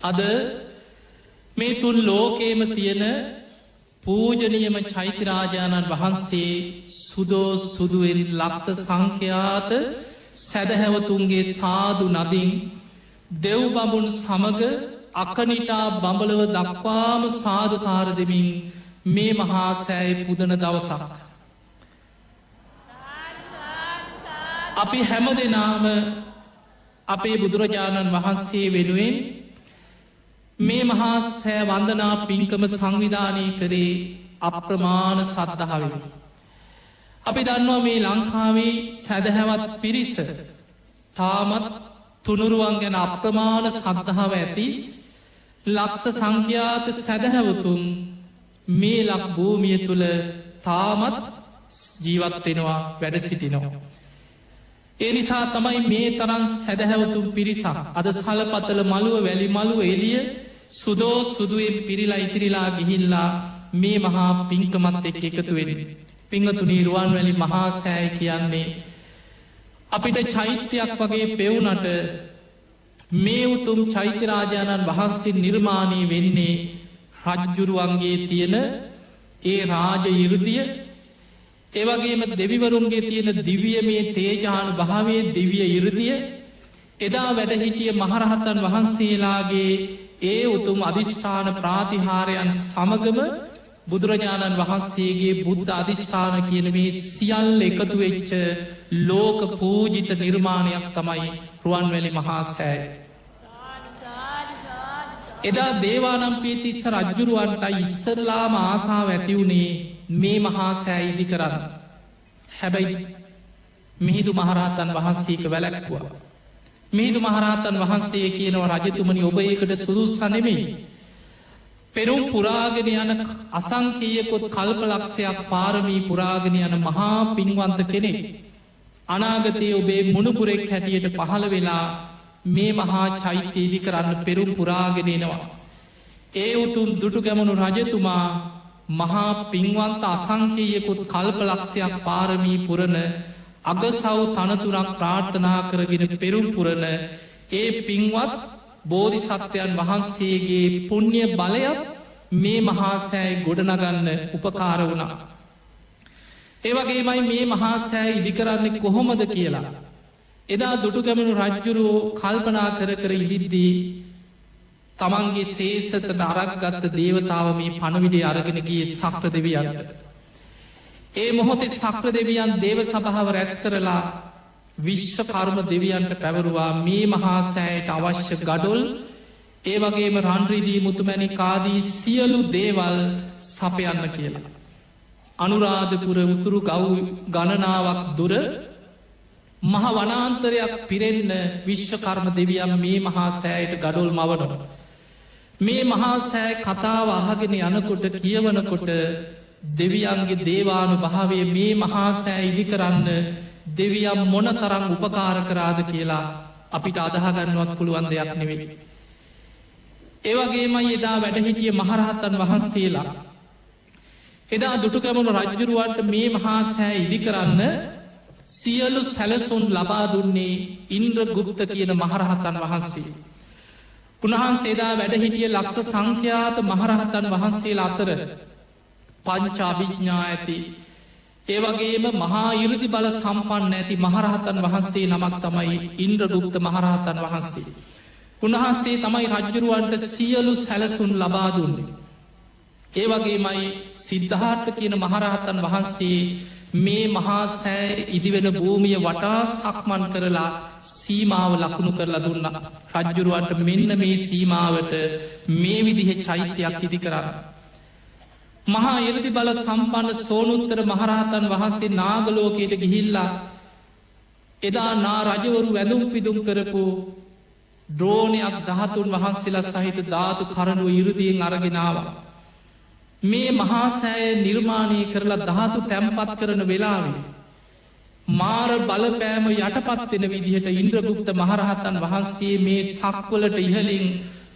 අද මේ තුන් ලෝකේම තියෙන පූජනියම චෛත්‍යරාජාණන් වහන්සේ සුදෝ සුදුවෙන් ලක්ෂ සංඛ්‍යාත සැදහැවතුන්ගේ සාදු නදින් දෙව්බඹුන් සමග අකනිටා බඹලව දක්වාම සාධකාර දෙමින් මේ මහා සෑයි පුදන දවසක්. අපි හැම දෙනාම අපේ බුදුරජාණන් වහන්සේ වෙනුවෙන් මේ මහා සෑ වන්දනා පින්කම සංවිධානය කරේ අප්‍රමාණ සද්ධාවෙන. අපි දන්නවා මේ ලංකාවේ සැදහැවත් පිරිස තාමත් තුනුරුවන් ගැන අප්‍රමාණ සද්ධාව ඇති ලක්ෂ සංඛ්‍යාත සැදහැවතුන් මේ ලක් භූමිය තුළ තාමත් ජීවත්වෙනවා වැඩ සිටිනවා. ඒ නිසා තමයි මේ තරන් සැදහැවතුම් පිරිසක් අද සලපතල මළුව වැලි මළුව එලිය සුදෝ සුදුවෙන් පිරිලා ඉතිරිලා ගිහිල්ලා මේ මහා පින්කමත් එක් එකතුවෙන. පිංහතුනී රුවන් වැලි මහා සෑය කියන්නේ. අපිට චෛත්‍යයක් වගේ පෙවුනට මේ උතුම් චෛත්‍යරාජාණන් වහන්සේ නිර්මාණය වෙන්නේ රජ්ජුරුවන්ගේ තියෙන ඒ රාජ ඉරුදිය ඒවගේම දෙවිවරුන්ගේ තියෙන දිවිය මේ තේජානු භාවය දිවිය ඉරදිය එදා වැඩහිටිය මහරහතන් වහන්සේලාගේ ඒ උතුම් අධිෂ්ඨාන ප්‍රාතිහාරයන් සමගම බුදුරජාණන් වහන්සේගේ බුද්ධ අධිෂ්ඨාන කියන මේ සියල්ල එකතු වෙච්ච ලෝක පූජිත නිර්මාණයක් තමයි රුවන්වැලි මහාසෑයි. එදා දේවානම්පියතිස්ස රජ්ජුරුවන්ට ඉස්සරලාම ආසාාව ඇතිවුණේ මේ මහා සෑ ඉදි කරන්න. හැබැයි මිහිදු මහරහතන් වහන්සේක වැලැක්වා. මිහිදු මහරහතන් වහන්සේ කියනව රජතුමනි ඔබ ඒකට සුදුස්සනෙමෙයි. පෙරුම් පුරාගෙන යන අසංකයකොත් කල්පලක්ෂයක් පාරමී පුරාගෙන යන මහා පින්වන්ත කෙනෙක්. අනාගතය ඔබේ මුණපුරෙක් හැටියට පහළ වෙලා මේ මහා චෛත්‍යයේදි කරන්න පෙරුම් පුරාගෙනෙනවා. ඒ උතුන් දුටු ගැමනු රජතුමා මහා පින්වන්ත අසංකයකුත් කල්පලක්ෂයක් පාරමී පුරණ අගසව් තනතුරක් ප්‍රාර්ථනා කරගෙන පෙරුම් පුරණ ඒ පින්වත් බෝධි සත්වයන් වහන්සේගේ පුුණ්්‍ය බලයක් මේ මහාසෑයි ගොඩනගන්න උපකාර වුණා. ඒවගේමයි මේ මහාසෑ ඉදිකරන්නේ කොහොමද කියලා. එදා දුටුගැමනු රජ්ජුරුවෝ කල්පනා කර කර ඉදිද්දී තමන්ගේ සේෂතට අරක්ගත්ත දේවතාව මේ පණවිඩේ අරගෙනගේ සක්‍ර දෙවියන්ට. ඒ මොහොතේ සක්‍ර දෙවියන් දේව සභාව රැස් කරලා විශ්ව කර්ම දෙවියන්ට පැවරුවා මේ මහාසෑයට අවශ්‍ය ගඩොල් ඒ වගේම රන්රිදී මුතුමැනි කාදී සියලු දේවල් සපයන්න කියලා. අනුරාධපුර උතුරු ගව් ගණනාවක් දුර මහ වනාන්තරයක් පිරෙන්න විශ්වකර්ම දෙවියම් මේ මහා සෑයට ගඩොල් මවනො. මේ මහා සෑ කතාව අහගෙන යනකොට කියවනකොට දෙවියන්ගේ දේවානු භාවය මේ මහා සෑ ඉදි කරන්න දෙවියම් මොන තරං උපකාර කරාද කියලා අපිට අදහගන්නුවත් පුළුවන් දෙයක් නෙවෙයි. ඒවගේමයි එදා වැඩහිටිය මහරහත්තන් වහන්සේලා. එදා දුටුකැමුණු රජ්ජුරුවන්ට මේ මහා සෑ ඉදි කරන්න සියලු සැලසුන් ලබා දුන්නේ ඉන්ද්‍ර ගුප්ත කියන මහරහතන් වහන්සේ. උන්වහන්සේදා වැඩහිටිය ලක්ෂ සංඛ්‍යාත මහරහතන් වහන්සේලා අතර පංචාභිඥ්ඥා ඇති ඒවගේම මහා ඉරදි බල සම්පන්න ඇති මහරහතන් වහන්සේ නමක් තමයි ඉන්ද්‍රගුප්ත මහරහතන් වහන්සේ. උන්වහන්සේ තමයි රජ්ජුරුවන්ට සියලු සැලසුන් ලබා දුන්නේ. ඒවගේමයි සිද්ධාර්ථ කියන මහරහතන් වහන්සේ මේ මහා සෑ ඉදිවෙන භූමිය වටා සක්මන් කරලා සීමාව ලකුණු කරලා දුන්න රජ්ජුරුවන්ට මෙන්න මේ සීමාවට මේ විදිහ චෛත්‍යයක් ඉදි කරන්න. මහා එරදි බල සම්පන්න සෝනුත්තර මහරහතන් වහන්සේ නාගලෝකයට ගිහිල්ලා එදා නා රජවරු වැඳුම් පිදුම් කරපු ද්‍රෝණයක් දහතුන් වහන්සේලා සහිත ධාතු කරනුව ඉරුදියෙන් අරගෙනවා. මේ මහාසෑය නිර්මාණය කරලා ධාතු තැම්පත් කරන වෙලාවේ. මාර බලපෑම යටපත්වෙන විදිහට ඉන්ද්‍රගුප්ත මහරහතන් වහන්සේ මේ සක්වලට ඉහලින්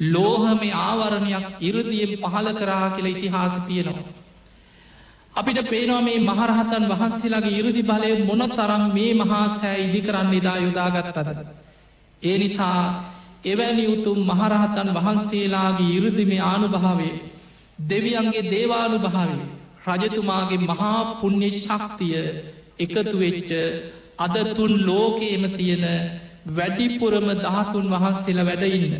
ලෝහම ආවරණයක් ඉරදියෙන් පහල කරා කියලා ඉතිහාස තියෙනවා. අපිට පේනවා මේ මහරහතන් වහන්සේලාගේ ඉරදි බලය මොන තරම් මේ මහාසෑ ඉදි කරන්න එදා යොදාගත්තද. ඒ නිසා එවැනි උතුම් මහරහතන් වහන්සේලාගේ ඉරුදිමේ ආනුභාවේ දෙවියන්ගේ දේවානු භාවේ රජතුමාගේ මහා පුුණ්්‍ය ශක්තිය එකතු වෙච්ච අදතුන් ලෝකේම තියෙන වැඩිපුරම දහතුන් වහන්සේලා වැඩඉන්න.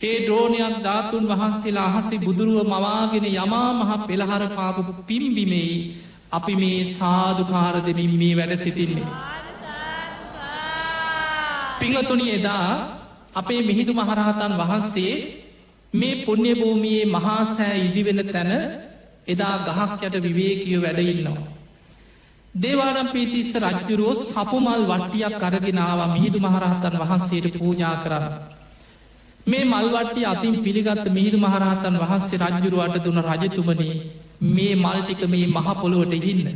ඒ ද්‍රෝණයක් ධාතුන් වහන්සේලා අහසි බුදුරුව මවාගෙන යමා මහ පෙළහර පාපු පිම්බිමෙයි අපි මේ සාධකාර දෙමින් මේ වැඩ සිටින්නේ. පිඟතුනි එදා අපේ මිහිදු මහරහතන් වහන්සේ මේ පුුණ්‍ය භූමියයේ මහාසෑ ඉදිවෙන තැන එදා ගහක් යට විවේකිය වැඩඉන්නවා. දේවානම් පීතිස්ස රජ්ජුරුවෝ සපුමල් වට්ටියක් අරගෙනවා මිහිදු මහරහතන් වහන්සේට පූජා කරන්න. මේ මල්වට්ටිය අතින් පිළිගත්ත මිහිදු මහරහතන් වහන්සේ රජ්ජුරුවට දුන රජතුමනේ මේ මල්ටික මේ මහපොළොවට හින්න.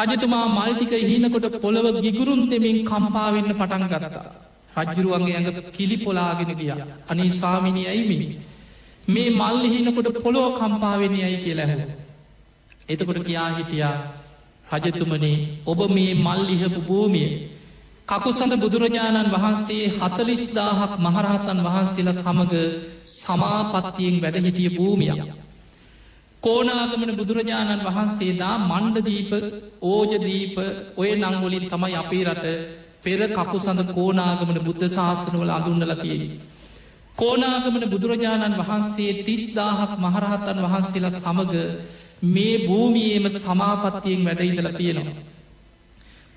රජතුමා මල්ටික හිනකොට පොළොව ගිගුරුන් දෙමින් කම්පාවෙන්න පටන් ගරතා. රජ්ජුරුවන්ගේ ඇඟ කිලි පොලාගෙන ගිය අනි ස්වාමිනි ඇයිමිනි. මේ මල්ලි හිනකොට පොළොව කම්පාවෙන ඇයි කියලැහ. එතකොට කියා හිටියා රජතුමනේ ඔබ මේ මල්ලිහපු භූමිය කකුසඳ බුදුරජාණන් වහන්සේ හතලිස්දාහක් මහරහතන් වහන්සේලා සමඟ සමාපත්තියෙන් වැඩහිටිය භූමියක්. කෝනාගමන බුදුරජාණන් වහන්සේදා මණ්ඩදීප ඕජදීප ඔය නංගොලින් තමයි අපේ රට පෙර කකුසඳ කෝනාගමන බුද්ධ ශාසනවල අඳුන්නලතියෙන. කෝනාගමන බුදුරජාණන් වහන්සේ තිස්දාහක් මහරහතන් වහන්සේලා සමඟ මේ භූමියේම සමාපත්තියෙන් වැඩඉදල තියෙනවා.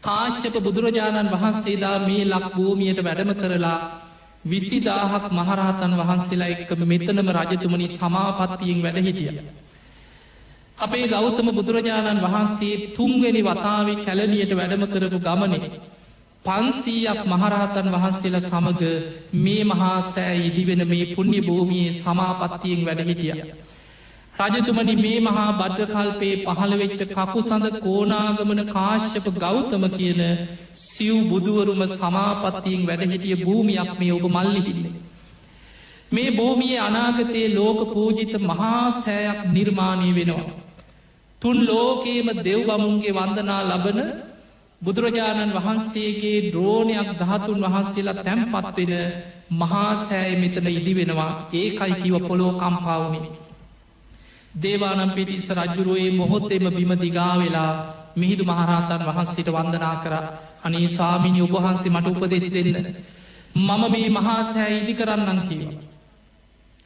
කාශ්‍යප බුදුරජාණන් වහන්සේදා මේ ලක් භූමියයට වැඩම කරලා විසිදාහක් මහරහතන් වහන්සේලා එක්කම මෙතනම රජතුමනි සමාපත්තියෙන් වැඩහිටිය. අපේ ගෞතම බුදුරජාණන් වහන්සේ තුන්වෙනි වතාවේ කැලනියට වැඩම කරපු ගමනේ. පන්සීයක් මහරහතන් වහන්සේලා සමඟ මේ මහා සෑ ඉදිවෙන මේ පුුණ්‍ය භූමියයේ සමාපත්තියෙන් වැඩහිටිය. රජතුමනි මේ මහා බද්ධකල්පයේ පහළවෙච්ච කකු සඳ කෝනාගමන කාශ්‍යප ගෞතම කියන සිව් බුදුවරුම සමාපත්තියෙන් වැඩහිටිය භූමියක් මේ ඔබ මල්ලිහින්නේ. මේ භූමිය අනාගතයේ ලෝක පූජිත මහා සෑයක් නිර්මාණය වෙනවා. තුන් ලෝකේම දෙව් බමුන්ගේ වන්දනා ලබන බුදුරජාණන් වහන්සේගේ ද්‍රෝණයක් දහතුන් වහන්සේලා තැම්පත්වෙන මහාසෑය මෙතන ඉදි වෙනවා ඒකයි කිව පොලෝ කම්පාවුණේ. දේවානම් පිටිස්ස රජ්ජුරුවේ මොහොත්තෙම බිම දිගා වෙලා මිහිදු මහරහතන් වහන්සේට වන්දනා කර අනේ ස්වාමිනි ඔබහන්සේ මට උපදෙස් දෙන්න. මම මේ මහාසෑ ඉදි කරන්නන් කිව.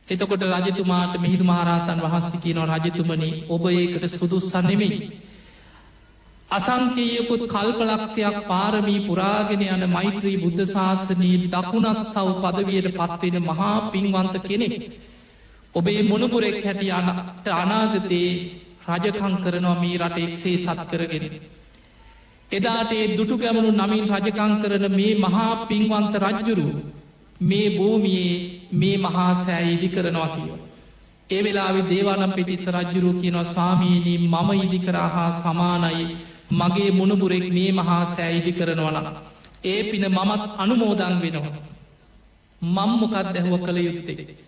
එතකොට රජතුමාට මිහිදු මහරහතන් වහන්සේ කියනව රජතුමනි ඔබ ඒකට සුදුස්සන් නෙමෙයි. අසංකයකුත් කල්පලක්ෂයක් පාරමී පුරාගෙන යන මෛත්‍රී බුද්ධ ශාසනී දකුණත් සව් පදවියට පත්වෙන මහා පින්වන්ත කෙනෙක්. ඔබේ මොනපුරෙක් හැටිය අනට අනාගතයේ රජකං කරනවා මේ රට එක්සේ සත් කරගෙන. එදාට ඒ දුටු ගැමනු නමින් රජකං කරන මේ මහා පින්වන්ත රජ්ජුරු මේ භූමියයේ මේ මහා සෑ ඉදි කරනවා කියව. ඒ වෙලාවෙ දේවානම් පිටිස්ස රජ්ජුරු කියනවා ස්වාමීනී මම ඉදිකරා හා සමානයි මගේ මුණපුරෙක් මේ මහා සෑ ඉදි කරනවන. ඒ පින මමත් අනුමෝදන් වෙනවා. මංමොකත් දැහුව කළ යුත්තේ.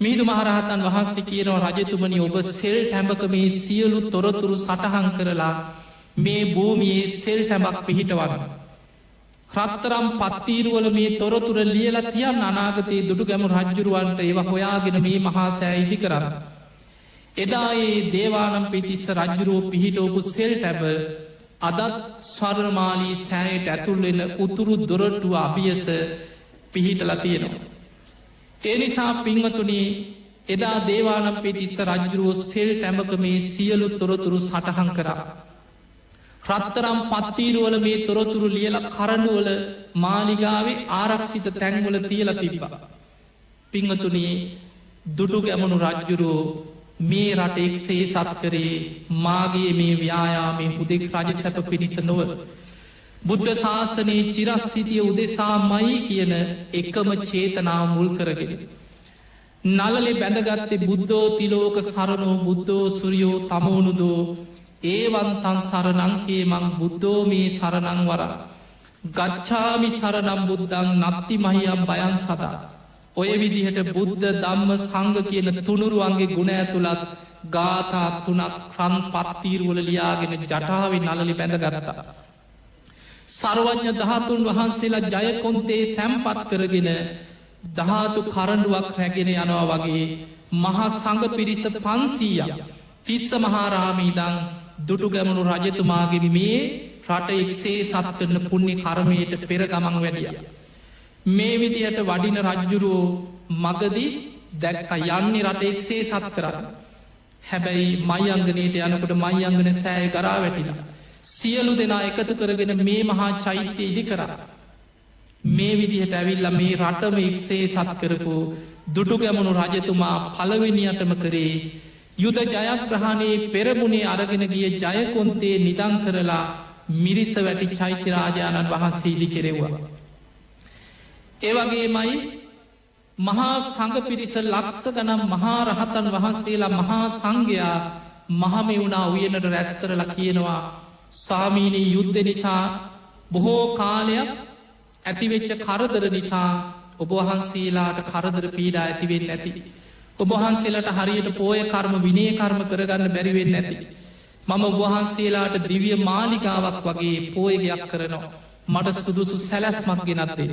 මීදු මහරහතන් වහන්සේ කියනවා රජතුමනි ඔබ සෙල් ටැඹක මේ සියලු තොරතුරු සටහන් කරලා මේ භූමියයේ සෙල් ටැඹක් පිහිටවන්න. රත්තරම් පත්තීරුවල මේ තොරතුර ලියල තියන් අනාගතයේ දුටු ගැමු රජ්ජුරුවන්ට ඒව හොයාගෙන මේ මහාසෑ ඉදි කරන්න. එදා ඒ දේවානම් පිතිස්ස රජ්ජුරුවෝ පිහිටෝපු සෙල් ටැබ අදත් ස්වර්මාලී සෑයට ඇතුල්වෙන උතුරු දොරටුව අභියස පිහිටල තියෙනවා. ඒ නිසා පින්වතුනේ එදා දේවානම් පිටිස්ස රජ්ජුරුවෝ සෙල් ටැමක මේ සියලු තොරතුරු සටහන් කරා. රත්තරම් පත්තීරුවල මේ තොරතුරු ලියල කරනුවල මාලිගාවේ ආරක්ෂිත තැන්වල තියල තිබ්බා. පිංහතුනේ දුටු ගැමනු රජ්ජුරුවෝ මේ රට එක්සේ සත් කරේ මාගේ මේ ව්‍යයාමේ හුදෙක් රජ සැප පිණිස නොව. බුද්ධ ශාසනයේ චිරස්ථිතිය උදෙසා මයි කියන එකම චේතනාව මුල් කරගෙන. නලලෙ බැඳගත්තේ බුද්ධෝ තිලෝක සරණෝ බුද්ධෝ සුරියෝ තමෝනුදෝ ඒවන්තන් සරනංකේ මං බුද්ධෝ මේ සරණං වර. ගච්ඡාමි සරනම් බුද්ධං නත්ති මහියම් බයන් සදා. ඔය විදිහට බුද්ධ දම්ම සංග කියන තුනුරුවන්ගේ ගුණ ඇතුළත් ගාථා තුනක් රන් පත්තීරුවල ලියාගෙන ජටාවෙන් නලලි බැඳගරතා. සර්වඥ දහතුන් වහන්සේලා ජයකොන්තේ තැම්පත් කරගෙන දහතු කරඩුවක් රැගෙන යනවා වගේ මහා සඟ පිරිස පන්සීය තිස්ස මහාරාමීදං දුටු ගැමණු රජතුමාගේ මේ රට එක්සේ සත් කරන පුුණ්‍ය කරමයට පෙර ගමන් වැඩිය. මේ විදිහට වඩින රජ්ජුරුවෝ මගදී දැක්ක යන්නේ රට එක්සේ සත් කරන්න. හැබැයි මයි අංගනයට යනකොට මයි අංගන සෑය කරා වැටිලා. සියලු දෙනා එකතු කරගෙන මේ මහා චෛත්‍ය ඉදි කරා. මේ විදිහට ඇවිල්ල මේ රටම එක්සේ සත් කරපු දුටු ගැමුණු රජතුමා පලවෙනියටම කරේ යුද ජයග්‍රහණයේ පෙරමුණේ අරගෙන ගිය ජයකොන්තේ නිදං කරලා මිරිස වැටි චෛත්‍යරාජාණන් වහන්සේ ඉදි කෙරෙව්වා. ඒවගේමයි මහා සඟ පිරිස ලක්ස ගනම් මහා රහතන් වහන්සේලා මහා සංඝයා මහමි වුණා උයනට රැස් කරලා කියනවා සාමීනී යුද්ධ නිසා බොහෝ කාලයක් ඇතිවෙච්ච කරදර නිසා ඔබවහන්සේලාට කරදර පීඩා ඇතිවෙන් ඇති. ඔබහන්සේලට හරියට පෝය කර්ම විනේ කර්ම කරගන්න බැරිවෙන්න ඇති. මම ඔබහන්සේලාට දිවිය මාලිකාවක් වගේ පෝයගයක් කරනවා. මට සුදුසු සැලැස්මක් ගෙනත්දෙන.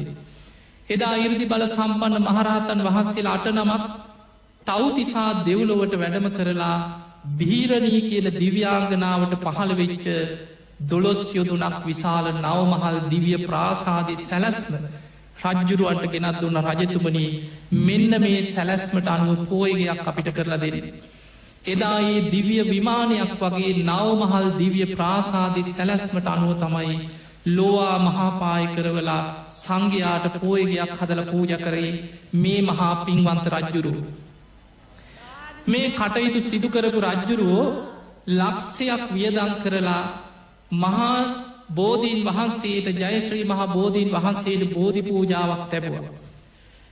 එදා ඉරදි බල සම්පන්න මහරහතන් වහන්සේලා අට නමක් තවතිසා දෙව්ලොවට වැඩම කරලා බීරණී කියල දිව්‍යාංගනාවට පහළ වෙච්ච දොළොස් යොදුනක් විශාල නවමහල් දිවිය ප්‍රාසාධි සැලැස්ම රජ්ජුරුවන්ට ගෙනත් දුන්න රජතුමනී මෙන්න මේ සැලැස්මට අනුව පෝයගයක් අපිට කරලා දෙරෙන. එදා ඒ දිවිය විමානයක් වගේ නවමහල් දිවිය ප්‍රාසාධි සැලැස්මට අනුව තමයි ලෝවා මහාපාය කරවලා සංඝයාට පෝයගයක් හදල පූජ කරේ මේ මහා පින්වන්ත රජ්ජුරු. මේ කටයුතු සිදුකරපු රජ්ජුරුවෝ ලක්ෂයක් වියදං කරලා මහා බෝධීන් වහන්සේට ජයශ්‍රී මහා බෝධීන් වහන්සේට බෝධි පූජාවක් තැබවා.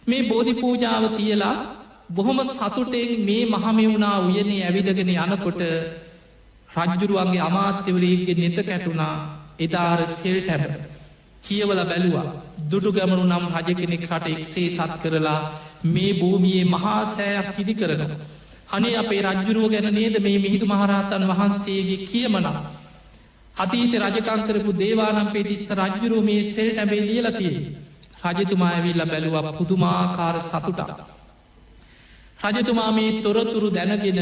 මේ බෝධි පූජාව තියලා බොහොම සතුටෙන් මේ මහමෙවුණා උයනේ ඇවිදගෙන යනකොට රජ්ජුරුවන්ගේ අමාත්‍යවරේගේ නෙත කැටුණා එදාර සෙල් ටැබ කියවල බැලුවා දුඩු ගැමනු නම් රජ කෙනෙක් රට එක්සේ සත් කරලා මේ භූමියයේ මහා සෑයක් පිදි කරනවා. අනේ අපේ රජ්ජුරුව ගැන නේද මේ මිහිදු මහරහතන් වහන්සේගේ කියමනා. අතීත රජකංකරපු දේවානම් පෙටිස්ස රජ්ජුරුව මේ සෙල් ටැබේ ලියලතිය. රජතුමා ඇවිල්ල බැලුව පුදුමාකාර සතුටක්. රජතුමා මේ තොරතුරු දැනගෙන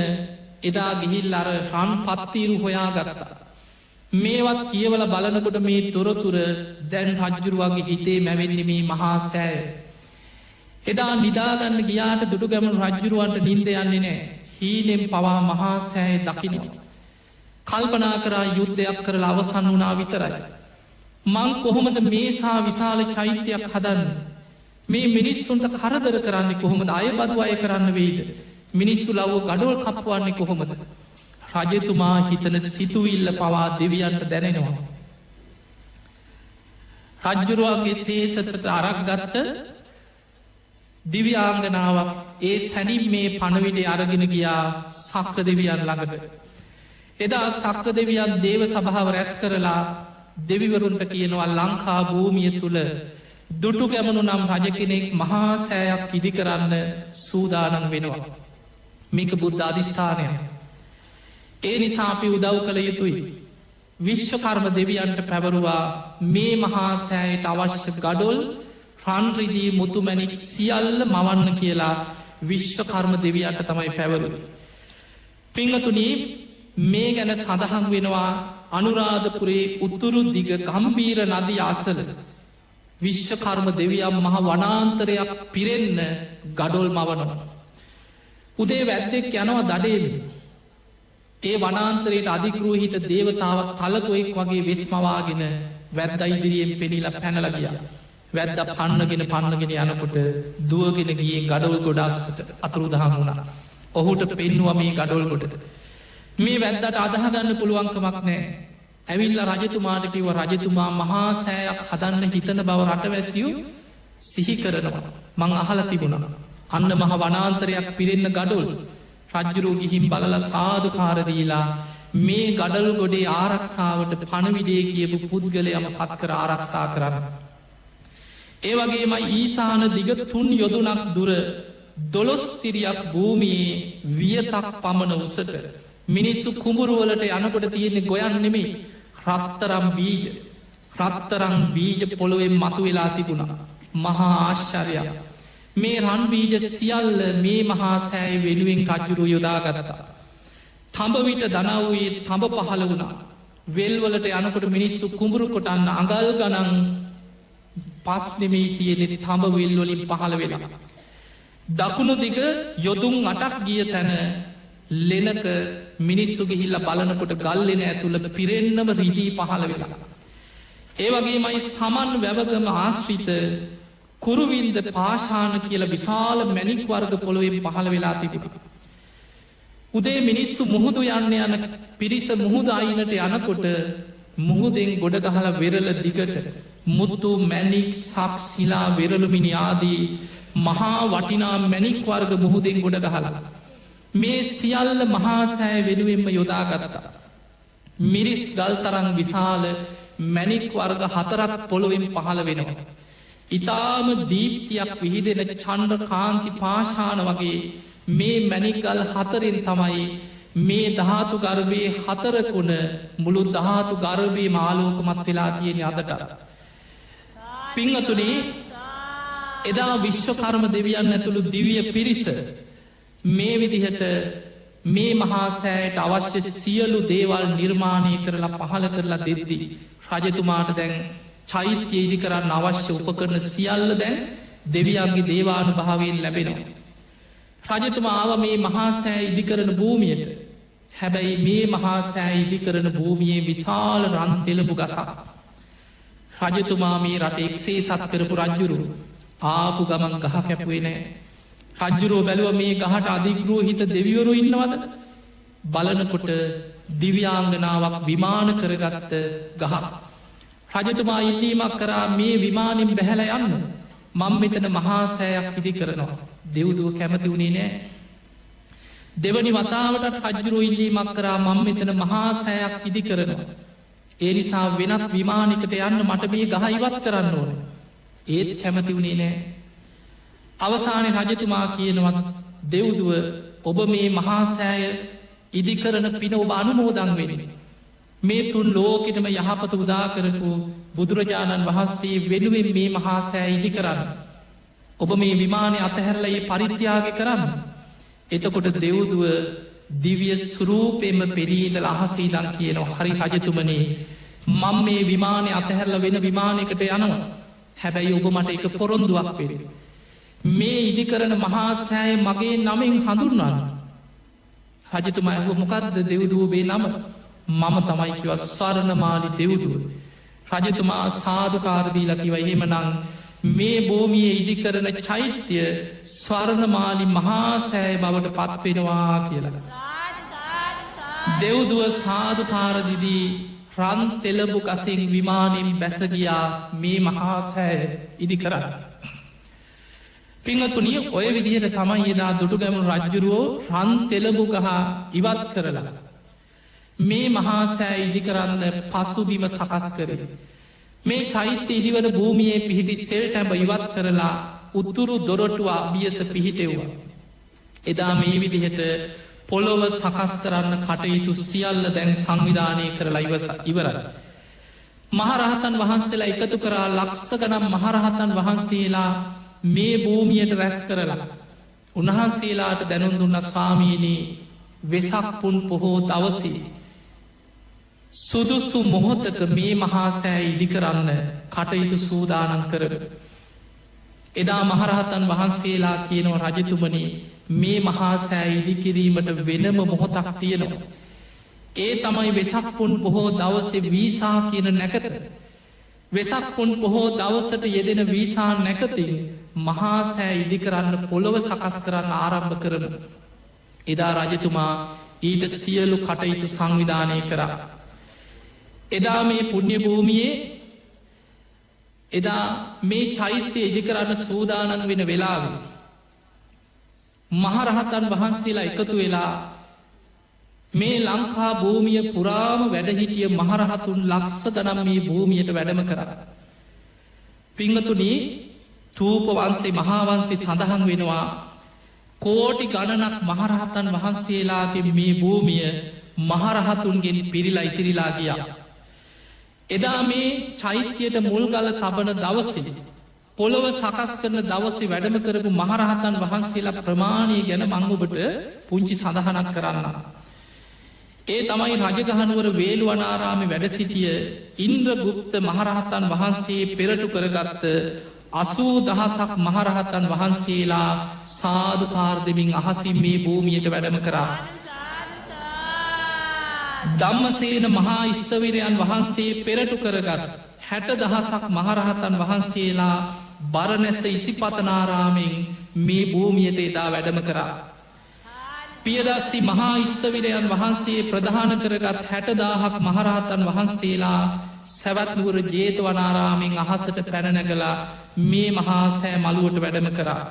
එදා ගිහිල් අර රන් පත්තීරු හොයා ගරතා. මේවත් කියවල බලනකොට මේ තොරතුර දැන් රජ්ජුරුවගේ හිතේ මැවෙන්නේ මේ මහා සෑය. එදා නිදාගන්න ගියාට දුටු ගැමනු රජ්ජුරුවන්ට නින්ද යන්නේ නෑ හීනෙම් පවා මහා සෑය දකිනවා. කල්පනා කරා යුද්ධයක් කරලා අවසන් වනා විතරයි. මං කොහොමද මේසා විශාල චෛත්‍යයක් හදන්න. මේ මිනිස්සුන්ට කරදර කරන්නේ කොහොමද අය බදු අය කරන්න වෙයිද. මිනිස්සු ලව්ව ගඩුවල් කප්පවන්නේ කොහොමද. රජතුමා හිතන සිතුවිල්ල පවා දෙවියන්ට දැනෙනවා. රජ්ජුරුවන්ගේ සේසතට අරක් ගත්ත දිව්‍යාංගනාවක් ඒ සැනින් මේ පණවිඩේ අරගෙන ගියා සක්‍ර දෙවියන් ළඟට. එදා සක්‍ර දෙවියන් දේව සභාව රැස් කරලා දෙවිවරුන්ට කියනවා ලංකා භූමිය තුළ දුටු ගැමනු නම් රජ කෙනෙක් මහා සෑයක් ඉදි කරන්න සූදානන් වෙනවා. මේක බුද්ධ අධිෂ්ඨානය. ඒ නිසා අපි උදව් කළ යුතුයි. විශ්වකර්ම දෙවියන්ට පැවරුවා මේ මහා සෑයට අවශ්‍ය ගඩොල් රන්රිදී මුතුමැනික් සියල්ල මවන්න කියලා විශ්වකර්ම දෙවියන්ට තමයි පැවරු. පිංහතුනී මේ ගැන සඳහන් වෙනවා අනුරාධපුරේ උත්තුරු දිග ගම්බීර නදී අසල විශ්වකර්ම දෙවියම් මහ වනාන්තරයක් පිරෙන්න ගඩොල් මවනවා. උදේ වැද්දෙක් යනවා දඩේම ඒ වනාන්තරයට අධිගරූහිත දේවතාවක් තලකොෙක් වගේ වෙස්මවාගෙන වැද්ද ඉදිරියෙන් පෙනිලා පැනලගිය. වැද්ද පන්නගෙන පන්නගෙන යනකොට දුවගෙන ගිය ගඩොල් ගොඩාස්ට අතුරුදහම් වුණා. ඔහුට පෙන්නවා මේ ගඩොල් ගොඩට. මේ වැද්දට අදහගන්න පුළුවන්කමක් නෑ. ඇවිල්ල රජතුමාට කිව රජතුමා මහා සෑයක් හදන්න හිතන බව රටවැසියු සිහි කරනවා. මං අහල තිබුණන. අන්න මහ වනාන්තරයක් පිරෙන්න ගඩොල් රජ්ජරෝ ගිහින් බලල සාධකාරදීලා මේ ගඩල් ගොඩේ ආරක්ෂාවට පණවිඩේ කියපු පුද්ගලයම පත් කර ආරක්ෂා කරන්න. ඒ වගේම ඊසාන දිග තුන් යොදුනක් දුර දොළොස්තිරියක් භූමියයේ වියතක් පමණ උසට මිනිස්සු කුඹුරුවලට යනකොට තියෙන්නේ ගොයන් නෙමේ රත්තරම් බීජ රත්තරං බීජ පොළොවෙන් මතු වෙලා තිබුණා. මහා ආශ්චරයක් මේ රන්බීජ සියල්ල මේ මහා සෑයි වෙනුවෙන් කජ්ජුරු යොදාගත්තා. තඹවිට දනවයේ තඹ පහළ වුණා. වෙල්වලට යනකොට මිනිස්සු කුඹුරු කොටන්න අඟල් ගනන් පස්නෙමී තියෙනෙ තඹ වෙල්වලින් පහළ වෙලා. දකුණු දිග යොදුන් අටක් ගිය තැන ලෙනක මිනිස්සු ගිහිල්ල බලනකොට ගල්ලෙන ඇතුළ පිරෙන්න්නම රිදී පහළ වෙලා. ඒවගේ මයි සමන් වැවගම ආශ්‍රිත කුරුවින්ද පාශාන කියල විශාල මැනික් වර්ග පොළොවෙන් පහළ වෙලා තිබෙන. උදේ මිනිස්සු මුහුදු යන්න යන පිරිස මුහුද අයිනට යනකොට මුහුදෙන් ගොඩ ගහල වෙරල දිගට මුත්තු මැනික් සක් සිලා වෙරළුමිනි ආදී මහා වටිනා මැනික් වර්ග මුහුදෙන් ගොඩ ගහලා. මේ සියල්ල මහාසෑ වෙනුවෙන්ම යොදාගත්තා. මිරිස් ගල්තරං විශාල මැනික් වර්ග හතරක් පොළොවෙන් පහළ වෙනවා. ඉතාම දීප්තියක් විහිදෙන චණ්ඩ කාන්ති පාශාන වගේ මේ මැනිකල් හතරෙන් තමයි මේ ධාතු ගර්භය හතරකුණ මුළු ධාතු ගර්භය මාලෝකමත් වෙලා තියෙන අදට. පිංහතුනේ එදා විශ්වකර්ම දෙවියන් ඇතුළු දිවිය පිරිස මේ විදිහට මේ මහාසෑයට අවශ්‍ය සියලු දේවල් නිර්මාණය කරලා පහල කරලා දෙද්දී. රජතුමාට දැන් චෛත්‍ය ඉදි කරන්න අවශ්‍ය උපකරන සියල්ල දැන් දෙවියන්ගේ දේවානු භාවයෙන් ලැබෙනවා. රජතුමාව මේ මහාසෑ ඉදිකරන භූමියට හැබැයි මේ මහාසෑ ඉදිකරන භූමියයේ විශාල රන්තෙලපු ගසා. රජතුමා මේ රට එක්සේ සත් කරපු රජ්ජුරු. ආපු ගමන් ගහ කැපුවේ නෑ. රජ්ජුරෝ බැලුව මේ ගහට අධිග්‍රෝ හිත දෙවිවරු ඉන්නවද? බලනකොට දිව්‍යාංගනාවක් විමාන කරගත්ත ගහ. රජතුමා ඉල්ලීමක් කරා මේ විමානින් බැහැල යන්න. මං මෙතන මහාසෑයක් ඉදි කරනවා. දෙව්දුව කැමති වුණේ නෑ. දෙවනි වතාවට රජ්ජුරු ඉල්ලීමක් කරා මං මෙතන මහාසෑයක් ඉදි කරනවා. ඒ නිසා වෙනත් විමානිකට යන්න මට මේ ගහයිවත් කරන්න ඕන ඒත් කැමති වුණේ නෑ අවසානය රජතුමා කියනවත් දෙව්දුව ඔබ මේ මහාසෑය ඉදිකරන පින ඔබ අනුමෝදං වෙනෙන මේ තුන් ලෝකෙටම යහපත උදා කරපු බුදුරජාණන් වහන්සේ වෙනුවෙන් මේ මහාසෑ ඉදි කරන්න. ඔබ මේ විමානය අතහැරලයේ පරිත්‍යාග කරන්න. එතකොට දෙව්දුව දිවිය සුරූපෙම පෙරීදල අහසීදන් කියනවා හරි රජතුමනේ මං මේ විමානය අතහැරල වෙන විමානයකට යනවා හැබැයි ඔබ මට එක පොරොන්දුවක් පෙර. මේ ඉදිකරන මහාසෑය මගේ නමෙන් හඳුන්වන්න. රජතුම ඇහු මොකක්ද දෙව්දුවබේ නම මම තමයි කිව ස්වරණමාලි දෙව්දුව. රජතුමා සාධකාරදීලකිව එහෙමනං මේ භූමිය ඉදිකරන චෛත්‍යය ස්වර්ණමාලි මහාසෑය බවට පත්වෙනවා කියලා. දෙව්දුව සාධකාරදිදී රන් තෙලබු කසින් විමානින් බැසගියා මේ මහාසෑය ඉදි කරන්න. පිංහතුනිය ඔය විදිහට තමයි එදා දුටුගැමුණු රජ්ජුරුවෝ රන් තෙලබු ගහ ඉවත් කරලා. මේ මහාසෑ ඉදි කරන්න පසුබිම සකස් කර. මේ චෛත්‍ය ඉදිවන භූමියයේ පිහිටි සෙල් ටැබ ඉවත් කරලා උත්තුරු දොරටුවා අභියස පිහිටෙව්වා. එදා මේ විදිහට පොළොව සකස් කරන්න කටයුතු සියල්ල දැන් සංවිධානය කරලා ඉවස ඉවරයි. මහරහතන් වහන්සේලා එකතු කරා ලක්ස ගනම් මහරහතන් වහන්සේලා මේ භූමියයට රැස් කරලා. උන්වහන්සේලාට දැනුන් දුන්න ස්වාමීනී වෙසක් පුන් පොහෝ දවසී සුදුස්සු මොහොතක මේ මහාසෑ ඉදිකරන්න කටයුතු සූදානන් කරන. එදා මහරහතන් වහන්සේලා කියනව රජතුමනි මේ මහාසෑ ඉදිකිරීමට වෙනම මොහොතක් තියෙනවා. ඒ තමයි වෙසක්පුන් බොහෝ දවසේ වීසා කියන නැකත. වෙසක්පුන් බොහෝ දවසට යෙදෙන වීසා නැකතින් මහාසෑ ඉදිකරන්න පොළොව සකස් කරන්න ආරම්භ කරන. එදා රජතුමා ඊට සියලු කටයුතු සංවිධානය කරා. එදා මේ පුුණ්‍ය භූමියයේ එදා මේ චෛත්‍යය ඉදි කරන්න සූදානන් වෙන වෙලාව. මහරහතන් වහන්සේලා එකතු වෙලා මේ ලංකා භූමිය පුරාම වැඩහිටිය මහරහතුන් ලක්ස ගනම් මේ භූමියයට වැඩම කර. පිංහතුනී තූප වන්සේ මහාවන්සේ සඳහන් වෙනවා කෝටි ගණනක් මහරහතන් වහන්සේලාගේ මේ භූමිය මහරහතුන්ගෙන් පිරිලා ඉතිරිලා ගියා. එදා මේ චෛත්‍යයට මුල්ගල තබන දවසිදි. පොළොව සකස් කරන දවසේ වැඩම කරපු මහරහතන් වහන්සේලා ප්‍රමාණය ගැන මංගුබට පුංචි සඳහනක් කරන්න. ඒ තමයි රජගහනුවර වේළුවනාරාමි වැඩසිටිය ඉන්ද්‍ර ගුප්ත මහරහතන් වහන්සේ පෙරටු කරගත්ත අසූ දහසක් මහරහතන් වහන්සේලා සාධකාර්දමින් අහසින් මේ භූමියයට වැඩම කරා. ධම්මසේන මහා ස්ථවිරයන් වහන්සේ පෙරටු කරගත් හැට දහසක් මහරහතන් වහන්සේලා බරනැස ඉසිපතනාරාමෙන් මේ භූමියයට එදා වැඩම කරා. පියදස්සි මහා ස්ථවිරයන් වහන්සේ ප්‍රධාන කරගත් හැටදාහක් මහරහතන් වහන්සේලා සැවත්නුවර ජේතවනාරාමෙන් අහසට පැනනගලා මේ මහා සෑ මළුවට වැඩම කරා.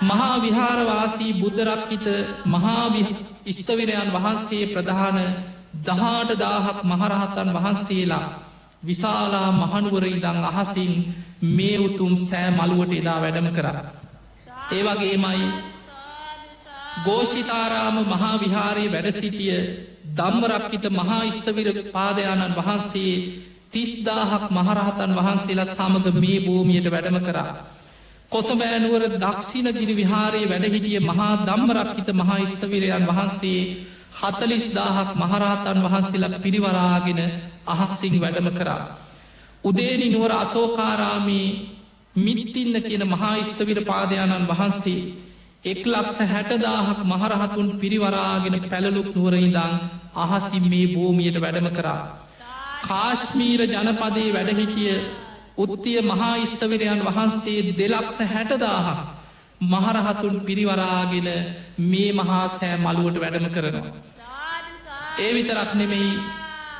මහා විහාරවාසී බුද්ධරක්කිත මහා ස්ථවිරයන් වහන්සේ ප්‍රධාන දහාට දාහක් මහරහතන් වහන්සේලා විශාලා මහනුවර ඉදං අහසින් මේ උතුම් සෑ මළුවට එදා වැඩම කර. ඒවගේමයි ගෝෂිතාරාම මහා විහාරයේ වැඩසිටිය දම්මරක්කිත මහා ස්ථවිර පාදයාණන් වහන්සේ තිස්දාහක් මහරහතන් වහන්සේලා සමඟ මේ භූමියයට වැඩම කරා. කොසබෑනුවර දක්ෂිණ ගිරි විහාරයේ වැඩහිටිය මහා දම්මරක්කිත මහා ස්ථවිරයන් වහන්සේ හතලිස් දාහක් මහරහතන් වහන්සේලා පිරිවරාගෙන අහක්සිං වැඩම කරා. උදේනි නුවර අසෝකාරාමී මිනිත්තින්න කියන මහා ස්ථවිර පාදයාණන් වහන්සේ එක් ලක්ස හැටදාහක් මහරහතුන් පිරිවරාගෙන පැළලුක් නුවරයිදං අහසින් මේ භූමියයට වැඩම කරා. කාශ්මීර ජනපදේ වැඩහිටිය උත්තිය මහා ස්ථවිරයන් වහන්සේ දෙලක්ස හැටදාහක් මහරහතුන් පිරිවරාගෙන මේ මහා සෑ මළුවට වැඩම කරනවා. ඒ විතරක් නෙමෙයි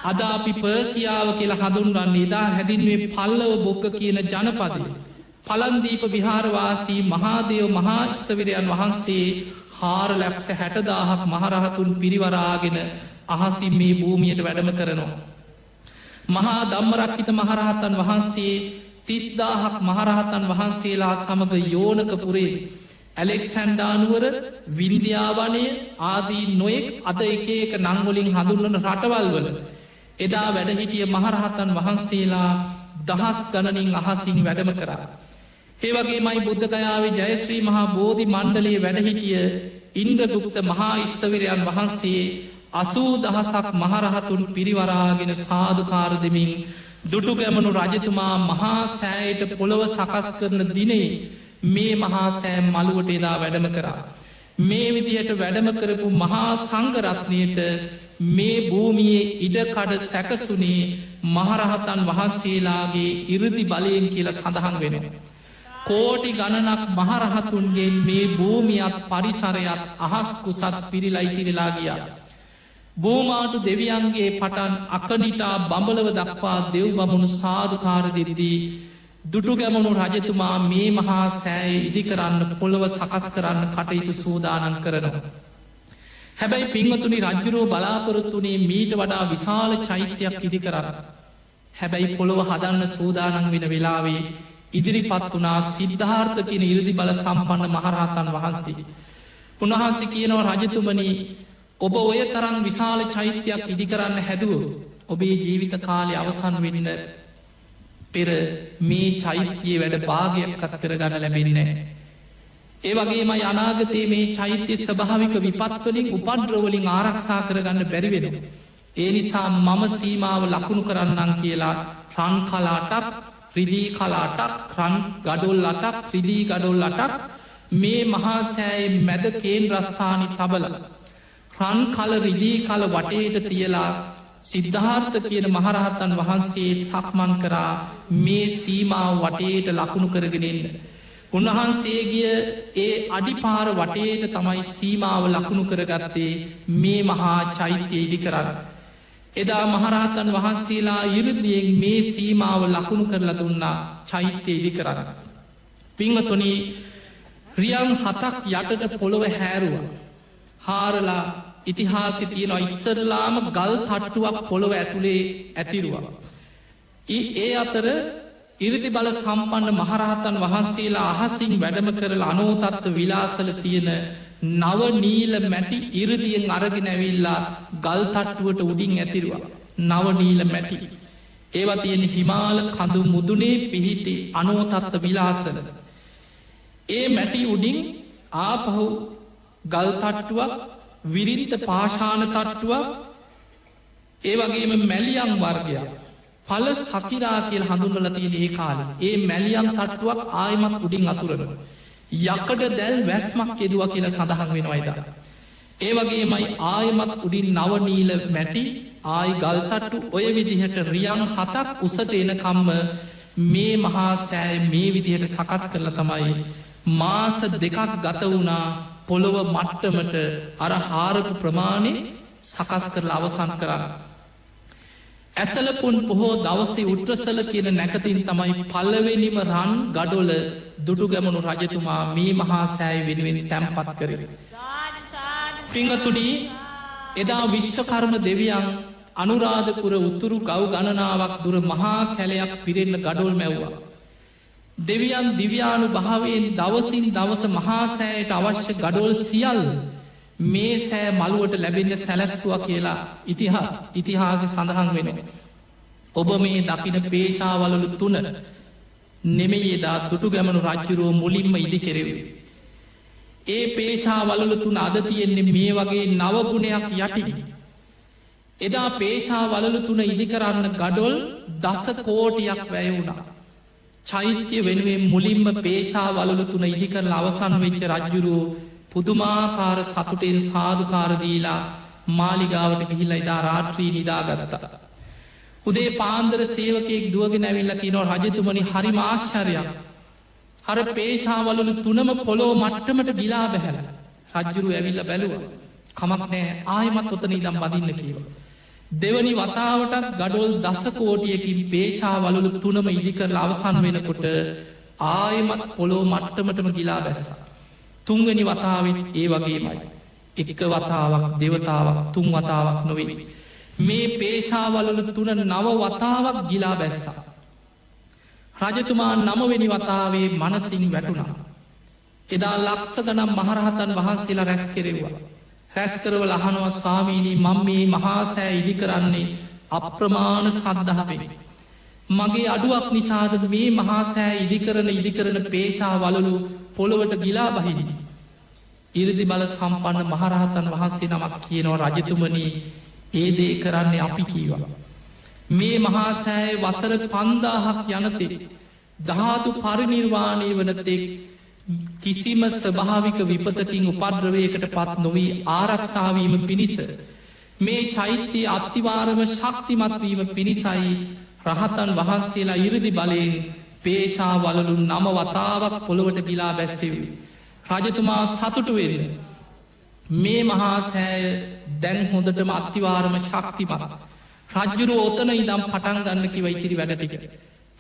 අද අපි පර්සියාව කියලා හඳුන්රන්නේ එදා හැදින්වේ පල්ලව බොක්ක කියන ජනපදය. පලන්දීප විහාරවාසී මහාදයව මහාස්ථවිරයන් වහන්සේ හාරලැක්ස හැටදාහක් මහරහතුන් පිරිවරාගෙන අහසින් මේ භූමියයට වැඩම කරනවා. මහා දම්මරක්කිත මහරහතන් වහන්සේ තිස්දාහක් මහරහතන් වහන්සේලා සමඟ යෝනකපුරේ ඇලෙක්සැන්ඩානුවර වින්දියාවනය ආදී නොයෙක් අද එක එක නංගොලින් හඳුන්වන රටවල් වල එදා වැඩහිටිය මහරහතන් වහන්සේලා දහස් ගණනින් අහසින් වැඩම කරා. ඒවගේ මයි බුද්ධකයාවේ ජයශ්‍රී මහා බෝධි මණ්ඩලයේ වැඩහිටිය ඉන්ද්‍රගුප්ත මහා ස්ථවිරයන් වහන්සේ අසූ දහසක් මහරහතුන් පිරිවරාගෙන සාධකාර දෙමින් දුටු ගැමනු රජතුමා මහා සෑයට පොළොව සකස් කරන දිනේ මේ මහා සෑම් මළුවට එදා වැඩම කරා. මේ විදිහට වැඩම කරපු මහා සංගරත්නයට මේ භූමියේ ඉඩකඩ සැකසුනේ මහරහතන් වහන්සේලාගේ ඉරදි බලයෙන් කියල සඳහන් වෙන. කෝටි ගණනක් මහරහතුන්ගේ මේ භූමියත් පරිසරයත් අහස්කුසත් පිරිලයිතිරලා ගියා. බෝමාටු දෙවියන්ගේ පටන් අකනිටා බඹලව දක්වා දෙව් බමුණු සාධකාර දෙරිදී දුටු ගැමුණු රජතුමා මේ මහා සෑය ඉදි කරන්න පොළොව සකස් කරන්න කටයුතු සූදානන් කරනවා. හැබැයි පින්වතුනි රජ්ජුරෝ බලාපොරොත්තුනේ මීට වඩා විශාල චෛත්‍යයක් ඉදි කරන්න. හැබැයි පොළොව හදන්න සූදානන් වෙන වෙලාවේ ඉදිරිපත් වනා සිද්ධාර්ථ කියන ඉරදි බල සම්පන්න මහරහතන් වහන්සේ. උන්වහන්සේ කියනවා රජතුමනී ඔබ ඔය තරම් විශාල චෛත්‍යයක් ඉදිකරන්න හැදුව ඔබේ ජීවිත කාලය අවසන් වෙන්න පෙර මේ චෛත්‍යයේ වැඩ භාගයක්කත් කරගන්න ලැබෙන්නේ. ඒ වගේම අනාගතයේ මේ චෛත්‍ය ස්භාවික විපත්වලින් උපන්ද්‍රවලින් ආරක්ෂා කරගන්න බැරිවෙන. ඒ නිසා මම සීමාව ලකුණු කරන්නම් කියලා රන් කලාටක් රිදී කලාටක් රන් ගඩොල් අටක් රිදී ගඩොල් අටක් මේ මහාසෑයි මැද කේන් රස්ථානි තබල රන් කල රිදී කල වටේට තියලා සිද්ධාර්ථ කියන මහරහත්තන් වහන්සේ සක්මන් කරා මේ සීමාව වටේට ලකුණු කරගෙනෙන්න. උන්වහන්සේගිය ඒ අඩිපාර වටේට තමයි සීමාව ලකුණු කරගත්තේ මේ මහා චෛත්‍ය ඉදි කරන්න. එදා මහරහතන් වහන්සේලා ඉරදියෙන් මේ සීමාව ලකුණු කරලා දුන්නා චෛත්‍ය ඉදි කරන්න. පිංවතුනි රියන් හතක් යටට පොළොව හැරුව. හාරලා ඉතිහාසි තියෙන ඉස්සරලාම ගල් තට්ටුවක් පොළොව ඇතුළේ ඇතිරුවා. ඒ අතර ඉරිදි බල සම්පන්න මහරහතන් වහන්සේලා අහසින් වැඩම කරල අනෝතත්ව විලාසල තියෙන නව නීල මැටි ඉරදියෙන් අරගෙන ඇවිල්ලා ගල් තට්ටුවට උඩින් ඇතිරවා. නවනීල මැටි. ඒවා තියෙන හිමාල කඳු මුදුනේ පිහිටි අනුවතත්ත විලාසල. ඒ මැටි උඩින් ආපහු ගල්තට්ටුවක් විරින්ත පාශාන තට්ටුවක් ඒ වගේම මැලියම් වර්ගයක් පල සකිරා කියල් හඳුන්වල තියෙන ඒ කාල ඒ මැලියම් තට්ටුවක් ආයමත් උඩින් අතුරන. යකඩ දැල් වැස්මක් යෙදවා කියල සඳහන් වෙනවයිද. ඒ වගේමයි ආයමත් උඩින් නවනීල මැටි ආයි ගල්තට්ටු ඔය විදිහට රියන් හතක් උසට එනකම්ම මේ මහා සෑය මේ විදිහට සකස් කරල තමයි මාස දෙකක් ගත වුණා පොළොව මට්ටමට අර හාරපු ප්‍රමාණය සකස් කරලා අවසන් කරන්න. ඇසලපුන් පොහෝ දවසේ උට්‍රසල කියන නැකතින් තමයි පල්ලවෙනිම රන් ගඩොල දුඩු ගැමනු රජතුමා මේ මහා සෑයි වෙනුවෙන් තැම්පත් කරර. පිංහතුනී එදා විශ්වකර්ම දෙවියන් අනුරාධපුර උත්තුරු ගව් ගණනාවක් දුර මහා කැලයක් පිරෙන්න ගඩොල් මැව්වා. දෙවියන් දිව්‍යානු භාවයෙන් දවසින් දවස මහාසෑයට අවශ්‍ය ගඩොල් සියල් මේ සෑ මළුවට ලැබෙන්න සැලැස්තුව කියලා ඉතිහා ඉතිහාස සඳහන් වෙන. ඔබ මේ දකින පේශාවලලු තුන නෙමෙයේදා තුටු ගැමනු රජ්ජුරුව මුලින්ම ඉදි කෙරෙවේ. ඒ පේශාවලලු තුන අද තියෙන්නේ මේ වගේ නවගුණයක් යටිනි. එදා පේශාවලලු තුන ඉදිකරන්න ගඩොල් දස කෝටියක් වැය වුණා. චෛත්‍ය වෙනුවෙන් මුලින්ම පේශාවලලු තුන ඉදිකරල අවසන් වෙච්ච රජ්ජුරුව පුදුමාකාර සතුටෙන් සාධකාරදීලා මාලිගාවට ගිහිල්ල ඉදා රාත්‍රී නිදාගත්තා. උදේ පාන්දර සේවකෙක් දුවගෙන ඇවිල්ල කියනෝ රජතුමනි හරි මාශ්චරයක්. හර පේශාවලු තුනම පොලෝ මට්ටමට ගිලා බැහැල. රජ්ජුරු ඇවිල්ල බැලුව. කමක් නෑ ආයමත් ඔතන ඉදම් බදින්න කියව. දෙවනි වතාවටත් ගඩොල් දසකෝටියකින් පේශාවලු තුනම ඉදිකරල අවසන් වෙනකොට ආයමත් පොලෝ මට්ටමටම ගිලා බැස්සා. තුන්ගනි වතාවෙන් ඒ වගේමයි. එක වතාවක් දෙවතාවක් තුන් වතාවක් නොවෙන. මේ පේශාවලු තුන නව වතාවක් ගිලා බැස්සා. රජතුමා නමවෙනි වතාවේ මනසින් වැටුණා. එදා ලක්ස ගනම් මහරහතන් වහන්සේලා රැස් කෙරෙවා. රැස්කරවල අහනුව ස්වාමීණී මං මේ මහාසෑ ඉදි කරන්නේ අප්‍රමාණ සද්ධහපෙන. මගේ අඩුවක් නිසාද මේ මහාසෑ ඉදිකරන ඉදිකරන පේශා වලලු පොළොවට ගිලා බහිනි. ඉරදි බල සම්පන්න මහරහතන් වහන්සේ නමක් කියනව රජතුමනී ඒ දේ කරන්නේ අපි කීවා. මේ මහාසෑය වසර පන්දාහක් යනතෙ ධාතු පරිනිර්වාණය වනතෙක් කිසිම ස්භාවික විපතකින් උපද්‍රවයකට පත් නොවී ආරක්ෂාවීම පිණිස මේ චෛත්‍යය අත්තිවාරම ශක්තිමත්වීම පිණිසයි රහතන් වහන්සේලා ඉරදි බලයෙන් පේශාවලලු නම වතාවක් පොළොවට ගිලා බැස්සෙවි. රජතුමා සතුටු වෙන්න. මේ මහාසෑය දැන් හොඳටම අත්තිවාරම ශක්තිමත්. රජ්ජුරු ඕතන ඉදම් පටන් ගන්න කිව ඉතිරි වැඩටික.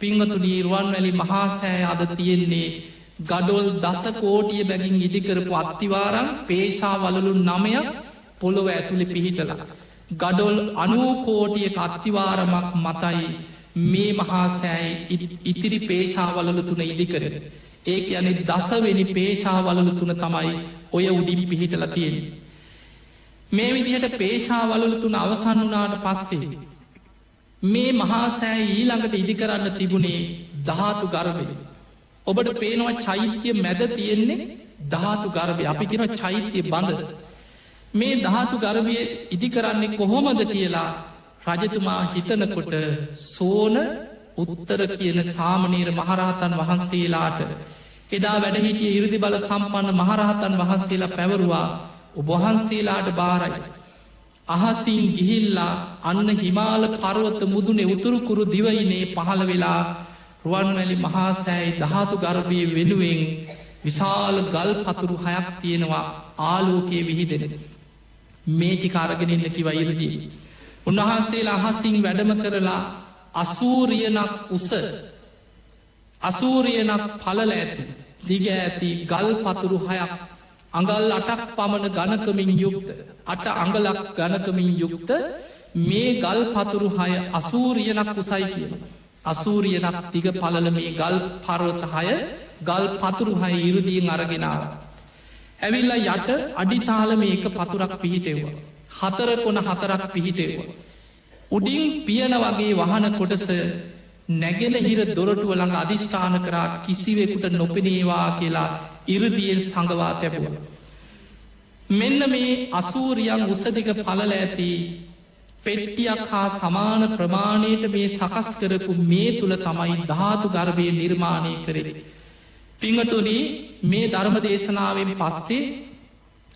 පිංහතු නීරුවන් වැලි මහාසෑය අද තියෙන්නේ ගඩොල් දස කෝටිය බැගින් ඉදිකරපු අත්තිවාරම් පේශාවලලු නමයක් පොළොව ඇතුළි පිහිටලා. ගඩොල් අනූකෝටිය කත්තිවාරමක් මතයි මේ මහාසෑයි ඉතිරි පේශාවලලු තුන ඉදිකර. ඒක යනෙ දසවෙනි පේශාවලලු තුන තමයි ඔය උඩින් පිහිටල තියෙන. මේ විදිහට පේශාවලලු තුන අවසන් වනාට පස්සේ. මේ මහාසෑ ඊළඟට ඉදිකරන්න තිබුණේ ධාතු ගර්භය. ඔබට පේනවා චෛත්‍යය මැද තියෙන්නේ ධාතු ගර්භය අපි කෙන චෛත්‍යය බඳ. මේ ධාතු ගර්භය ඉදිකරන්නේ කොහොමද කියලා රජතුමා හිතනකොට සෝන උත්තර කියන සාමනීර මහරහතන් වහන්සේලාට එදා වැඩහිටිය ඉරදි බල සම්පන්න මහරහතන් වහන්සේලා පැවරුවා ඔබහන්සේලාට බාරයි. අහසින් ගිහිල්ලා අන්න හිමාල පරුවත මුදුනේ උතුරුකුරු දිවයිනේ පහළ වෙලා රුවන්වැලි මහාසෑයි දහතු ගර්භය වෙනුවෙන් විශාල ගල් පතුරු හයක් තියෙනවා ආලෝකයේ විහිදෙන. මේටි කාරගෙනන්න කිව ඉරදී. උන්වහන්සේලා අහසින් වැඩම කරලා අසූරියනක් උස අසූරියනක් පලල ඇති දිග ඇති ගල් පතුරු හයක් අඟල් අටක් පමණ ගණකමින් යුක්ත අට අඟලක් ගණකමින් යුක්ත මේ ගල් පතුරු හය අසූරියනක් උසයි කියන. අසූරියනක් තිග පලල මේ ගල් පරවත හය ගල් පතුරු හය ඉරුදියෙන් අරගෙනාව. ඇවිල්ල යට අඩිතාල මේක පතුරක් පිහිටෙව්වා. හතර කොන හතරක් පිහිටෙව්වා. උඩින් පියන වගේ වහන කොටස නැගෙන හිර දොරටුව ළඟ අධිෂ්ඨාන කරා කිසිවෙකුට නොපෙනේවා කියලා ඉරදියෙන් සඟවා තැබුව. මෙන්න මේ අසූරියන් උසදික පලල ඇති පෙට්ටියක් හා සමාන ප්‍රමාණයට මේ සකස් කරපු මේ තුළ තමයි ධාතු ගර්භය නිර්මාණය කරේ. පිංහතුන මේ ධර්ම දේශනාවෙන් පස්සේ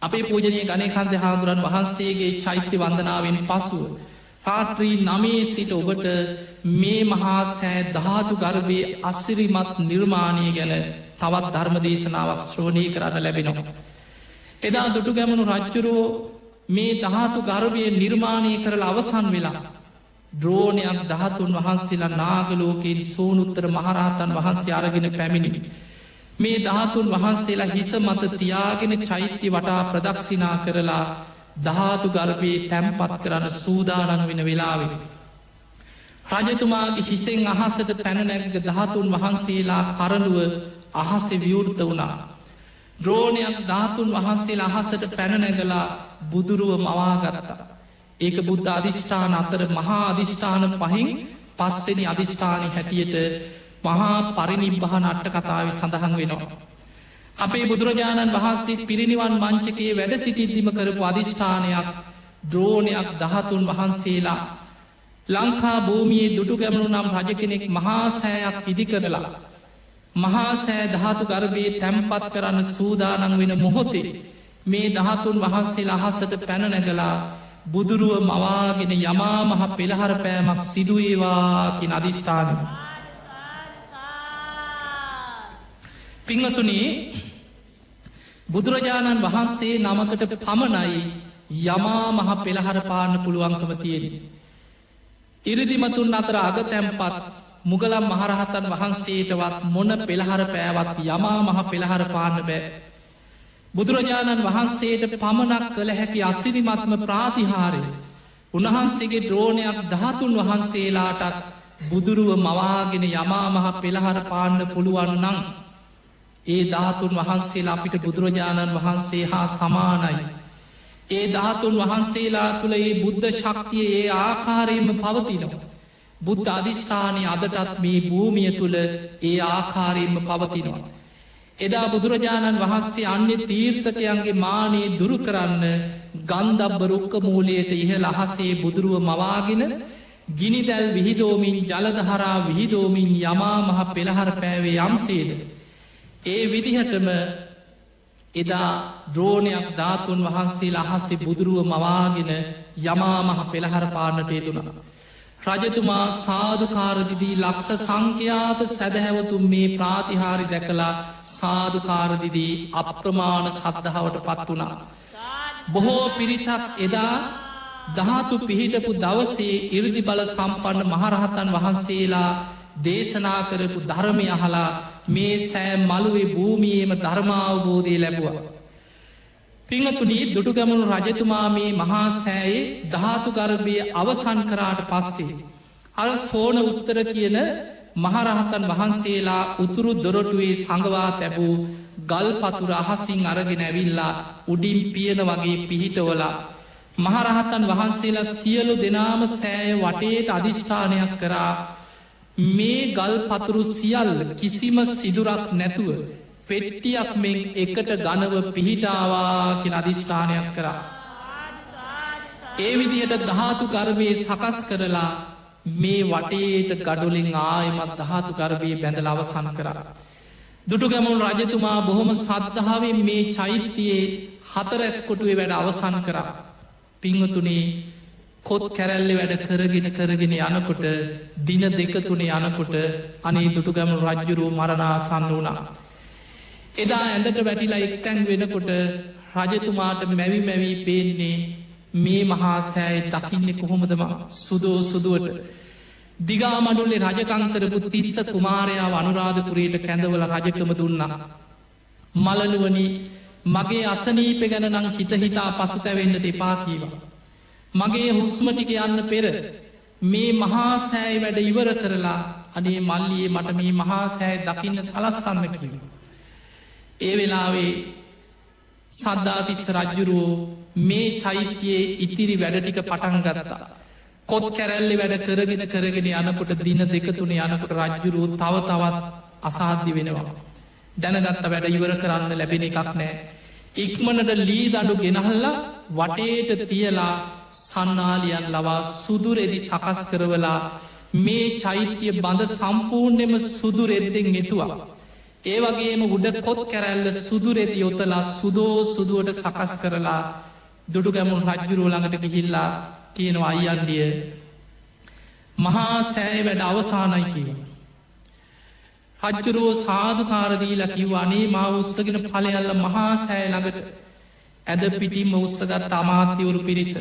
අපේ පූජනය ගණයකන්ත හාදුරන් වහන්සේගේ චෛත්‍ය වන්දනාවෙන් පසුව. පාත්‍රී නමේ සිට ඔබට මේ මහා සෑ ධාතු ගර්භය අස්සිරිමත් නිර්මාණය ගැන තවත් ධර්ම දේශනාවක් ශ්‍රෝණී කරන්න ලැබෙනවා. එදා දුටු ගැමනු රජ්ජුරෝ මේ දහතු ගර්භය නිර්මාණය කරල අවසන් වෙලා. ද්‍රෝණයක් දහතුන් වහන්සේලා නාගලෝකෙන් සෝනුත්තර මහරහතන් වහන්සේ අරගෙන පැමිණිනි. මේ දහතුන් වහන්සේලා හිස මත තියාගෙන චෛත්‍ය වටා ප්‍රදක්ෂිනා කරලා ධාතු ගර්භයේ තැම්පත් කරන්න සූදානන් වෙන වෙලාවෙන. රජතුමාගේ හිසෙන් අහසට පැනනැග දහතුන් වහන්සේලා කරනුව අහස විවෘත වුණා. ද්‍රෝණයක් ධාතුන් වහන්සේ අහසට පැනනැගලා බුදුරුව මවාගරතා. ඒක බුද්ධ අධිෂ්ඨාන අතර මහා අධිෂ්ඨාන පහින් පස්වෙනි අධිෂ්ඨානය හැටියට මහා පරිනිබ්බහන අට්ට කතාව සඳහන් වෙනවා. අපේ බුදුරජාණන් වහන්සේ පිරිනිවන් මංචකයේ වැඩ සිටිද්දිම කරපු අධිෂ්ඨානයක් ද්‍රෝණයක් දහතුන් වහන්සේලා ලංකා භූමියයේ දුටු ගැමණු නම් රජ කෙනෙක් මහාසෑයක් ඉදි කරලා. මහාසෑ ධාතු ගර්භයේ තැම්පත් කරන්න සූදානන් වෙන මොහොතේ මේ දහතුන් වහන්සේ අහසට පැනනැගලා බුදුරුව මවාගෙන යමා මහ පෙළහර පෑමක් සිදුවේවාකින් අධිෂ්ඨානය. පිංහතුනේ බුදුරජාණන් වහන්සේ නමකට පමණයි යමා මහ පෙළහර පාන්න පුළුවන්කම තියෙන. ඉරිදිමතුන් අතර අග තැම්පත් මුගලම් මහරහතන් වහන්සේටවත් මොන පෙළහර පෑවත් යමා මහ පෙළහර පාන්න බෑ. බුදුරජාණන් වහන්සේට පමණක් කළ හැකි අසිරිමත්ම ප්‍රාතිහාරය. උන්වහන්සේගේ ද්‍රෝණයක් දහතුන් වහන්සේලාටත් බුදුරුව මවාගෙන යමා මහ පෙළහර පාන්න පුළුවන් නං. ඒ ධාතුන් වහන්සේලා අපිට බුදුරජාණන් වහන්සේ හා සමානයි. ඒ ධාතුන් වහන්සේලා තුළ ඒ බුද්ධ ශක්තිය ඒ ආකාරයෙන්ම පවතිනවා. බුද්ධ අධිෂ්ඨානය අදටත් මේ භූමිය තුළ ඒ ආකාරයෙන්ම පවතිනවා. එදා බුදුරජාණන් වහන්සේ අන්‍ය තීර්ථකයන්ගේ මානයේ දුරු කරන්න ගන්දබ්බ රුක්ක මූලයට ඉහළ අහසේ බුදුරුව මවාගෙන ගිනිදැල් විහිදෝමින් ජලදහරා විහිදෝමින් යමා මහ පෙළහර පෑවේ යම්සේද. ඒ විදිහටම එදා ද්‍රෝණයක් ධාතුන් වහන්සේ අහස්සේ බුදුරුව මවාගෙන යමා මහ පෙළහර පාන්නට යෙදුනා. රජතුමා සාධකාරදිදී ලක්ෂ සංඛ්‍යාත සැදැහැවතුන් මේ ප්‍රාතිහාරි දැකලා සාධකාරදිදී අප්‍රමාණ සද්ධාවට පත් වනා. බොහෝ පිරිතක් එදා දහතු පිහිටපු දවසේ ඉරදි බල සම්පන්න මහරහතන් වහන්සේලා දේශනා කරපු ධර්මය අහලා මේ සෑ මළුවේ භූමියේම ධර්මාවබෝධය ලැබවා. පිංහතුනී දුටුගැමුණු රජතුමා මේ මහා සෑයේ ධාතු ගර්භය අවසන් කරාට පස්සේ. අර සෝන උත්තර කියන මහරහතන් වහන්සේලා උතුරු දොරටුවේ සඟවා තැබූ ගල් පතුර අහසින් අරගෙන ඇවිල්ලා උඩින් පියන වගේ පිහිටවලා. මහරහතන් වහන්සේලා සියලු දෙනාම සෑය වටේට අධිෂ්ඨානයක් කරා මේ ගල් පතුරු සියල් කිසිම සිදුරක් නැතුව පෙට්ටියක් මෙන් එකට ගනව පිහිටාවාකින අධිෂ්ඨානයක් කරා. ඒ විදිහට දහතු ගර්භයේ සකස් කරලා මේ වටේට ගඩුලින් ආයමත් දහතු ගර්භයේ බැඳල අවසන් කරා. දුටු ගැමුණු රජතුමා බොහොම සද්ධාවෙන් මේ චෛත්‍යයේ හතරැස් කොටුවේ වැඩ අවසන් කරා. පිංහතුනේ කොත් කැරැල්ලි වැඩ කරගෙන කරගෙන යනකොට දින දෙක තුනේ යනකොට අනේ දුටු ගැමුණු රජ්ජුරුව මරණාසන්න වුණා. එදා ඇඳට වැටිලා එක්තැන් වෙනකොට රජතුමාට මැවි මැවී පේන්නේ මේ මහා සෑය දකින්නේ කොහොමදම සුදෝ සුදුවට. දිගාමඩුල්ලේ රජකංකරපු තිස්ස කුමාරයා අනුරාධපුරයට කැඳවල රජකම දුන්නා. මලනුවනි මගේ අසනීප ගැන නං හිතහිතා පසුතැවෙන්නට එපා කීවා. මගේ හුස්මටික යන්න පෙර මේ මහාසෑයි වැඩ ඉවර කරලා අනේ මල්ලියේ මට මේ මහාසෑයි දකින්න සලස්සන්න කිවා. ඒ වෙලාවේ සද්ධාතිස්ස රජ්ජුරුවෝ මේ චෛත්‍යයේ ඉතිරි වැඩටික පටන් ගරතා. කොත් කැරැල්ලි වැඩ කරගෙන කරගෙන යනකොට දින දෙකතුන යනකොට රජ්ජුරුව තව තවත් අසාධ්‍ය වෙනවා. දැනගත්ත වැඩ ඉවර කරන්න ලැබෙන එකක් නෑ. ඉක්මනට ලී දඩු ගෙනහල්ලා වටේට තියලා සන්නාලියන් ලවා සුදුරෙදි සකස් කරවලා මේ චෛත්‍යය බඳ සම්පූර්ණයම සුදුරෙද්දෙන් එතුවා. ඒ වගේම උඩ කොත් කැරැල්ල සුදුරෙදි යොතලා සුදෝ සුදුවට සකස් කරලා දුඩු ගැමුන් රජ්ජුරුව ළඟට ගිහිල්ලා කියනවා අයියන්ඩිය මහා සෑය වැඩ අවසානයි කියව. රජ්ජුරුවෝ සාධකාරදීලා කිව් අනේ මා උත්සගෙන පලයල්ල මහා සෑ ළඟට ඇද පිටිම්ම උත්සගත් අමාත්‍යවරු පිරිස.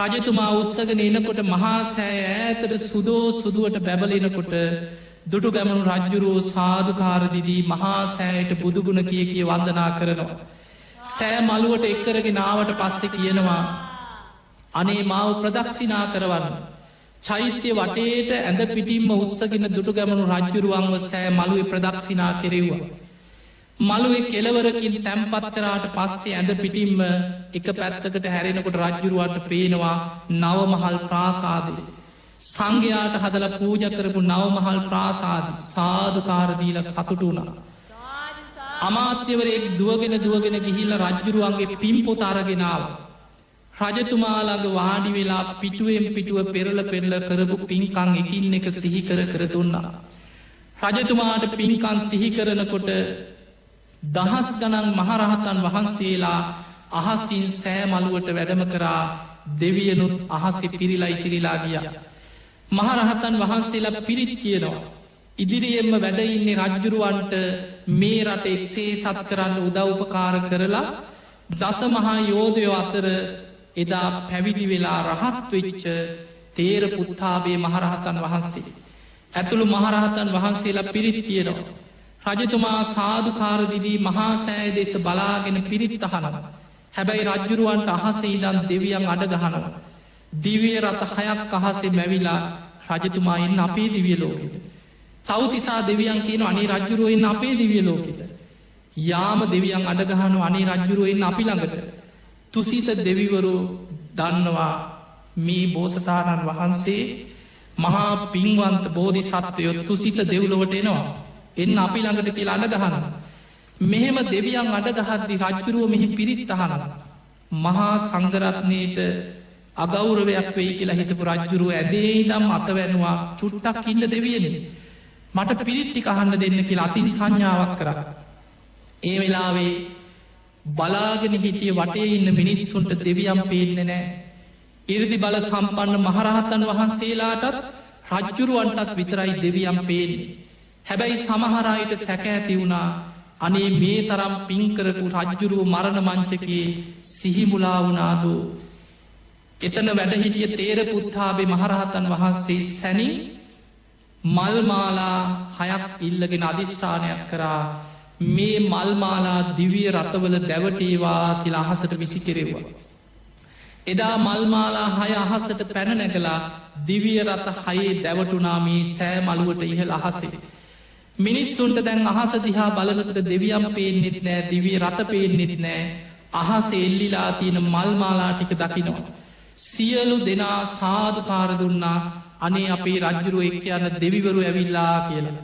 රජතුමා උත්සගෙන එනකොට මහා සෑ ඇතට සුදෝ සුදුවට බැබලෙනකොට දුටු ගැමනු රජ්ජුරුවෝ සාධකාරදිදී මහා සෑයට බුදුගුණ කිය කිය වන්දනා කරනවා. සෑ මළුවට එක්කරගෙන නාවට පස්සෙ කියනවා අනේ මාව ප්‍රදක්ෂිනා කරවන්න. චෛත්‍ය වටේට ඇඳ පිටිම්ම උත්සගෙන දුටු ගැමනු රජ්ජුරුවන්ව සෑ මළුවේ ප්‍රදක්ෂිනා කෙරෙව්වා. මළුවේ කෙලවරකින් තැම්පත් කරාට පස්සේ ඇඳ පිටිම්ම එක පැත්තකට හැරෙනකොට රජ්ජුරුවන්ට පේනවා නවමහල් ප්‍රාසාදය. සංඝයාට හදල පූජ කරපු නවමහල් ප්‍රාසාද සාධකාරදීල සතුට වුණා. අමාත්‍යවරයෙක් දුවගෙන දුවගෙන ගිහිල්ල රජ්ජුරුවන්ගේ පිම්පොත අරගෙනාව. රජතුමාලාග වාඩි වෙලා පිටුවෙන් පිටුව පෙරල පෙරල කරපු පින්කං එකින් එක සිහිකර කර දුන්නා. රජතුමාට පින්කන් සිහිකරනකොට දහස් ගනන් මහරහතන් වහන්සේලා අහසින් සෑමලුවට වැඩම කරා දෙවියනුත් අහසෙ පිරිලා ඉතිරිලා ගිය. මහරහතන් වහන්සේලා පිරිත් කියනවා. ඉදිරියෙන්ම වැඩඉන්නේ රජ්ජුරුවන්ට මේ රට එක්සේ සත් කරන්න උදව්පකාර කරලා දස මහා යෝධයෝ අතර එදා පැවිදි වෙලා රහත් වෙච්ච තේර පුත්තාබේ මහරහතන් වහන්සේ. ඇතුළු මහරහතන් වහන්සේලා පිරිත් කියනවා. රජතුමා සාධකාරදිදී මහාසෑය දෙස බලාගෙන පිරිත් අහනව. හැබැයි රජ්ජුරුවන්ට අහස ඉදන් දෙවියන් අඩගහනවා. දිවිය රත හයක් අහසේ මැවිලා රජතුමා එන්න අපේ දිවිය ලෝකෙට. තවතිසා දෙවියන් කියන අනේ රජ්ජුරුවෙන් අපේ දිවිය ලෝකෙට. යාම දෙවියන් අඩගහනු අනේ රජ්ජුරුවෙන් අපි ළඟට. තුසිත දෙවිවරු දන්නවා මේ බෝසතාණන් වහන්සේ මහා පින්වන්ත බෝධි සත්වයොත් තුසිත දෙව්ලොවට එනවා. එන්න අපි ළඟට කියලා අඩගහන. මෙහෙම දෙවියන් අඩගහද්දි රජ්ජුරුව මෙහි පිරිත් අහන. මහා සංගරත්නයට අගෞරවයක් වෙයි කියලා හිතපු රජ්ජුරුව ඇදේ දම් අතවැනවා චුට්ටක් ඉන්න දෙවියන. මට පිරිට්ටි අහන්න දෙන්න කියලා අතින් සංඥාවක් කර. ඒ වෙලාවේ බලාගෙන හිටිය වටේ ඉන්න මිනිස්සුන්ට දෙවියම් පේන්න නෑ. ඉරදි බල සම්පන්න මහරහතන් වහන්සේලාටත් රජ්ජුරුවන්ටත් විතරයි දෙවියම් පේන්නේ. හැබැයි සමහරයට සැක ඇති වුණා අනේ මේ තරම් පින්කරපු රජ්ජුරුව මරණ මංචකයේ සිහිමුලා වුණාදු. එතන වැඩහිටිය තේර පුත්තාබේ මහරහතන් වහන්සේ සැනින් මල්මාලා හයක් ඉල්ලගෙන අධිෂ්ඨානයක් කරා මේ මල්මාලා දිවිය රතවල දැවටේවා කියලා අහසට විසි කෙරෙවා. එදා මල්මාලා හය අහසට පැනනැගලා දිවිය රත හයේ දැවටුනාමී සෑ මළුවට ඉහළ අහසේ. මිනිස්සුන්ට දැන් අහස දිහා බලනකට දෙවියම් පේෙන්න්නෙත් නෑ දිවිය රත පේෙන්න්නෙත් නෑ අහස එල්ලිලා තියෙන මල්මාලාටික දකිනවා. සියලු දෙනා සාධකාර දුන්නා අනේ අපේ රජ්ජුරුව එක් යන්න දෙවිවරු ඇවිල්ලා කියලා.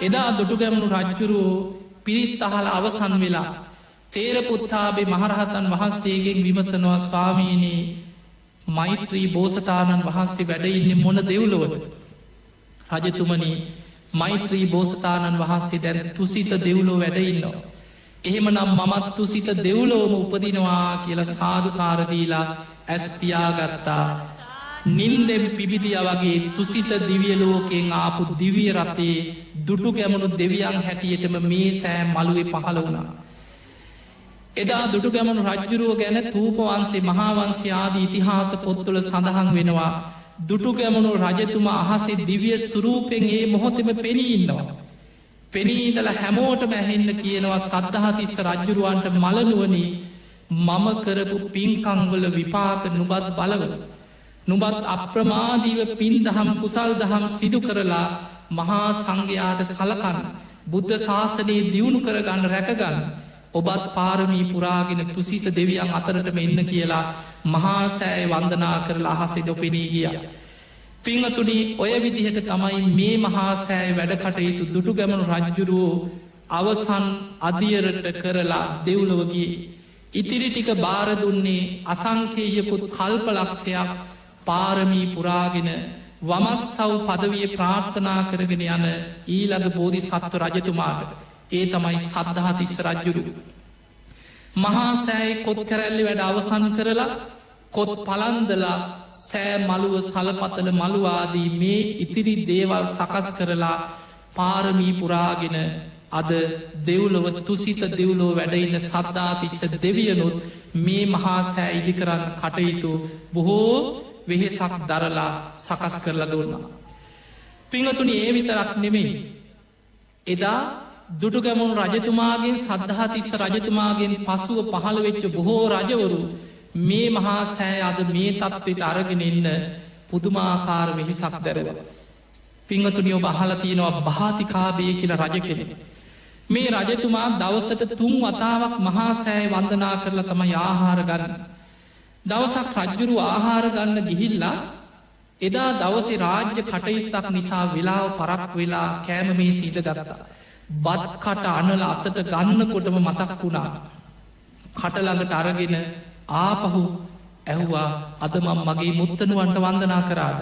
එදා දුටුගැමුණු රජ්ජුරුවෝ පිරිත් අහල අවසන් වෙලා තේරපුත්තාබේ මහරහතන් වහන්සේගෙන් විමසනවා ස්වාමීනී මෛත්‍රී බෝසතාණන් වහන්සේ වැඩඉන්න මොන දෙව්ලොවට. රජතුමනි මෛත්‍රී බෝසතාණන් වහන්සේ දැන තුසිත දෙව්ලෝ වැඩඉන්නවා. එහෙමනම් මමත් තුසිත දෙව්ලෝම උපදිනවා කියල සාධකාරදීලා ඇස්තියාගත්තා. නින්දෙම් පිබිදිය වගේ තුසිත දිවියලෝකෙන් ආපු දිවිය රතේ දුටු ගැමුණු දෙවියන් හැටියටම මේ සෑ මළුවේ පහළ වුණා. එදා දුටු ගැමනු රජ්ජුරුව ගැන තූපවන්සේ මහාවන්සේ ආදී ඉතිහාස පොත්තුල සඳහන් වෙනවා දුටු ගැමනු රජතුමා අහසේ දිවිය සුරූපෙන් ඒ මොහොතම පෙනීන්නවා. පෙනීදල හැමෝට මැහෙන්න කියනවා සද්ධහතිස්ස රජ්ජුරුවන්ට මලනුවනී මම කරපු පින්කංවල විපාක නුබත් බලව. නුබත් අප්‍රමාදීව පින් දහම් කුසල් දහම් සිදු කරලා මහා සංඝයාට සලකන්න බුද්ධ ශාසනයේ දියුණු කරගන්න රැකගන්න ඔබත් පාරමී පුරාගෙන තුසිත දෙවියන් අතරටම එන්න කියලා මහාසෑය වන්දනා කරලා අහසෙ දොපෙනී ගිය. පිංහතුනි ඔය විදිහට තමයි මේ මහාසෑය වැඩ කටයුතු දුටු ගැමනු රජ්ජුරුවෝ අවසන් අදියරට කරලා දෙව්ලවගේ. ඉතිරි ටික බාරදුන්නේ අසංකේයකුත් කල්පලක්ෂයක් පාරමී පුරාගෙන වමස් සව් පදවිය ප්‍රාර්ථනා කරගෙන යන ඊළඟ බෝධි සත්ව රජතුමාට ඒ තමයි සද්ධහතිස්ස රජ්ජුරු. මහාසෑයි කොත් කැරැල්ලි වැඩ අවසන් කරලා කොත් පලන්දලා සෑ මළුව සලපතල මළුවාදී මේ ඉතිරි දේවල් සකස් කරලා පාරමී පුරාගෙන අද දෙව්ලොව තුසිත දෙව්ලෝ වැඩඉන්න සද්ධාතිස්ට දෙවියනුත් මේ මහාසෑ ඉදි කරන්න කටයුතු බොහෝ වෙහෙසක් දරලා සකස් කරලා දුන්නා. පිංහතුනි ඒ විතරක් නෙමෙයි. එදා දුටුගැමුණු රජතුමාගේ සද්ධහතිස්ස රජතුමාගෙන් පසුව පහළ වෙච්ච බොහෝ රජවරු මේ මහා සෑ අද මේ තත්ත්වට අරගෙන එන්න පුදුමාකාර වෙහිසක් දැරව. පිංහතුනියෝ බහල තියෙනවා භාතිකාබය කියල රජ කෙනෙ. මේ රජතුමා දවසට තුන් වතාවක් මහා සෑය වන්දනා කරලා තම ආහාර ගන්න. දවසක් රජ්ජුරු ආහාර ගන්න ගිහිල්ලා එදා දවසේ රාජ්‍ය කටයුත්තක් නිසා වෙලාව පරක් වෙලා කෑම මේ සීට ගරතා. බත්කට අනල අතට ගන්නකොටම මතක් වුණා. කටළඟට අරගෙන ආපහු ඇහුවා අදමම් මගේ මුත්තනුවන්ට වන්දනා කරාද.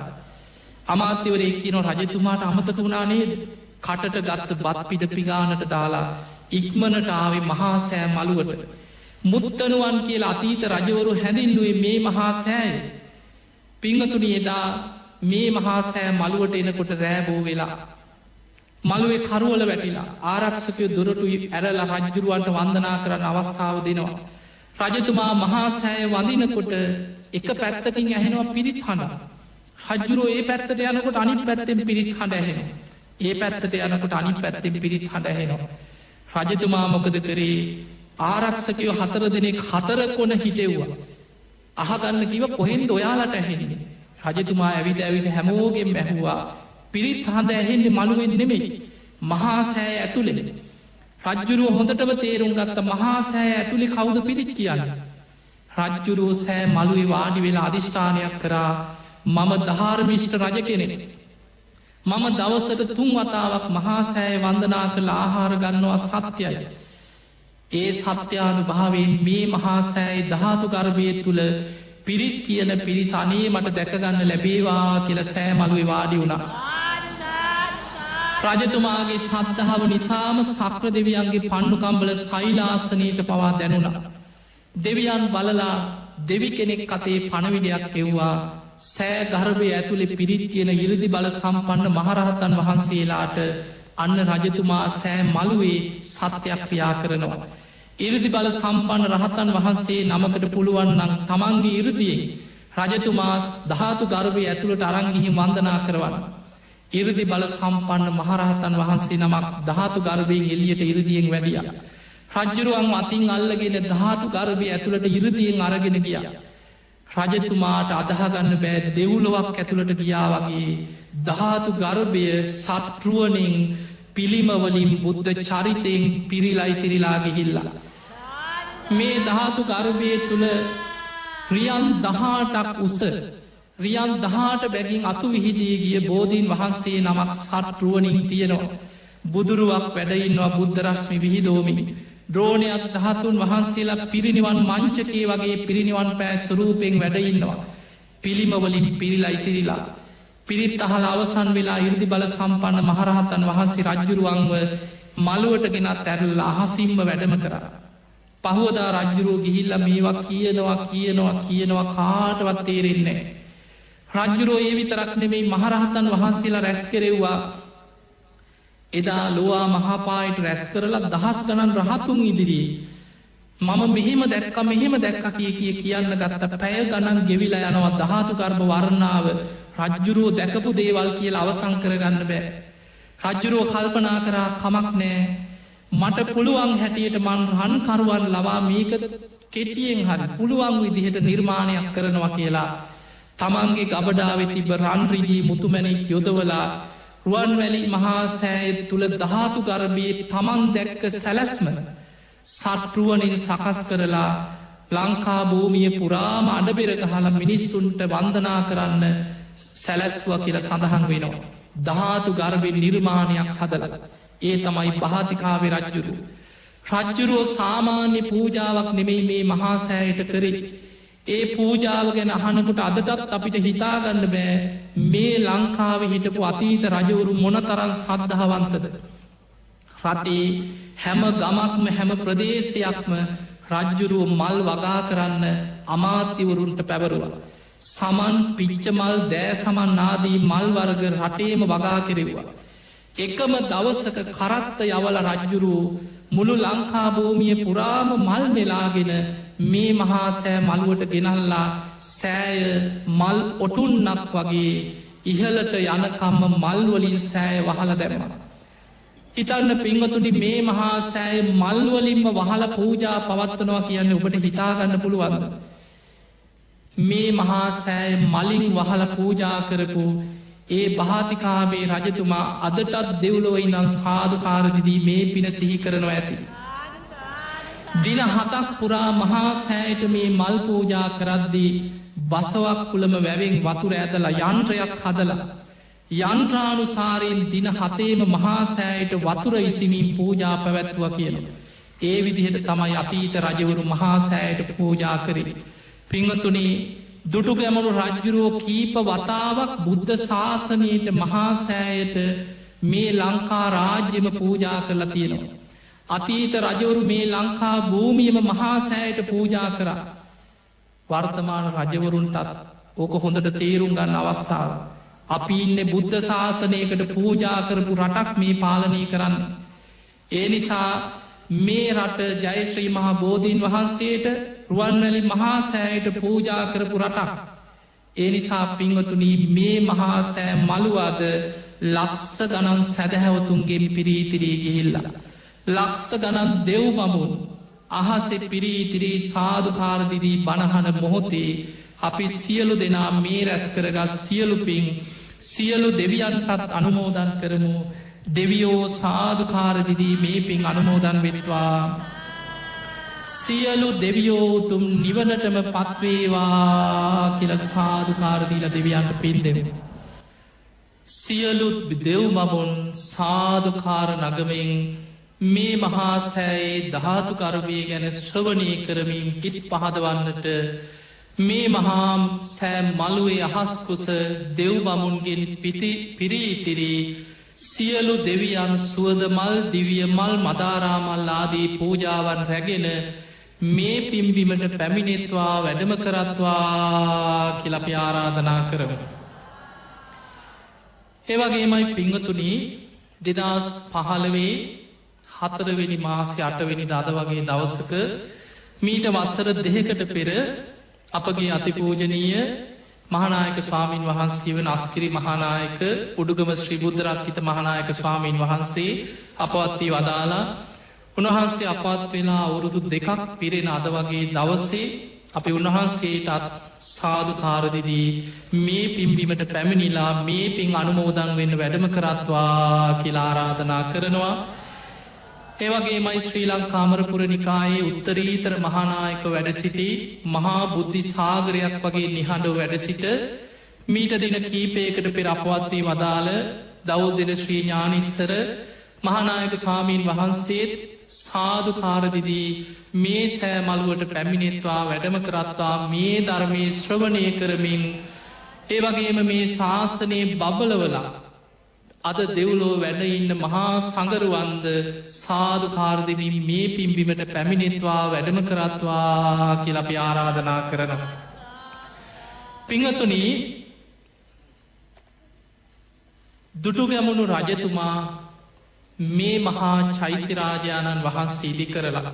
අමාත්‍යවරේ කියන රජතුමාට අමතක වුණා නේද කටට ගත්ත බත් පිඩ පිගානට දාලා ඉක්මනට ආවේ මහා සෑ මළුවට. මුත්තනුවන් කියලා අතීත රජවරු හැඳින්නුවේ මේ මහා සෑය. පිංහතුනි එදා මේ මහා සෑ මළුවට එනකොට රෑබෝ වෙලා මළුවේ කරුවල වැටිලා ආරක්ෂකය දුරටු ඇරලා රජ්ජුරුවන්ට වන්දනා කරන්න අවස්ථාව දෙනවා. රජතුමා මහාසෑය වඳනකොට එක පැත්තකින් ඇහෙනවා පිරිත් හඬ. රජ්ජුරුව ඒ පැත්තට යනකොට අනි පැත්තෙන් පිරිත් හඬ ඇහෙන. ඒ පැත්තට යනකොට අනි පැත්තෙන් පිරිත් හඬ ඇහෙනවා. රජතුමා මොකද කරේ ආරක්ෂකයෝ හතර දෙනෙක් හතර කොන හිටෙව්වා. අහගන්න කිව කොහෙන්ද ඔයාලට ඇහෙන්නේ. රජතුමා ඇවිද ඇවිද හැමෝගෙන් බැහවා පිරිත් හඳ ඇහෙන්නේ මළුවෙන් නෙමෙයි මහාසෑ ඇතුළෙන රජ්ජුරුව හොඳටම තේරුම් ගත්ත මහාසෑ ඇතුළි කවුද පිරිත් කියන්න? රජ්ජුරුව සෑ මළුවේ වාඩි වෙලා අධිෂ්ඨානයක් කරා මම ධාර්මිෂ්ට රජ කෙනෙන මම දවසට තුන් වතාවක් මහාසෑය වන්දනා කළ ආහාර ගන්නවා සත්‍යයි. ඒ සත්‍යානු භාවෙන් මේ මහාසෑයි ධාතු ගර්භය තුළ පිරිත් කියන පිරිසනේ මට දැකගන්න ලැබේවා කියල සෑ මළුවේ වාඩි වුණා. රජතුමාගේ සද්ධාව නිසාම සක්‍ර දෙවියන්ගේ පණ්ඩුකම්බල සයිලාස්ථනයට පවා දැනුණා. දෙවියන් බලලා දෙවි කෙනෙක් අතේ පණවිඩයක් එව්වා සෑ ගර්භය ඇතුළෙ පිරිත් කියන ඉරදි බල සම්පන්න මහරහතන් වහන්සේලාට අන්න රජතුමා සෑ මළුවේ සත්‍යයක් ක්‍රියා කරනවා. ඉරදි බල සම්පන්න රහතන් වහන්සේ නමකට පුළුවන්නන් තමන්ගේ ඉරදියෙන් රජතුමාස් ධාතු ගර්භය ඇතුළට අරංගිහි වන්දනා කරවන්න. ඉරදි බල සම්පන්න මහරහතන් වහන්සේ නමක් ධාතු ගර්භයෙන් එලියට ඉරදියෙන් වැඩිය. රජ්ජුරුවන් අතින් අල්ලගෙන ධාතු ගර්භය ඇතුළට ඉරදියෙන් අරගෙන ගිය. රජතුමාට අදහගන්න බෑ දෙවුලොවක් ඇතුළට ගියා වගේ ධාතු ගර්භය සත්රුවනින් පිළිමවලින් බුද්ධ චරිතයෙන් පිරිලයි තිරිලා ගිහිල්ලා. මේ ධාතු ගර්භය තුළ රියන් දහාටක් උස රියන් දහාට බැගින් අතු විහිදී ගිය බෝධීන් වහන්සේ නමක් සටරුවනින් තියෙනවා. බුදුරුවක් වැඩඉන්නවා බුද්ධරශ්මි විහිදෝමිනි. ද්‍රෝණයක් දහතුන් වහන්සේලා පිරිනිවන් මංචකේ වගේ පිරිනිවන් පෑ ස්වරූපෙන් වැඩඉන්නවා. පිළිමවලින් පිරිලා ඉතිරිලා. පිරිත් අහල අවසන් වෙලා ඉරදි බල සම්පන්න මහරහතන් වහන්සේ රජ්ජුරුවන්ව මළුවට ගෙනත් ඇරල්ල අහසිම්ම වැඩම කර. පහුවදා රජ්ජුරුව ගිහිල්ල මේවා කියනවා කියනවා කියනවා කාටවත් තේරෙන්නේ. රජ්ජුරෝ ඒ විතරක් නෙමෙයි මහරහතන් වහන්සේලා රැස් කෙරෙව්වා. එදා ලොවා මහාපායට රැස් කරලා දහස් ගණන් රහතුන් ඉදිරියේ. මම මෙහෙම දැක්ක මෙහෙම දැක්ක කිය කිය කියන්න ගත්තට පැය ගණන් ගෙවිලා යනවා දහතු කර්ම වරණාව. රජ්ජුරුවෝ දැකපු දේවල් කියලා අවසං කරගන්න බෑ. රජ්ජුරුවෝ කල්පනා කරා කමක් නෑ. මට පුළුවන් හැටියට මන් රන්කරුවන් ලවා මේක කෙටියෙන් හරි පුළුවන් විදිහට නිර්මාණයක් කරනවා කියලා. තමන්ගේ ගබඩාවෙ තිබ රන්රිජී මුතුමැනෙක් යොදවලා රුවන්වැලි මහාසෑය තුළ දහතු ගරබයේ තමන් දැක්ක සැලැස්ම සට්ටුවනින් සකස් කරලා ලංකා භූමිය පුරාම අඩබෙරක හලා මිනිස්සුන්ට වන්දනා කරන්න සැලැස්ව කියල සඳහන් වෙනවා. ධාතු ගර්භෙන් නිර්මාණයක් හදල. ඒ තමයි පහතිකාවේ රජ්ජුරු. රජ්ජුරුවෝ සාමාන්‍ය පූජාවක් නෙමෙයි මේ මහාසෑයට කරේ. ඒ පූජාව ගැන අහනකොට අදටත් අපිට හිතාගන්න බෑ මේ ලංකාව හිටපු අතීත රජවරු මොනතරන් සද්ධහවන්තද. රටේ හැම ගමක්ම හැම ප්‍රදේශයක්ම රජ්ජුරුව මල් වගා කරන්න අමාත්‍යවරුන්ට පැවරුවා. සමන් පිච්චමල් දෑ සමන් නාදී මල්වර්ග රටේම වගා කෙරෙවා. එකම දවසක කරත්ත යවල රජ්ජුරුවූ මුළු ලංකාභූමිය පුරාම මල් නෙලාගෙන මේ මහා සෑ මළුවට ගෙනල්ලා සෑය මල් ඔටුන්නක් වගේ ඉහලට යනකම්ම මල්වලින් සෑය වහල දැරවා. හිතන්න පින්වතුනි මේ මහා සෑය මල්වලින්ම වහල පූජා පවත්වනවා කියන්න ඔබට හිතාගන්න පුළුවන්ද. මේ මහා සෑය මලින් වහල පූජා කරපු ඒ භාතිකාවේ රජතුමා අදටත් දෙව්ලොව ඉනම් සාධකාරදිදී මේ පින සිහි කරනවා ඇති. දින හතක් පුරා මහා සෑයට මේ මල් පූජා කරද්දී බසවක් කුළම වැවෙන් වතුර ඇදලා යන්ත්‍රයක් හදලා. යන්ත්‍රානුසාරයෙන් දින හතේම මහාසෑයට වතුර ඉසිමින් පූජා පැවැත්තුව කියන. ඒ විදිහට තමයි අතීත රජවරු මහාසෑයට පූජා කරේ. පිංහතුනේ දුටු ගැමණු රජ්ජුරුවෝ කීප වතාවක් බුද්ධ ශාසනයට මහාසෑයට මේ ලංකා රාජ්‍යම පූජා කරලා තියෙනවා. අතීත රජවරු මේ ලංකා භූමියම මහාසෑයට පූජා කරා. වර්තමාන රජවරුන්ටත් ඕක හොඳට තේරුම් ගන්න අවස්ථාව. අපි ඉන්න බුද්ධ ශාසනයකට පූජා කරපු රටක් මේ පාලනය කරන්න. ඒ නිසා මේ රට ජයශ්‍රී මහා බෝධීන් වහන්සේට රුවන්වැලි මහාසෑයට පූජා කරපු රටක්. ඒ නිසා පිංවතුනී මේ මහාසෑ මළුවාද ලක්ස ගණන් සැදැහැවතුන්ගේ පිරීතිරී ගිහිල්ලා. ලක්ස්ස ගණන් දෙව් මමුන් අහසෙ පිරීතිරී සාධකාරදිදී බණහන මොහොතේ අපි සියලු දෙනා මේ රැස් කරගත් සියලුපින් සියලු දෙවියන්ටත් අනුමෝදන් කරමු දෙවියෝ සාධකාරදිදී මේ පින් අනුමෝදන් වෙනිවා සියලු දෙවියෝතුම් නිවනටම පත්වේවා කියල සාධකාරදීල දෙවියන්ට පින් දෙෙන. සියලුත් දෙව්මමුන් සාධකාර නගමෙන් මේ මහාසෑයේ ධාතුකරවය ගැන ශ්‍රවණය කරමින් හිත් පහදවන්නට මේ මහාම් සෑම් මළුවේ අහස්කුස දෙව්බමුන්ගෙන් පිති පිරීතිරී සියලු දෙවියන් සුවද මල් දිවිය මල් මදාරාමල් ආදී පූජාවන් රැගෙන මේ පිම්බිමට පැමිණෙත්වා වැඩම කරත්වා කියලපි ආරාධනා කරව. ඒවගේමයි පිංහතුනී දෙදස් පහළවේ හතරවෙනි මාසය අටවෙනි දද වගේ දවසක මීට වස්තර දෙහකට පෙර අපගේ අතිපූජනීය මහනායක ස්වාමීන් වහන්සේ වන අස්කිරි මහනායක උඩුගම ශ්‍රී බුද්ධරක්හිත මහනායක ස්වාමීන් වහන්සේ අපවත්වී වදාලා උන්වහන්සේ අපත් වෙලා අවුරුදු දෙකක් පිරෙන අද වගේ දවස්සේ අපි උන්වහන්සේටත් සාධකාරදිදී මේ පිම්බිමට පැමිණිලා මේ පින් අනුමෝදන් වෙන්න වැඩම කරත්වා කියලා ආරාධනා කරනවා. ඒවගේ මයි ශ්‍රී ලංකාමරපුර නිකායේ උත්තරීතර මහානායක වැඩසිටි මහා බුද්ධි සාගරයක් වගේ නිහඬ වැඩසිට මීට දින කීපයකට පෙර අපවත්වී වදාළ දවල් දෙන ශ්‍රී ඥානිස්තර මහනායක ස්වාමීන් වහන්සේත් සාධකාරදිදී මේ සෑමල්ුවට පැමිණෙත්වා වැඩම කරත්තා මේ ධර්මය ශ්‍රවණය කරමින් ඒවගේම මේ ශාස්තනයේ බබලවලා අද දෙව්ලෝ වැඩ ඉන්න මහා සඟරුවන්ද සාධකාරදිමින් මේ පිම්බිමට පැමිණෙත්වා වැඩම කරත්වා කියලපි ආරාධනා කරන. පිංහතුනී දුටුගැමුණු රජතුමා මේ මහා චෛත්‍යරාජාණන් වහන්සේ ඉදි කරලා.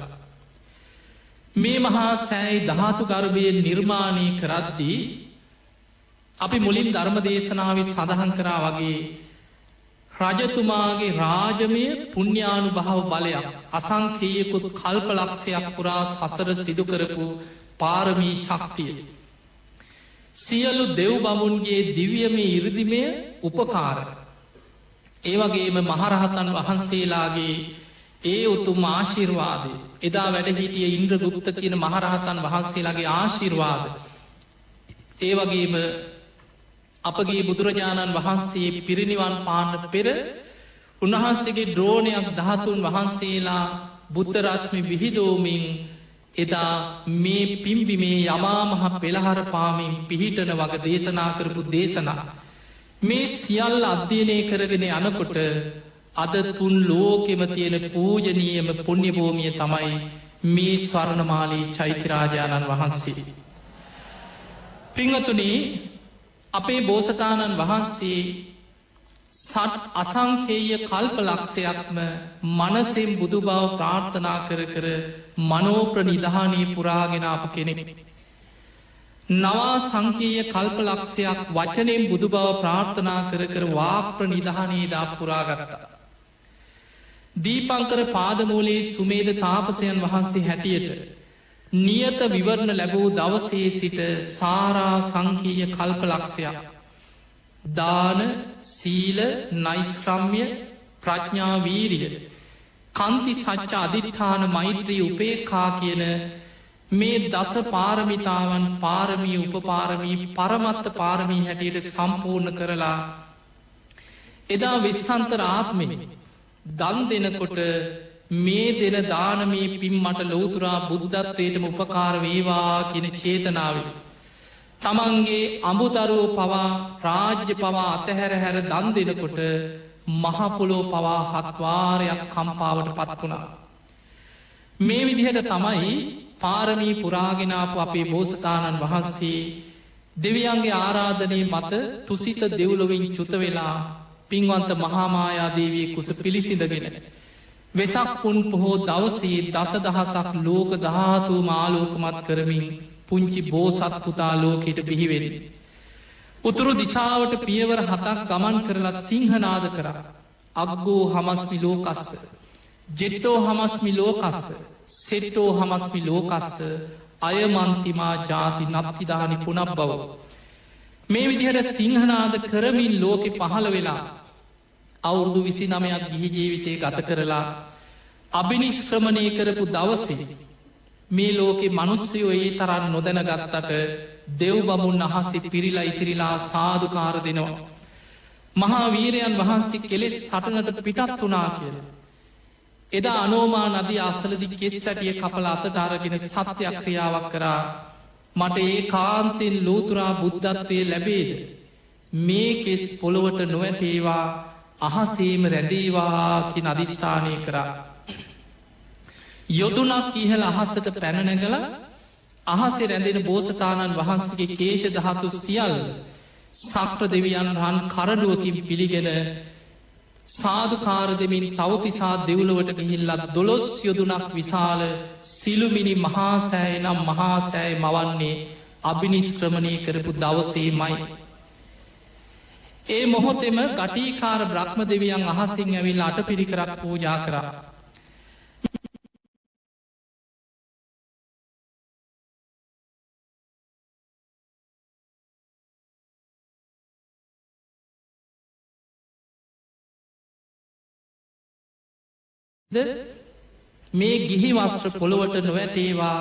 මේ මහා සෑයි ධාතු ගර්භයෙන් නිර්මාණය කරද්දී අපි මුලින් ධර්ම දේශනාව සඳහන් කරා වගේ රජතුමාගේ රාජමය පුුණ්‍යානු භාව බලයක් අසංකයකුත් කල්ප ලක්ෂයක් පුරා සසර සිදුකරපු පාරමී ශක්තිය. සියලු දෙව් බමුන්ගේ දිවියම ඉරදිමය උපකාර. ඒවගේම මහරහතන් වහන්සේලාගේ ඒ උතුම් ආශිර්වාදය එදා වැඩ හිටිය ඉන්ද්‍ර ගුප්ත කියන මහරහතන් වහන්සේලාගේ ආශිර්වාද ඒ වගේම අපගේ බුදුරජාණන් වහන්සේ පිරිනිවන් පාන්න පෙර උන්වහන්සේගේ ද්‍රෝණයක් දහතුන් වහන්සේලා බුද්ධරශ්මි විහිදෝමින් එදා මේ පිම්බිමේ යමාමහ පෙළහර පාමින් පිහිටන වග දේශනා කරපු දේශනා. මේ සියල්ල අධ්‍යයනය කරගෙන යනකොට අද තුන් ලෝකෙම තියෙන පූජනීයම පුුණ්‍යභූමිය තමයි මේ ස්වර්ණමාලී චෛත්‍යරාජාණන් වහන්සේ. පිංහතුනේ අපේ බෝසතාණන් වහන්සේ සට් අසංකේය කල්ප ලක්ෂයක්ම මනසෙන් බුදු බව ප්‍රාර්ථනා කර කර මනෝප්‍ර නිධානී පුරාගෙනාප කෙනෙක්. නවා සංකීය කල්ප ලක්ෂයක් වචනෙන් බුදු බව ප්‍රාර්ථනා කර කර වාප්‍ර නිධානීදා පුරාගත්තා. දීපංකර පාදමූලේ සුමේද තාපසයන් වහන්සේ හැටියට නියත විවරණ ලැබූ දවසේ සිට සාරා සංකීය කල්ප ලක්ෂයක්. දාන සීල නයිස්ක්‍රම්ය ප්‍රඥාවීරිය කන්ති සච්ච අධිට්ඨාන මෛත්‍රී උපේකා කියන මේ දස පාරමිතාවන් පාරමී උපපාරමී පරමත්ත පාරමී හැටියට සම්පූර්ණ කරලා එදා විස්සන්තර ආත්මෙන දන් දෙනකොට මේ දෙන දානමී පින් මට ලෝතුරා බුද්ධත්වයටම උපකාර වේවා කියන චේතනාවට තමන්ගේ අඹුදරුව පවා රාජ්‍ය පවා අතහැර හැර දන් දෙනකොට මහපොලෝ පවා හත්වාරයක් කම්පාවට පත් වුණා. මේ විදිහට තමයි පාරමී පුරාගෙනාපු අපේ බෝසතාණන් වහන්සේ දෙවියන්ගේ ආරාධනය මත තුසිත දෙව්ලොවින් චුත වෙලා පින්වන්ත මහාමායාදේවී කුස පිළිසිඳගෙන. වෙසක් පුන් පොහෝ දවසේ දස දහසක් ලෝක ධාතුූ මාලෝකමත් කරමින් පුංචි බෝසත් පුතා ලෝකෙට බිහිවෙරෙන. උතුරු දිසාවට පියවර හතක් ගමන් කරලා සිංහනාද කර අක්ගෝ හමස්මි ලෝකස්ස ජෙට්ටෝ හමස්මි ලෝකස්ස සෙට්ටෝ හමස්මි ලෝකස්ස අයමන්තිමා ජාති නත්තිදානි පුනක් බව. මේ විදිහට සිංහනාද කරමින් ලෝකෙ පහළ වෙලා අවුරුදු විසි නමයක් ගිහි ජීවිතය ගත කරලා අභිනිස්ක්‍රමණය කරපු දවසේ මේ ලෝකෙ මනුස්සයෝ ඒ තරන් නොදැනගත්තට දෙව් බමුන් අහස්සි පිරිලා ඉතිරිලා සාධකාර දෙනවා. මහා වීරයන් වහන්සේ කෙලෙස් සටනට පිටත් වනා කියල. එදා අනෝමා නදී අසලදි කෙස් සැටිය කපල අතට අරගෙන සත්‍යයක් ක්‍රියාවක් කරා මට ඒ කාන්තෙන් ලෝතුරා බුද්ධත්වය ලැබේද. මේ කෙස් පොළොවට නොවැතේවා අහසේම රැදේවා කි අධිෂ්ඨානය කරා. යොදුනක් ඉහල අහස්සට පැනනැගල අහසේ රැඳෙන බෝසතාණන් වහන්සගේ කේෂ දහතු සියල් සක්‍ර දෙවියන් රන් කරඩුවකින් පිළිගෙන සාධකාර දෙමින් තවතිසා දෙව්ලවට ගිහිල්ලත් දොළොස් යොදුනක් විශාල සිළුමිනි මහාසෑය නම් මහාසෑය මවන්නේ අභිනිස්ක්‍රමණය කරපු දවසේමයි. ඒ මොහොතෙම ගටීකාර බ්‍රහ්ම දෙවියන් අහසිං ඇවිල් අට පිරිකරක් පූජා කරා. මේ ගිහි වස්ත්‍ර පොළොවට නොවැටේවා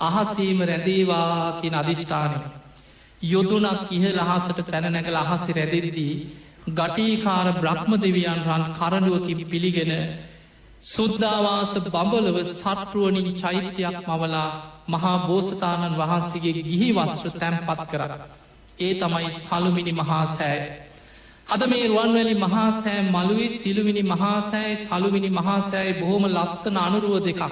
අහසීම රැදේවා කියෙන අධිෂ්ඨානය. යොදුනක් ඉහ ලහසට පැනනැගල අහසි රැදිරිදී ගටීකාර බ්‍රහ්ම දෙවියන් රන් කරඩුවකින් පිළිගෙන සුද්ධවාස බඹලව සටරුවනින් චෛත්‍යයක් මවලා මහා බෝසතාණන් වහන්සේගේ ගිහි වස්ත්‍ර තැන්පත් කර. ඒ තමයි සළුමිනි මහා සෑ අද මේ රුවන්වැලි මහාසෑ මළුවේ සිළුමිනි මහාසෑයි සළුමිනි මහාසෑයි බොහොම ලස්සන අනුරුව දෙකක්.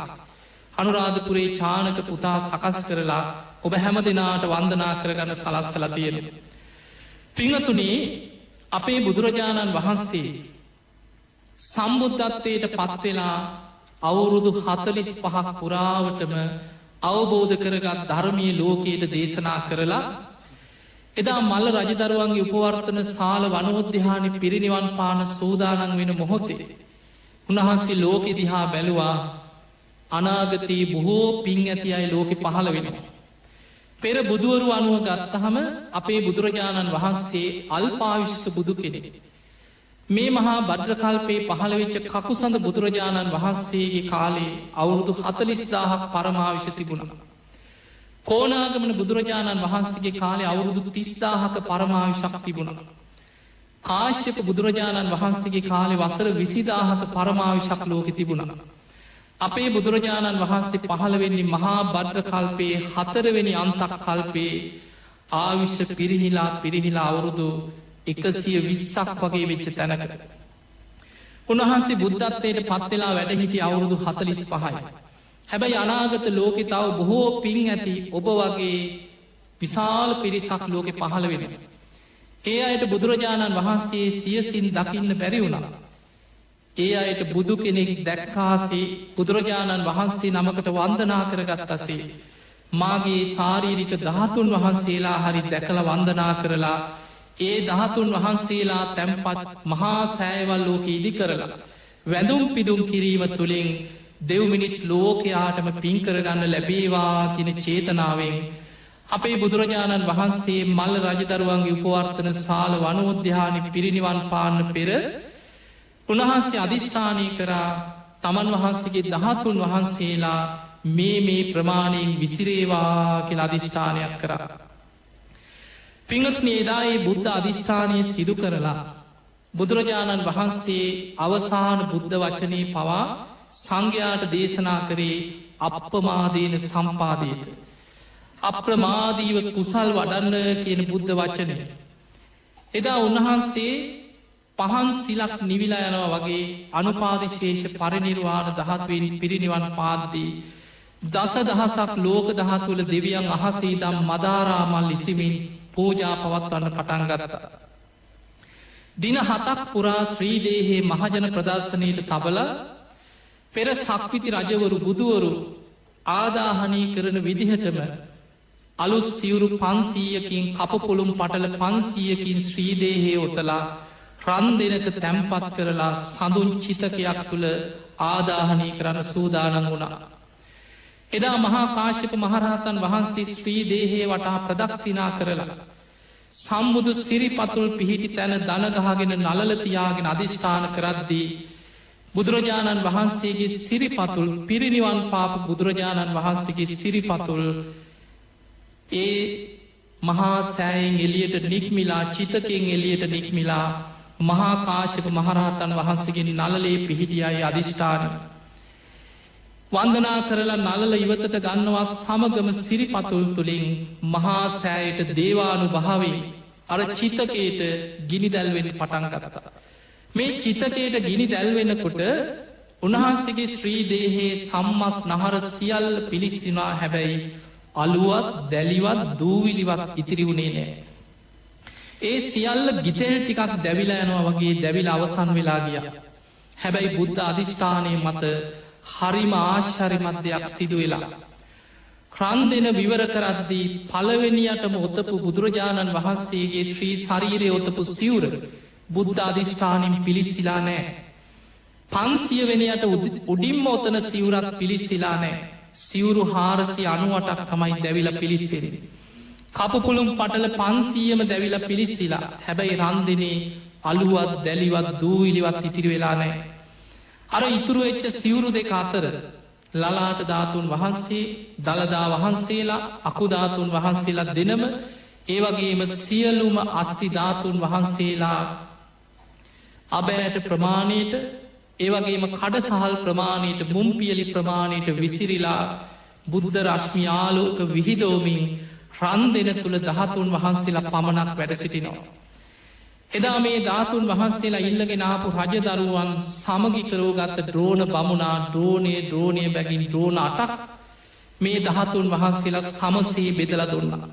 අනුරාධපුරේ චානක පුතා සකස් කරලා ඔබ හැම දෙනාට වන්දනා කරගන්න සලස් කළ තියෙන. පිංහතුනේ අපේ බුදුරජාණන් වහන්සේ සම්බුද්ධත්වයට පත්වෙලා අවුරුදු හතලිස් පහක් පුරාවටම අවබෝධ කරගත් ධර්මය ලෝකයට දේශනා කරලා එදා මල්ල රජදරුවන්ගේ උපවර්තන සාල වනෝද්‍යහානි පිරිනිවන් පාන සූදානන් වෙන මොහොතේ. උන්වහන්සේ ලෝකෙ දිහා බැලුවා අනාගතයේ බොහෝ පින් ඇති අයි ලෝකෙ පහළ වෙනවා. පෙර බුදුවරු අනුව ගත්තහම අපේ බුදුරජාණන් වහන්සේ අල්පාවිෂ්ක බුදු කෙනෙ. මේ මහා බද්‍රකල්පේ පහළවෙච්ච කකුසඳ බුදුරජාණන් වහන්සේගේ කාලේ අවුරුදු හතලිස්දාහක් පරමාවිශ තිබුණා. කෝනාගමන බුදුරජාණන් වහන්සේගේ කාලේ අවුරුදු තිස්දාහක පරමාවිශක් තිබුණා. කාශ්‍යප බුදුරජාණන් වහන්සේගේ කාලෙ වසර විසිදාහක පරමාවිශක් ලෝක තිබුණා. අපේ බුදුරජාණන් වහන්සේ පහළවෙන්නේ මහා බද්්‍ර කල්පයේ හතරවෙනි අන්තක් කල්පයේ ආවිශ්‍ය පිරිහිලා පිරිහිලා අවුරුදු එකසිය විස්සක් වගේ වෙච්ච තැනක. උන්වහන්සේ බුද්ධත්වයට පත්වෙලා වැඩහිටි අවුරුදු හතලිස් පහයි. හැබැයි අනාගත ලෝකෙ තව බොහෝ පින් ඇති ඔබ වගේ විශාල පිරිසක් ලෝකෙ පහළ වෙන. ඒ අයට බුදුරජාණන් වහන්සේ සියසින් දකින්න බැරි වුණා. ඒ අයට බුදු කෙනෙක් දැක්කාසේ බුදුරජාණන් වහන්සේ නමකට වන්දනා කරගත්තසේ. මාගේ ශාරීරික දහතුන් වහන්සේලා හරි දැකළ වන්දනා කරලා ඒ දහතුන් වහන්සේලා තැම්පත් මහා සෑවල් ලෝක ඉදි කරලා. වැඳුම් පිදුම් කිරීම තුළින් දෙව්මිනිස් ලෝකයාටම පින්කරගන්න ලැබේවා කියෙන චේතනාවෙන් අපේ බුදුරජාණන් වහන්සේ මල්ල රජදරුවන්ගේ උපවර්තන සාල වනෝද්‍යානි පිරිනිවන් පාන්න පෙර උන්වහන්සේ අධිෂ්ඨානය කරා තමන් වහන්සේගේ දහතුන් වහන්සේලා මේ මේ ප්‍රමාණයෙන් විසිරේවා කියල අධිෂ්ඨානයක් කරා. පිංහත් නේදායේ බුද්ධ අධිෂ්ඨානය සිදු කරලා බුදුරජාණන් වහන්සේ අවසාන බුද්ධ වචනය පවා සංඝයාට දේශනා කරේ අපපමාදයන සම්පාදයට. අප්‍රමාදීව කුසල් වඩන්න කියන බුද්ධ වචනය. එදා උන්වහන්සේ පහන් සිලක් නිවිලා යනවා වගේ අනුපාදිශේෂ පරිනිර්වාණ දහත්වෙන් පිරිනිවන් පාද්දී. දස දහසක් ලෝක දහතුළ දෙවියන් අහසීදම් මදාරාමල් ලිසිමින් පූජා පවත්වන්න පටන් ගත්තා. දින හතක් පුරා ශ්‍රීදේහේ මහජන ප්‍රදර්ශනයට තබල පෙර සක්විති රජවරු බුදුවරු ආදාහනී කරන විදිහටම අලුස් සිවුරු පන්සීයකින් කපපොළුම් පටල පන්සීයකින් ශ්‍රීදේහේ ඔතලා රන් දෙනක තැම්පත් කරලා සඳුන් චිතකයක් තුළ ආදාහනී කරන්න සූදානන් වුණා. එදා මහා කාශ්‍යප මහරහතන් වහන්සේ ස්ත්‍රී දේහේ වටා ප්‍රදක්ෂිනා කරලා. සම්බුදු සිරිපතුල් පිහිටි තැන දනගහගෙන නලතියාගෙන අධිෂ්ඨාන කරද්දී. බුදුරජාණන් වහන්සේගේ සිරිපතුල් පිරිනිවන් පාප බුදුරජාණන් වහන්සේගේ සිරිපතුල් ඒ මහා සෑයෙන් එලියට නික්මිලා චිතකෙන් එලියට නික්මිලා මහා කාශක මහරහතන් වහන්සේගෙන නලලේ පිහිටියයි අධිෂ්ඨාන. වන්දනා කරලා නලල ඉවතට ගන්නවා සමගම සිරිපතුල් තුළින් මහා සෑයට දේවානු භාවේ අර චිතකයට ගිනි දැල්වෙන් පටන් ගතතා. මේ චිතකයට ගිනි දැල්වෙනකොට උන්වහන්සේගේ ශ්‍රීදේහේ සම්මස් නහර සියල්ල පිළිස්සිනා හැබැයි අලුවත් දැලිවත් දූවිලිවත් ඉතිරි වුණේ නෑ. ඒ සියල්ල ගිතෙල් ටිකක් දැවිලා යනවා වගේ දැවිල අවසන් වෙලා ගිය. හැබැයි බුද්ධ අධිෂ්ඨානය මත හරිම ආශ්චරිමත් දෙයක් සිදු වෙලා. ක්‍රන් දෙන විවර කරද්දී පළවෙනියටම ඔතපු බුදුරජාණන් වහන්සේගේ ශ්‍රී ශරීරය ඔතපු සිවුර බුද්ධ අධිෂ්ඨානින් පිළිස්සිලා නෑ. පන්සිය වෙනයට උඩින්ම ඔතන සිවුරක් පිළිස්සිලා නෑ. සිවුරු හාරසි අනුවටක් තමයි දැවිල පිළිස්සෙරෙන. කපපුළුම් පටල පන්සීයම දැවිල පිළිස්සිලා හැබැයි රන්දිනේ අලුවත් දැලිවත් දූවිලිවත් ඉතිරි වෙලා නෑ. අර ඉතුරු එච්ච සිවුරු දෙක අතර ලලාට ධාතුන් වහන්සේ දළදා වහන්සේලා අකුධාතුන් වහන්සේලා දෙනම ඒවගේම සියලුම අස්තිධාතුන් වහන්සේලා අබෑට ප්‍රමාණයට ඒවගේම කඩ සහල් ප්‍රමාණයට මුම්පියලි ප්‍රමාණයට විසිරිලා බුද්ධ රශ්මියාලෝක විහිදෝමින් රන් දෙන තුළ දහතුන් වහන්සේලා පමණක් වැඩ සිටිනවා. එදා මේ ධාතුන් වහන්සේලා ඉල්ලගෙන ආපු රජදරුවන් සමගි කරෝගත්ත ද්‍රෝණ බමුණා ද්‍රෝණය ද්‍රෝණය බැගින් ද්‍රෝණ අටක් මේ දහතුන් වහන්සේලා සමසේ බෙදල දුන්නා.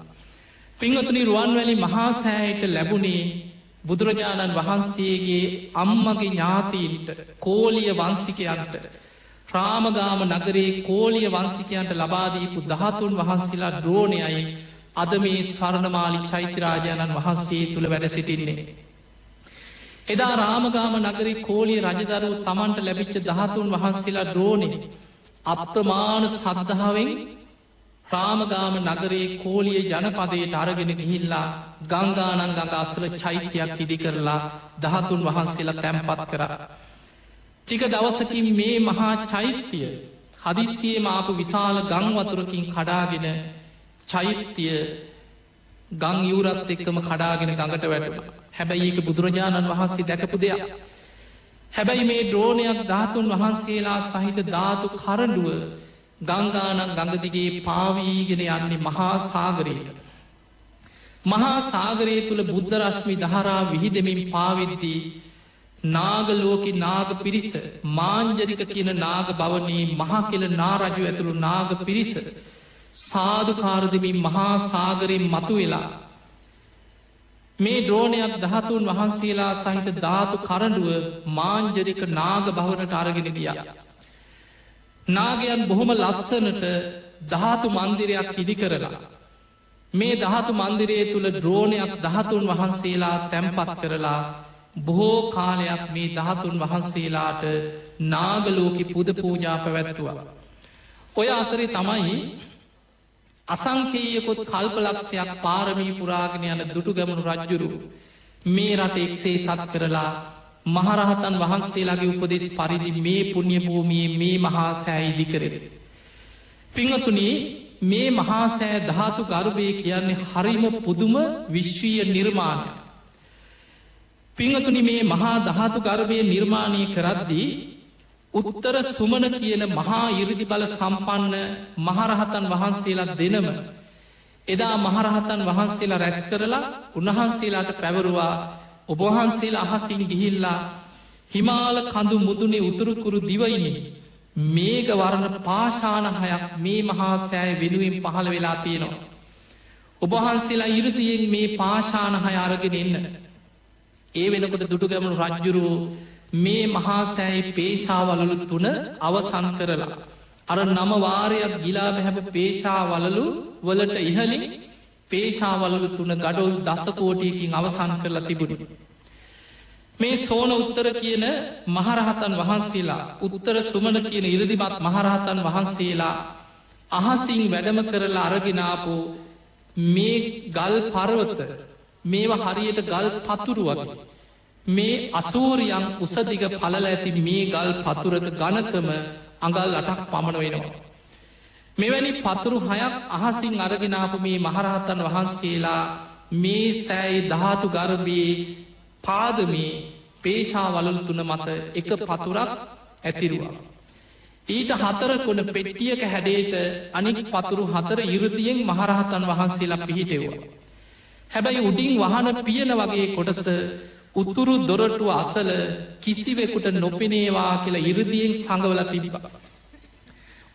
පිංහතුනි රුවන්වැලි මහාසෑයට ලැබුණේ බුදුරජාණන් වහන්සේගේ අම්මගේ ඥාතීන්ට කෝලිය වංසිකයන්ට ප්‍රාමගාම නගරේ කෝලිය වංස්තිකයන්ට ලබාදීපු දහතුන් වහන්සේලා ද්‍රෝණයයි අද මේ ස්වර්ණමාලික් චෛත්‍යරාජාණන් වහන්සේ තුළ වැඩ සිටින්නේ. එදා රාමගාම නගරි කෝලිය රජදරුව තමන්ට ලැබිච්ච දහතුන් වහන්සේලා ද්‍රෝණය අප්‍රමාණ සද්ධාවෙන් ප්‍රාමගාම නගරේ කෝලිය ජනපදයට අරගෙන ගිහිල්ලා ගංගානන් ගඟ අසල චෛත්‍යයක් ඉදි කරලා දහතුන් වහන්සේලා තැම්පත් කර. ටික දවසකින් මේ මහා චෛත්‍යය හදිස්සියේ මාපු විශාල ගංවතුරකින් කඩාගෙන චෛත්‍යය ගං යුරත් එක්කම කඩාගෙන ගඟට වැටම හැබැයි ඒක බුදුරජාණන් වහන්සේ දැකපු දෙයක්. හැබැයි මේ ද්‍රෝණයක් ධාතුන් වහන්සේලා සහිත ධාතු කරඩුව ගංගානක් ගඟදිගේ පාවීගෙන යන්නේ මහා සාගරයට. මහා සාගරය තුළ බුද්ධ රශ්මි දහරා විහිදමින් පාවිද්දී නාගලෝකි නාග පිරිස මාංජරික කියන නාග බවනී මහා කෙල නාරජු ඇතුළු නාග පිරිස සාධකාරදමින් මහා සාගරයෙන් මතු වෙලා මේ ද්‍රෝණයක් දහතුන් වහන්සේලා සහිත ධාතු කරඩුව මාංජරික නාග භවනට අරගෙන ගිය. නාගයන් බොහොම ලස්සනට ධාතු මන්දිරයක් ඉදි කරලා. මේ ධාතු මන්දිරයේ තුළ ද්‍රෝණයක් දහතුන් වහන්සේලා තැම්පත් කරලා බොහෝ කාලයක් මේ දහතුන් වහන්සේලාට නාගලෝකි පුද පූජා පැවැත්තුවා. ඔය අතරේ තමයි අසංකේයකොත් කල්පලක්ෂයක් පාරමී පුරාගෙන යන දුටු ගැමුණු රජ්ජුරු මේ රට එක්සේ සත් කරලා මහරහතන් වහන්සේලාගේ උපදෙස් පරිදි මේ පුුණ්්‍ය භූමියයේ මේ මහා සෑ ඉදි කරෙන. පිංහතුනී මේ මහාසෑ ධාතු ගර්භය කියන්නේ හරිම පුදුම විශ්වීය නිර්මාණය. පිංහතුනි මේ මහා ධාතු ගර්භය නිර්මාණය කරද්දී උත්තර සුමන කියන මහා ඉරදි බල සම්පන්න මහරහතන් වහන්සේලා දෙනම එදා මහරහතන් වහන්සේලා රැස් කරලා උන්වහන්සේලාට පැවරුවා ඔබහන්සේලා අහසින් ගිහිල්ලා හිමාල කඳු මුදුනේ උතුරුකුරු දිවයිනේ මේක වරණ පාශානහයක් මේ මහා සෑය වෙනුවෙන් පහළ වෙලා තියෙනවා. ඔබහන්සේලා ඉරදියෙන් මේ පාශානහය අරගෙන එන්න. ඒ වෙනකොට දුටුගැමුණු රජ්ජුරු මේ මහාසෑයි පේශාවලලු තුන අවසන් කරලා. අර නම වාරයක් ගිලා බැහැප පේශාවලලු වලට ඉහලින් පේශාවලලු තුන ගඩොල් දස්සකෝටියකින් අවසන් කරලා තිබුණි. මේ සෝන උත්තර කියන මහරහතන් වහන්සේලා උත්තර සුමන කියන ඉරදිමත් මහරහතන් වහන්සේලා අහසින් වැඩම කරලා අරගෙනාපු මේ ගල් පරවත මේවා හරියට ගල් පතුරු වගේ. මේ අසූරියන් උසදිග පලල ඇති මේ ගල් පතුරක ගණකම අඟල් අටක් පමණ වෙනවා. මෙවැනි පතුරු හයක් අහසින් අරගෙනාපු මේ මහරහතන් වහන්සේලා මේ සෑයි ධාතු ගර්භයේ පාදමේ පේශාවලල් තුන මත එක පතුරක් ඇතිරුවා. ඊට හතර කොන පෙට්ටියක හැඩේට අනික් පතුරු හතර ඉරදියෙන් මහරහතන් වහන්සේලා පිහිටෙව්වා. හැබැයි උඩින් වහන පියන වගේ කොටස උතුරු දොරටුව අසල කිසිවෙකුට නොපෙනේවා කියලා ඉරදියෙන් සඟවල තිබිබ.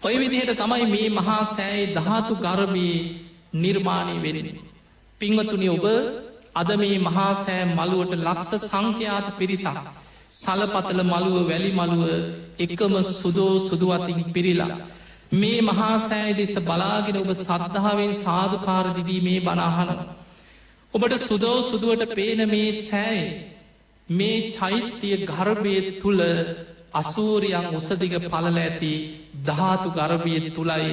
ඔය විදිහට තමයි මේ මහා සෑයි ධාතු ගරබී නිර්මාණය වෙරෙන. පිංවතුනි ඔබ අද මේ මහාසෑ මළුවට ලක්ෂ සංඛ්‍යාත පිරිසක් සලපතල මළුව වැලි මළුව එකම සුදෝ සුදුවතින් පිරිලා. මේ මහාසෑ දෙස බලාගෙන ඔබ සද්ධාවෙන් සාධකාරදිදී මේ බනාහන. ඔබට සුදෝ සුදුවට පේන මේ සෑයි මේ චෛත්‍යය ගර්භය තුළ අසූරියන් උසදිග පලල ඇති ධාතු ගර්භය තුළයි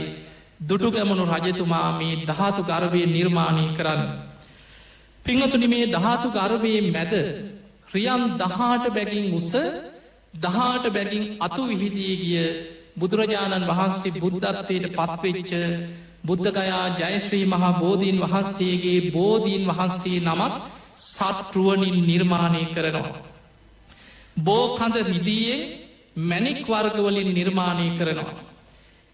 දුටුගැමුණු රජතුමා මේ ධාතු ගර්භය නිර්මාණය කරන්න. පිංහතුනි මේ ධාතු ගර්භයේ මැද ක්‍රියම් දහාට බැගින් උස දහාට බැගින් අතු විහිදී ගිය බුදුරජාණන් වහන්සේ බුද්ධත්වයට පත්වෙච්ච බුද්ධගයා ජයශ්‍රී මහා බෝධීන් වහන්සේගේ බෝධීන් වහන්සේ නමක් සත්රුවනින් නිර්මාණය කරනවා. බෝකඳ රිදියේ මැනික් වර්ගවලින් නිර්මාණය කරනවා.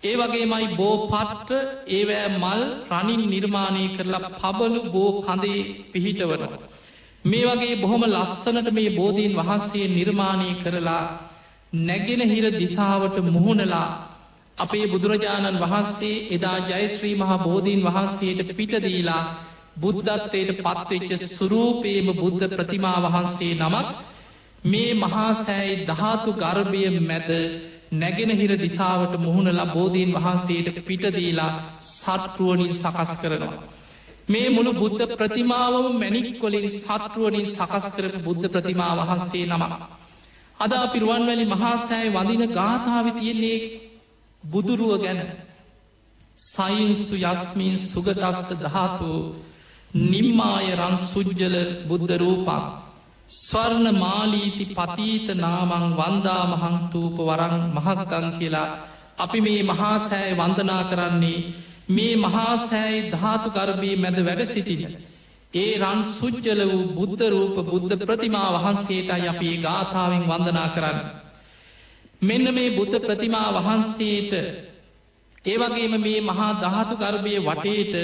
ඒ වගේ මයි බෝ පට්ට ඒවෑ මල් රනින් නිර්මාණය කරලා පබලු බෝ කඳේ පිහිටවනවා. මේ වගේ බොහොම ලස්සනට මේ බෝධීන් වහන්සේ නිර්මාණය කරලා නැගෙන හිර දිසාවට මුහුණලා අපේ බුදුරජාණන් වහන්සේ එදා ජයශ්‍රී මහා බෝධීන් වහන්සේට පිටදීලා බුද්ධත්වයට පත්වෙච්ච සුරූපේම බුද්ධ ප්‍රතිමා වහන්සේ නමක් මේ මහාසෑයි ධාතු ගර්භය මැද නැගෙනහිර දිසාවට මුහුණලා බෝධීන් වහන්සේට පිටදීලා සත්රුවනින් සකස් කරනවා. මේ මුළු බුද්ධ ප්‍රතිමාවම මැනික්කොලින් සත්රුවනින් සකස් කරපු බුද්ධ ප්‍රතිමා වහන්සේ නම. අද පිරුවන්වැලි මහාසෑයි වඳින ගාථාව තියෙන්නේ බුදුරුව ගැන. සයින්සු යස්මින් සුගදස්ත ධාතු නිම්මායරන් සුද්ජල බුද්ධ රූපක් ස්වර්ණ මාලීති පතීත නාමං වන්දාමහංතූප වරං මහක්කං කියලා අපි මේ මහාසෑය වන්දනා කරන්නේ මේ මහාසෑයි ධාතු ගර්භී මැද වැඩ සිටින. ඒ රන් සුද්ජල වූ බුද්ධ රූප බුද්ධ ප්‍රතිමා වහන්සේට අපි ගාථාවෙන් වන්දනා කරන්න. මෙන්න මේ බුද්ධ ප්‍රතිමා වහන්සේට ඒවගේම මේ මහා දහතු ගර්භය වටේට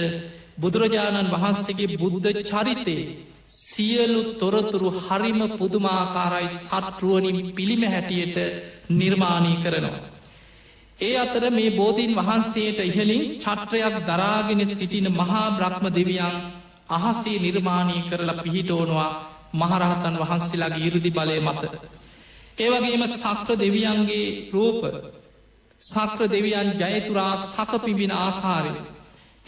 බුදුරජාණන් වහන්සේගේ බුද්ධ චරිතේ සියලු තොරතුරු හරිම පුදුමාකාරයි සටරුවනින් පිළිම හැටියට නිර්මාණී කරනවා. ඒ අතර මේ බෝධීන් වහන්සේට ඉහලින් චත්‍රයක් දරාගෙන සිටින මහා බ්‍රහ්ම දෙවියන් අහසේ නිර්මාණී කරලා පිහිටෝනවා මහරහතන් වහන්සේලාගේ ඉරුදි බලය මත. ඒවගේම සක්‍ර දෙවියන්ගේ රූප සක්‍ර දෙවියන් ජයතුරා සකපිබින ආකාරය.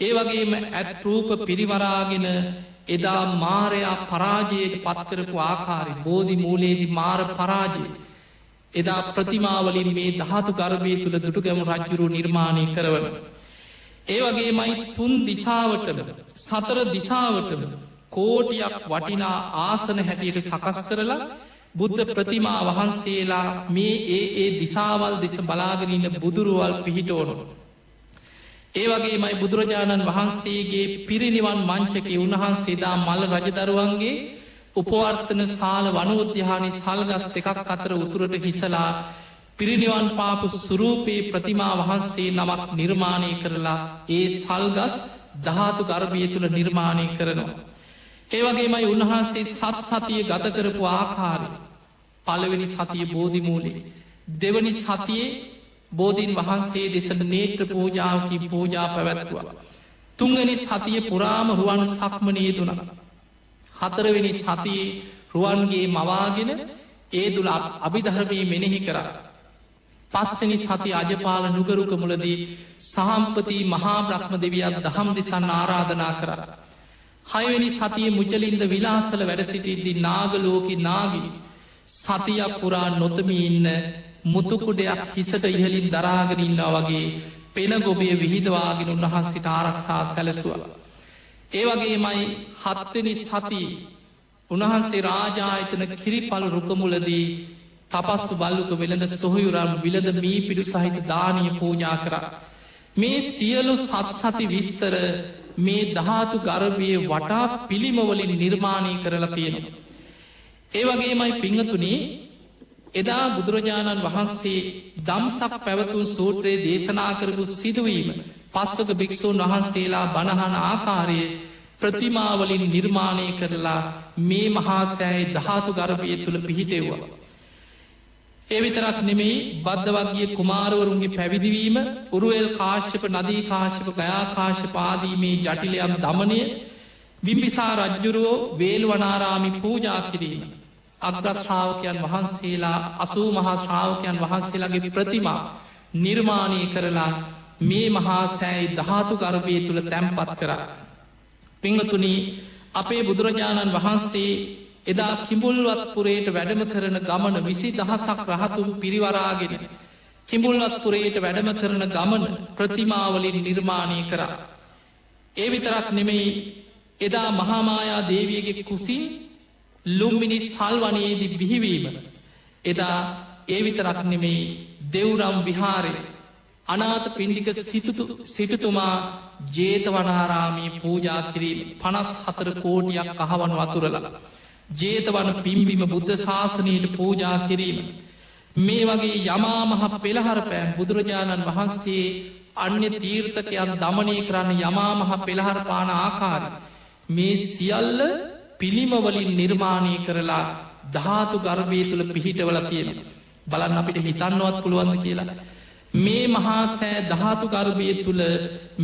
ඒ වගේම ඇත් රූප පිරිවරාගෙන එදා මාරයා පරාජයට පත්කරපු ආකාරි බෝධි මූලේදි මාර පරාජය. එදා ප්‍රතිමාවලින් මේ දහතු ගර්භය තුළ දුටුගැම රජ්ජුරු නිර්මාණය කරවන. ඒ වගේ මයි තුන් දිසාවටම සතර දිසාවටම කෝටියක් වටිනා ආසන හැටියට සකස් කරලා බුද්ධ ප්‍රතිමා වහන්සේලා මේ ඒ ඒ දිසාවල් දෙස බලාගෙනන්න බුදුරුවල් පිහිටෝනු. ඒ වගේ මයි බුදුරජාණන් වහන්සේගේ පිරිනිවන් මංචක උන්වහන්සේදා මල්ල රජදරුවන්ගේ උපවර්තන සාල වනෝද්‍යානි සල්ගස් දෙකක් අතර උතුරට හිසලා පිරිනිවන් පාපු සුරූපයේ ප්‍රතිමා වහන්සේ නමක් නිර්මාණය කරලා ඒ සල්ගස් දහතු ගර්භය තුළ නිර්මාණය කරනවා. ඒවගේමයි උන්වහන්සේ සත් සතිය ගත කරපු ආකාරය පළවෙනි සතිය බෝධිමූලේ. දෙවනි සතියේ බෝධීන් වහන්සේ දෙසට නේත්‍ර පූජාවකි පූජා පැවැත්තුවා. තුංගනි සතිය පුරාම රුවන් සක්මනයේ දුන. හතරවෙනි සතියේ රුවන්ගේ මවාගෙන ඒ දුල අභිධර්මී මෙනෙහි කර. පස්සනි සති අජපාල නුගරුක මුලදී සහම්පති මහා බ්‍රහ්ම දෙවියන් දහම් දෙසන්න ආරාධනා කර. හයවැනි සතිය මුචලින්ද විලාසල වැඩසිටිද්දි නාගලෝකි නාගිනි. සතියක් පුරා නොතමි ඉන්න මුතුකුඩයක් හිසට ඉහලින් දරාගෙනන්නා වගේ පෙන ගොබේ විහිදවාගෙන උන්වහන්සිට ආරක්ෂා සැලසුව. ඒ වගේ මයි හත්වනි සති උන්වහන්සේ රාජායතන කිරිපලු රුකමුලදී තපස්සු බල්ලුක වෙළඳ සොහයුරම් විලද මී පිඩු සහිත දානය පූජා කර. මේ සියලු සත් සති විස්තර මේ දහතු ගරබය වටා පිළිමවලින් නිර්මාණය කරලා තියෙනවා. ඒවගේමයි පිංහතුනේ එදා බුදුරජාණන් වහන්සේ දම්සක් පැවතුන් සූත්‍රයේ දේශනා කරපු සිදුවීම පස්සක භික්‍ෂූන් වහන්සේලා බණහන ආකාරයේ ප්‍රතිමාවලින් නිර්මාණය කරලා මේ මහාසෑයි දහතු ගර්භය තුළ පිහිටෙව්වා. එවිතරක් නෙමෙයි බද්ධවගේ කුමාරවරුන්ගේ පැවිදිවීම උරුවල් කාශ්‍යප නදී කාශ්‍යප ගයාකාශ පාදීමේ ජටිලයම් දමනය බිම්බිසා රජ්ජුරුවෝ වේල්වනාරාමි පූජා කිරීම. අග්‍රශ්‍රාවකයන් වහන්සේලා අසූ මහා ශ්‍රාවකයන් වහන්සේලාගේ ප්‍රතිමා නිර්මාණය කරලා මේ මහාසෑයි දහතු ගර්භය තුළ තැම්පත් කර. පිංහතුනී අපේ බුදුරජාණන් වහන්සේ එදා කිඹුල්වත්පුරේට වැඩම කරන ගමන විසි දහසක් රහතුන් පිරිවරාගෙන කිඹුල්වත්පුරේට වැඩම කරන ගමන ප්‍රතිමාවලින් නිර්මාණය කරා. ඒ විතරක් නෙමෙයි එදා මහාමායා දේවියගේ කුසින් ලුම්මිනි සල්වනයේදි බිහිවීම. එදා ඒ විතරක් නෙමෙයි දෙව්රම් විහාරය අනාත පින්ඩික සිටතුමා ජේතවනාරාමී පූජා කිරීම පනස් හතර කෝටියක් කහවන් වතුරල. ජේතවන පිම්බිම බුද්ධ ශාසනයට පූජා කිරීම. මේ වගේ යමාමහ පෙළහරපෑන් බුදුරජාණන් වහන්සේ අන්‍ය තීර්ථකයන් දමනය කරන්න යමාමහ පෙළහරපාන ආකාර. මේ සියල්ල පිළිමවලින් නිර්මාණය කරලා ධාතු ගර්භය තුළ පිහිටවල තියෙන. බලන්න අපිට හිතන්නවත් පුළුවන්ද කියලා. මේ මහාසෑ ධාතු ගර්භය තුළ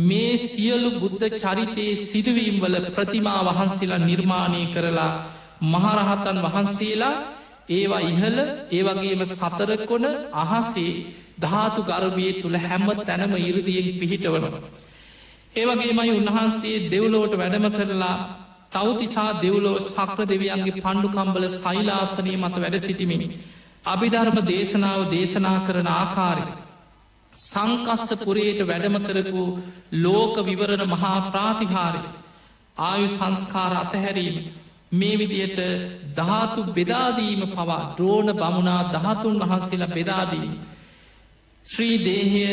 මේ සියලු බුද්ධ චරිතයේ සිදුවීම් වල ප්‍රතිමා වහන්සේලා නිර්මාණය කරලා මහරහතන් වහන්සේලා ඒවා ඉහල ඒවගේම සතරකොන අහසේ ධාතු ගර්භය තුළ හැම තැනම ඉරදියෙන් පිහිටවනවා. ඒවගේමයි උන්වහන්සේ දෙව්ලෝට වැඩම කරලා තවතිසා දෙව්ලෝ සක්‍ර දෙවියන්ගේ පණ්ඩුකම්බල සයිලාසනය මත වැඩ සිටිමිනි. අභිධර්ම දේශනාව දේශනා කරන ආකාරය. සංකස්ස පුරයට වැඩම කරපු ලෝක විවරණ මහා ප්‍රාතිහාරය ආයු සංස්කාර අතහැරීම මේ විදියට ධාතු බෙදාදීම පවා ද්‍රෝණ බමුණා දහතුන් වහන්සේලා බෙදාදීම. ශ්‍රී දේහය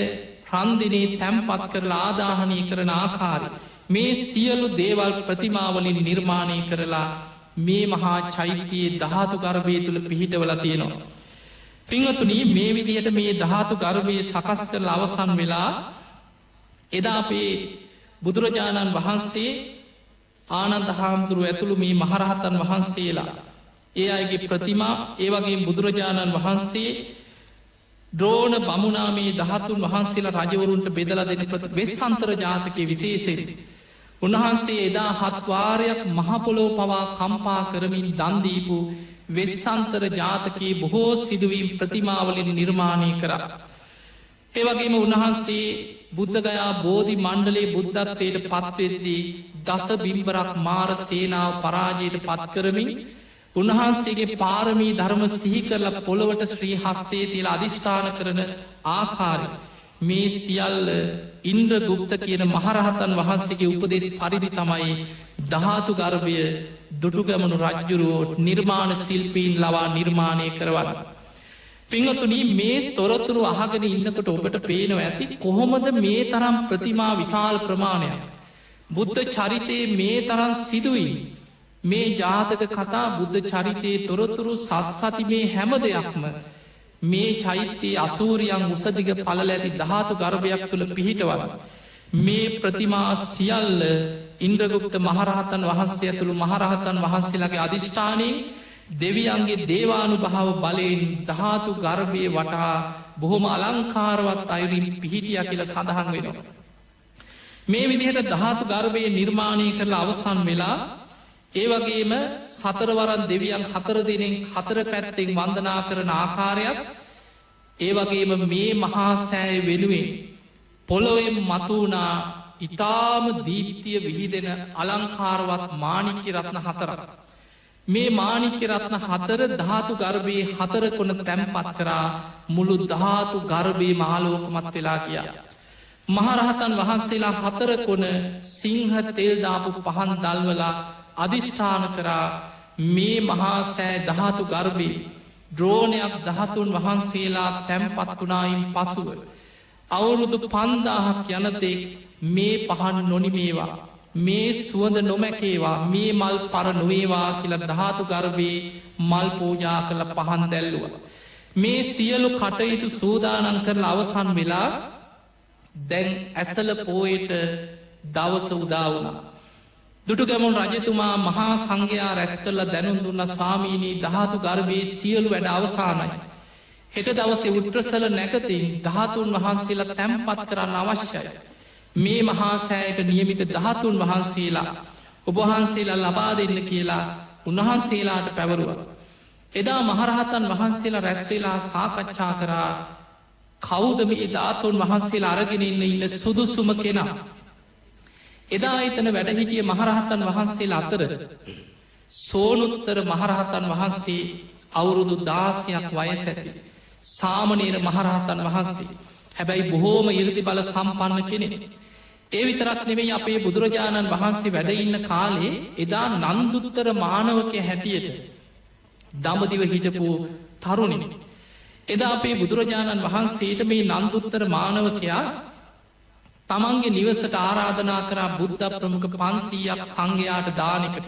රන්දිනේ තැම්පත් කරලා ආදාහනය කරන ආකාරය. මේ සියලු දේවල් ප්‍රතිමාවලින් නිර්මාණය කරලා මේ මහා චෛත්‍යයේ ධාතු ගර්භය තුළ පිහිටවල තියෙනවා. පිංහතුන මේ විදිහට මේ ධාතු ගර්භයේ සකස් කරල අවසන් වෙලා එදා අපේ බුදුරජාණන් වහන්සේ ආනන්ද හාමුදුරුව ඇතුළු මේ මහරහතන් වහන්සේලා. ඒ අයගේ ප්‍රතිමා ඒවගේ බුදුරජාණන් වහන්සේ ද්‍රෝණ බමුණාමේ දහතුන් වහන්සේලා රජවරුන්ට බෙදලා දෙන ප්‍රති වෙස්සන්තර ජාතකය විශේෂෙද. උන්වහන්සේ එදා හත්වාරයක් මහපොලෝ පවා කම්පා කරමින් දන්දීපු වෙස්සන්තර ජාතකයේ බොහෝ සිදුවීම් ප්‍රතිමාවලින් නිර්මාණය කර. ඒවගේම උන්වහන්සේ බුද්ධගයා බෝධි මණ්ඩලේ බුද්ධත්වයට පත්වෙද්දී දස බිම්බරක් මාර සේනාව පරාජයට පත්කරමින් උන්වහන්සේගේ පාරමී ධර්ම සිහි කරලා පොළොවට ශ්‍රී හස්තේ තිල අධිෂ්ඨාන කරන ආකාරය. මේ සියල්ල ඉන්ද්‍ර ගුප්ත කියන මහරහතන් වහන්සේගේ උපදෙස් පරිදි තමයි ධාතු ගර්භය දුටුගමනු රජ්ජුරුවෝ නිර්මාණ ශිල්පීන් ලවා නිර්මාණය කරවන්න. පිංහතුන මේ තොරතුරු අහගෙන ඉන්නකට ඔබට පේනව ඇති කොහොමද මේ තරම් ප්‍රතිමා විශාල ප්‍රමාණයක්. බුද්ධ චරිතයේ මේ තරන් සිදුවී. මේ ජාතක කතා බුද්ධ චරිතයේ තොරතුරු සත්සති මේ හැම දෙයක්ම මේ චෛත්‍යයේ අසූරියන් උසදිග පල ඇති ධාතු ගර්භයක් තුළ පිහිටවල. මේ ප්‍රතිමා සියල්ල ඉන්ද්‍රගුප්ත මහරහතන් වහන්සේ ඇතුළු මහරහතන් වහන්සේලාගේ අධිෂ්ඨානී දෙවියන්ගේ දේවානු භාව බලයෙන් ධාතු ගර්භය වටා බොහොම අලංකාරවත් අයුරින් පිහිටිය කියල සඳහන් වෙනවා. මේ විදිහට ධාතු ගර්භය නිර්මාණය කරලා අවසන් වෙලා ඒ වගේම සතරවරන් දෙවියන් හතර දෙනෙන් හතර පැත්තෙන් වන්දනා කරන ආකාරයක් ඒ වගේම මේ මහා සෑය වෙනුවෙන් පොළොවෙන් මතුවනා ඉතාම දීප්තිය විහිදෙන අලංකාරවත් මානික්‍ය රත්න හතරක්. මේ මානික්‍ය රත්න හතර ධාතු ගර්භයේ හතර කොන තැම්පත් කරා මුළු ධාතු ගර්භයේ මාලෝකමත් වෙලා කියා. මහරහතන් වහන්සේලා හතර කොන සිංහ තෙල්දාපු පහන් දල්වලා අධිෂ්ඨාන කරා මේ මහා සෑ දහතු ගර්භී ද්‍රෝණයක් දහතුන් වහන්සේලා තැම්පත් වනායින් පසුව. අවුරුදු පන්දාහක් යනතෙක් මේ පහන් නොනිමේවා. මේ සුවඳ නොමැකේවා මේ මල් පර නොවේවා කියල ධාතු ගර්භයේ මල් පූජා කළ පහන් දැල්ලුව. මේ සියලු කටයුතු සූදානන් කරලා අවසන් වෙලා දැන් ඇසල පෝයට දවස උදාවනා. දුටුගැමුන් රජතුමා මහා සංඝයා රැස් කරල දැනුම් දුන්න ස්වාමීනී දහතු ගර්භයේ සියලු වැඩ අවසානයි. හෙට දවසේ උට්‍රසල නැකතින් දහතුන් වහන්සේලා තැම්පත් කරන්න අවශ්‍යයි. මේ මහාසෑයට නියමිත දහතුන් වහන්සේලා ඔබහන්සේලා ලබා දෙන්න කියලා උන්වහන්සේලාට පැවරුව. එදා මහරහතන් වහන්සේලා රැස්වෙලා සාකච්ඡා කරා කෞදම ධාතුන් වහන්සේලා අරගෙන ඉන්න ඉන්න සුදුසුම කෙනා. එදා එතන වැඩහිටිය මහරහතන් වහන්සේලා අතර සෝනුත්තර මහරහතන් වහන්සේ අවුරුදු දාසයක් වයස ඇති. සාමනීර මහරහතන් වහන්සේ හැබැයි බොහෝම ඉරදි බල සම්පන්න කෙනෙ. ඒ විතරක් නෙවෙයි අපේ බුදුරජාණන් වහන්සේ වැඩඉන්න කාලේ එදා නන්දුත්තර මානවකය හැටියට දමදිව හිටපු තරුණිනි. එදා අපේ බුදුරජාණන් වහන්සේට මේ නන්දුත්තර මානවකයා තමන්ගේ නිවසට ආරාධනා කරා බුද්ධ ප්‍රමුඛ පන්සීයක් සංඝයාට දානකට.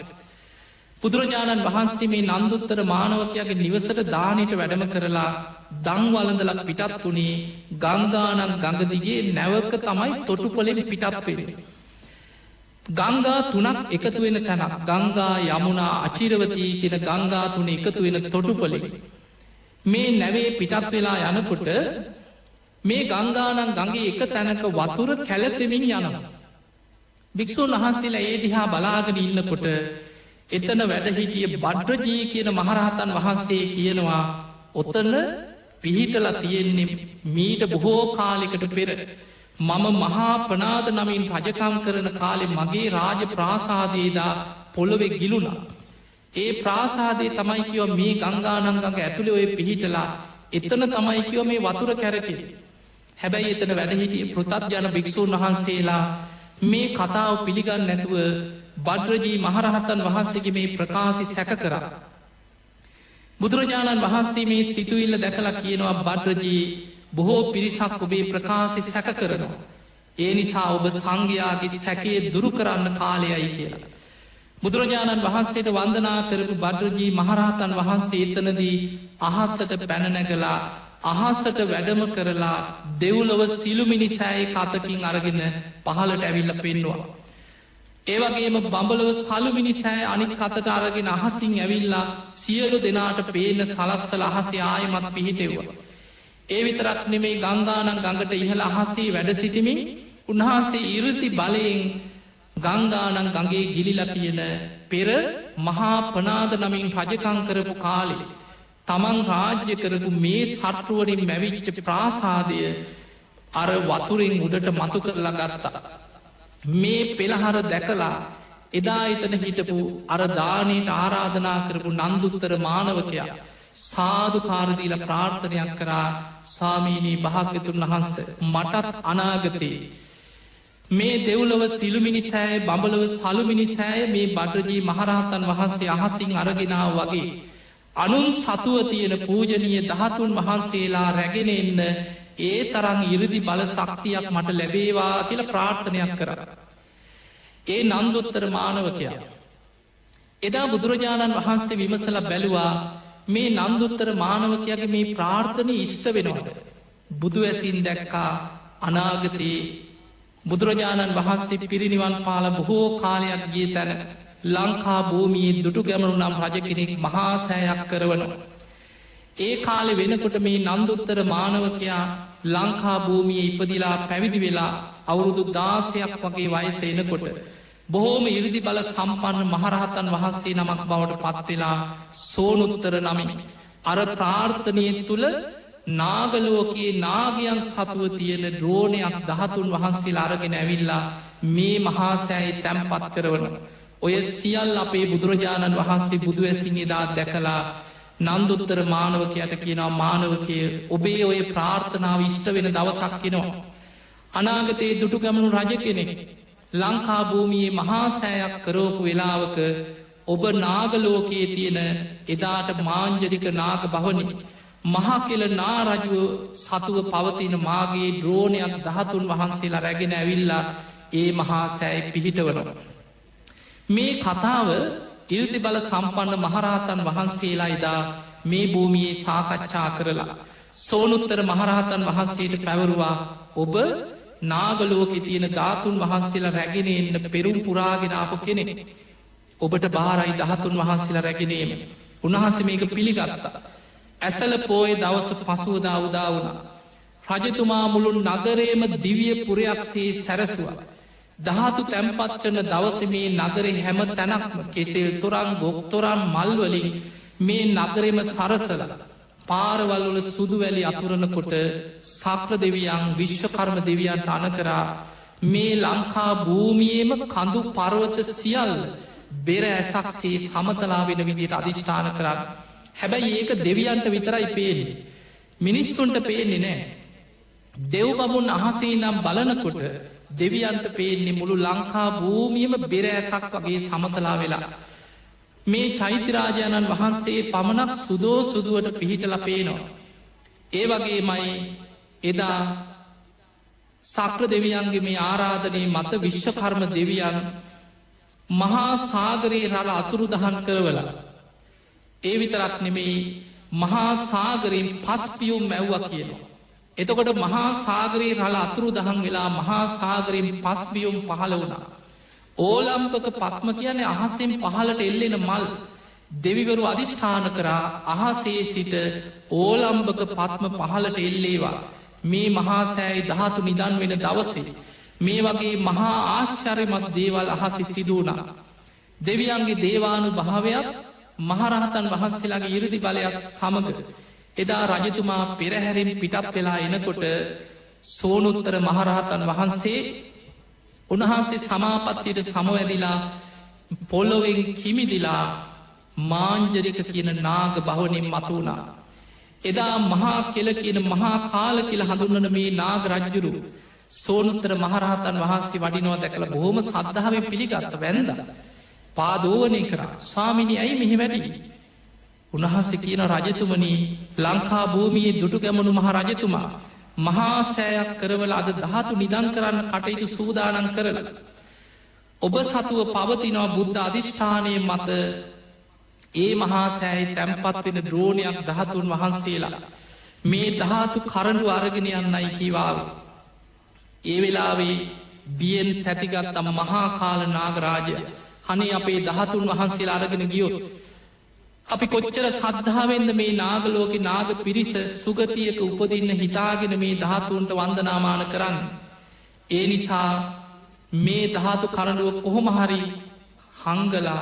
බුදුරජාණන් වහන්සේ මේ නන්දුත්තර මානවකයාගේ නිවසට දානයට වැඩම කරලා දංවලඳලක් පිටත් වනේ ගංගානන් ගඟදිගේ නැවක තමයි තොටුපොලෙන් පිටත්වෙන. ගංගා තුනක් එකතු වෙන තැනක් ගංගා යමුණා අචිරවතී කියෙන ගංගා තුන එකතු වෙන තොටුපොලෙ. මේ නැවේ පිටත් වෙලා යනකොට මේ ගංගානන් ගගේ එක තැනක වතුර කැලතෙමින් යනවා. භික්‍ෂූන් වහන්සේලා ඒ දිහා බලාගෙන ඉන්නකොට එතන වැඩහිටිය බඩ්රජී කියන මහරහතන් වහන්සේ කියනවා ඔතන පිහිටල තියෙන්නේ මීට බොහෝ කාලෙකට පෙර මම මහා ප්‍රනාද නමින් රජකම් කරන කාලෙ මගේ රාජ ප්‍රාසාදයේදා පොළොවෙ ගිලුණා. ඒ ප්‍රාසාදේ තමයි කියව මේ ගංගානංගඟ ඇතුළි ඔය පිහිටලා එතන තමයි කියව මේ වතුර කැරකෙ. හැබැයි එතන වැඩහිටිය පෘතත් ජන භික්‍ෂූන් වහන්සේලා මේ කතාව පිළිගන්න නැතුව බඩ්රජී මහරහතන් වහන්සේගේ මේ ප්‍රකාශි සැක කරා. බුදුරජාණන් වහන්සේ මේ සිතුවිල්ල දැකලා කියනවා බඩ්රජී බොහෝ පිරිසක් ඔබේ ප්‍රකාශි සැක කරනවා. ඒ නිසා ඔබ සංඝයාගේ සැකේ දුරු කරන්න කාලයයි කියලා. බුදුරජාණන් වහන්සේට වන්දනා කරපු බඩරජී මහරහතන් වහන්සේ එතනදී අහස්සට පැනනැගලා අහස්සට වැඩම කරලා දෙව්ලොව සිළුමිනිසෑයි කතකින් අරගෙන පහලට ඇවිල්ල පෙන්වා. ඒවගේම බඹලව සලුමිනිසෑ අනික් කතට අරගෙන අහසින් ඇවිල්ලා සියලු දෙනාට පේන සලස්තල අහසේ ආයමත් පිහිටෙව්වා. ඒ විතරක් නෙමේ ගංගානන් ගඟට ඉහළ අහසේ වැඩ සිටිමින් උන්වහන්සේ ඉරති බලයෙන් ගංගානන් ගගේ ගිලිල තියෙන පෙර මහා පනාද නමින් රජකං කරපු කාලෙ. තමන් රාජ්‍ය කරපු මේ සට්ටුවරින් මැවිච්ච ප්‍රාසාදය අර වතුරින් උඩට මතු කරලා ගත්තා. මේ පෙළහර දැකලා එදා එතන හිටපු අර දානයට ආරාධනා කරපු නන්දුත්තර මානවකයා සාධකාරදීල ප්‍රාර්ථනයක් කරා සාමීනී භාග්‍යතුන් වහන්ස මටත් අනාගතයේ මේ දෙව්ලොව සිළුමිනිසෑය බඹලව සලුමිනිසෑය මේ බඩරජී මහරහතන් වහන්සේ අහසින් අරගෙනාව වගේ. අනුන් සතුව තියෙන පූජනීය දහතුන් වහන්සේලා රැගෙන එන්න ඒ තරං ඉරදි බල සක්තියක් මට ලැබේවා කියල ප්‍රාර්ථනයක් කර. ඒ නන්දොත්තර මානවකයා. එදා බුදුරජාණන් වහන්සේ විමසල බැලුවා මේ නන්දොත්තර මානවකයාගේ මේ ප්‍රාර්ථනය ඉෂ්ට වෙනවාද. බුදු ඇසින් දැක්කා අනාගතයේ බුදුරජාණන් වහන්සේ පිරිනිවන් පාල බොහෝ කාලයක් ගිය තැන ලංකා භූමියී දුටු ගැමරු නම් රජ කෙනෙක් මහාසෑයක් කරවනවා. ඒ කාලෙ වෙනකොට මේ නන්දුත්තර මානවකයා ලංකා භූමිය ඉපදිලා පැවිදි වෙලා අවුරුදු දාසයක් වගේ වයස එනකොට. බොහෝම ඉරිදි බල සම්පන්න මහරහතන් වහන්සේ නමක් බවට පත්වෙලා සෝනුත්තර නමින්. අර ප්‍රාර්ථනය තුළ නාගලෝකයේ නාගයන් සතුව තියෙන ද්‍රෝණයක් දහතුන් වහන්සේ අරගෙන ඇවිල්ලා මේ මහාසෑයි තැම්පත් කරවන. ඔය සියල් අපේ බුදුරජාණන් වහන්සේ බුදු ඇසින් එදා දැකලා නන්දුත්තර මානවකයට කියනවා මානවකය ඔබේ ඔය ප්‍රාර්ථනාව ඉෂ්ට වෙන දවසක් කෙනවා. අනාගතයේ දුටු ගමනු රජ කෙනෙක් ලංකා භූමියයේ මහාසෑයක් කරෝපු වෙලාවක ඔබ නාගලෝකයේ තියෙන එදාට මාංජරික නාග භවනි මහාකෙල නාරජුව සතුව පවතින මාගේ ද්‍රෝණයක් දහතුන් වහන්සේලා රැගෙන ඇවිල්ලා ඒ මහා සෑයි පිහිටවනවා. මේ කතාව ඉල්ති බල සම්පන්න මහරහතන් වහන්සේලා එදා මේ භූමියයේ සාකච්ඡා කරලා. සෝනුත්තර මහරහතන් වහන්සේට පැවරුවා ඔබ නාගලෝකෙ තියෙන ධාතුන් වහන්සේලා රැගෙන එන්න පෙරුම් පුරාගෙනාපු කෙනෙ. ඔබට බාරයි දහතුන් වහන්සේලා රැගෙනීම. උන්හස මේක පිළිගත්තා. ඇසල පෝය දවස පසුවදා උදා වුණා. රජතුමා මුළුන් නගරේම දිවිය පුරයක්සේ සැරසුව. දහතු තැම්පත් කරන දවස මේ නගර හැම තැනක්ම කෙසෙල් තොරන් ගොක්තොරන් මල්වලින් මේ නගරෙම සරසල පාරවල්වල සුදුවැලි අතුරනකොට සක්‍ර දෙවියන් විශ්වකර්ම දෙවියන්ට අනකරා මේ ලංකා භූමියේම කඳු පරවත සියල් බෙර ඇසක්සේ සමතලා වෙන විදිට අධිෂ්ඨාන කරන්න හැබැයි ඒක දෙවියන්ට විතරයි පේන්නේ. මිනිස්සුන්ට පේන්නේ නෑ. දෙව් බමුන් අහසේ නම් බලනකොට දෙවියන්ට පේන්නේ මුළු ලංකා භූමියම බෙරෑසක් වගේ සමතලා වෙලා. මේ චෛත්‍යරාජාණන් වහන්සේ පමණක් සුදෝ සුදුවට පිහිටල පේනවා. ඒ වගේ මයි එදා සක්‍ර දෙවියන්ගේ මේ ආරාධනය මත විශ්වකර්ම දෙවියන් මහා සාගරයේ රල අතුරු දහන් කරවලා ඒ විතරක් නෙමෙයි මහා සාගරයෙන් පස්පියුම් මැව්ව කියනවා. එතකොට මහා සාගරයේ රල අතුරු දහන් වෙලා මහා සාගරයෙන් පස්බියුම් පහළ වුණා. ඕලම්පක පත්ම කියන්නේ අහස්සෙන් පහලට එල්ලෙන මල් දෙවිවරු අධිෂ්ඨාන කරා අහසේ සිට ඕලම්භක පත්ම පහලට එල්ලේවා මේ මහාසෑයි දහතු නිදන් වෙන දවසේ මේ වගේ මහා ආශ්චරයමත් දේවල් අහසි සිදුවනා. දෙවියන්ගේ දේවානු භාවයක් මහරහතන් වහන්සේලාගේ ඉරදි බලයක් සමඟ එදා රජතුමා පෙරහැරින් පිටත් වෙලා එනකොට සෝනුත්තර මහරහතන් වහන්සේ උන්වහන්සේ සමාපත්තියට සමවැදිලා පොල්ලොවෙන් කිමිදිලා මාංජරික කියන නාග බහවනින් මතුුණා. එදා මහා කෙල කියන මහා කාල කියල හඳුන්නන මේ නාග රජ්ජුරු සෝනුත්තර මහරහතන් වහන්සේ වඩිනවා දැකළ බොහොම සද්ධාව පිළිගත්ත වැැන්ද. පාදෝවනය කර ස්වාමිනි ඇයි මෙහි වැඩි. උන්වහන්ස කියන රජතුමනී ලංකා භූමියයේ දුටු ගැමනු මහ රජතුමා. මහා සෑයක් කරවල අද දහතු නිදන් කරන්න කටයුතු සූදානන් කරල. ඔබ සතුව පවතිනවා බුද්ධ අධිෂ්ඨානය මත ඒ මහා සෑයි තැම්පත් වෙන ද්‍රෝණයක් දහතුන් වහන්සේලා. මේ දහතු කරඩු අරගෙන යන්නයි කිවාව. ඒ වෙලාවේ බියෙන් තැතිගත්තම් මහා කාල නාගරාජය හනේ අපේ දහතුන් වහන්සේලා අරගෙන ගියොත්. අපි කොච්චර සද්ධාවෙන්ද මේ නාගලෝක නාග පිරිස සුගතියක උපදින්න හිතාගෙන මේ දහතුන්ට වන්දනාමාන කරන්න. ඒ නිසා මේ දහතු කරඩුව කොහොමහරි හංගලා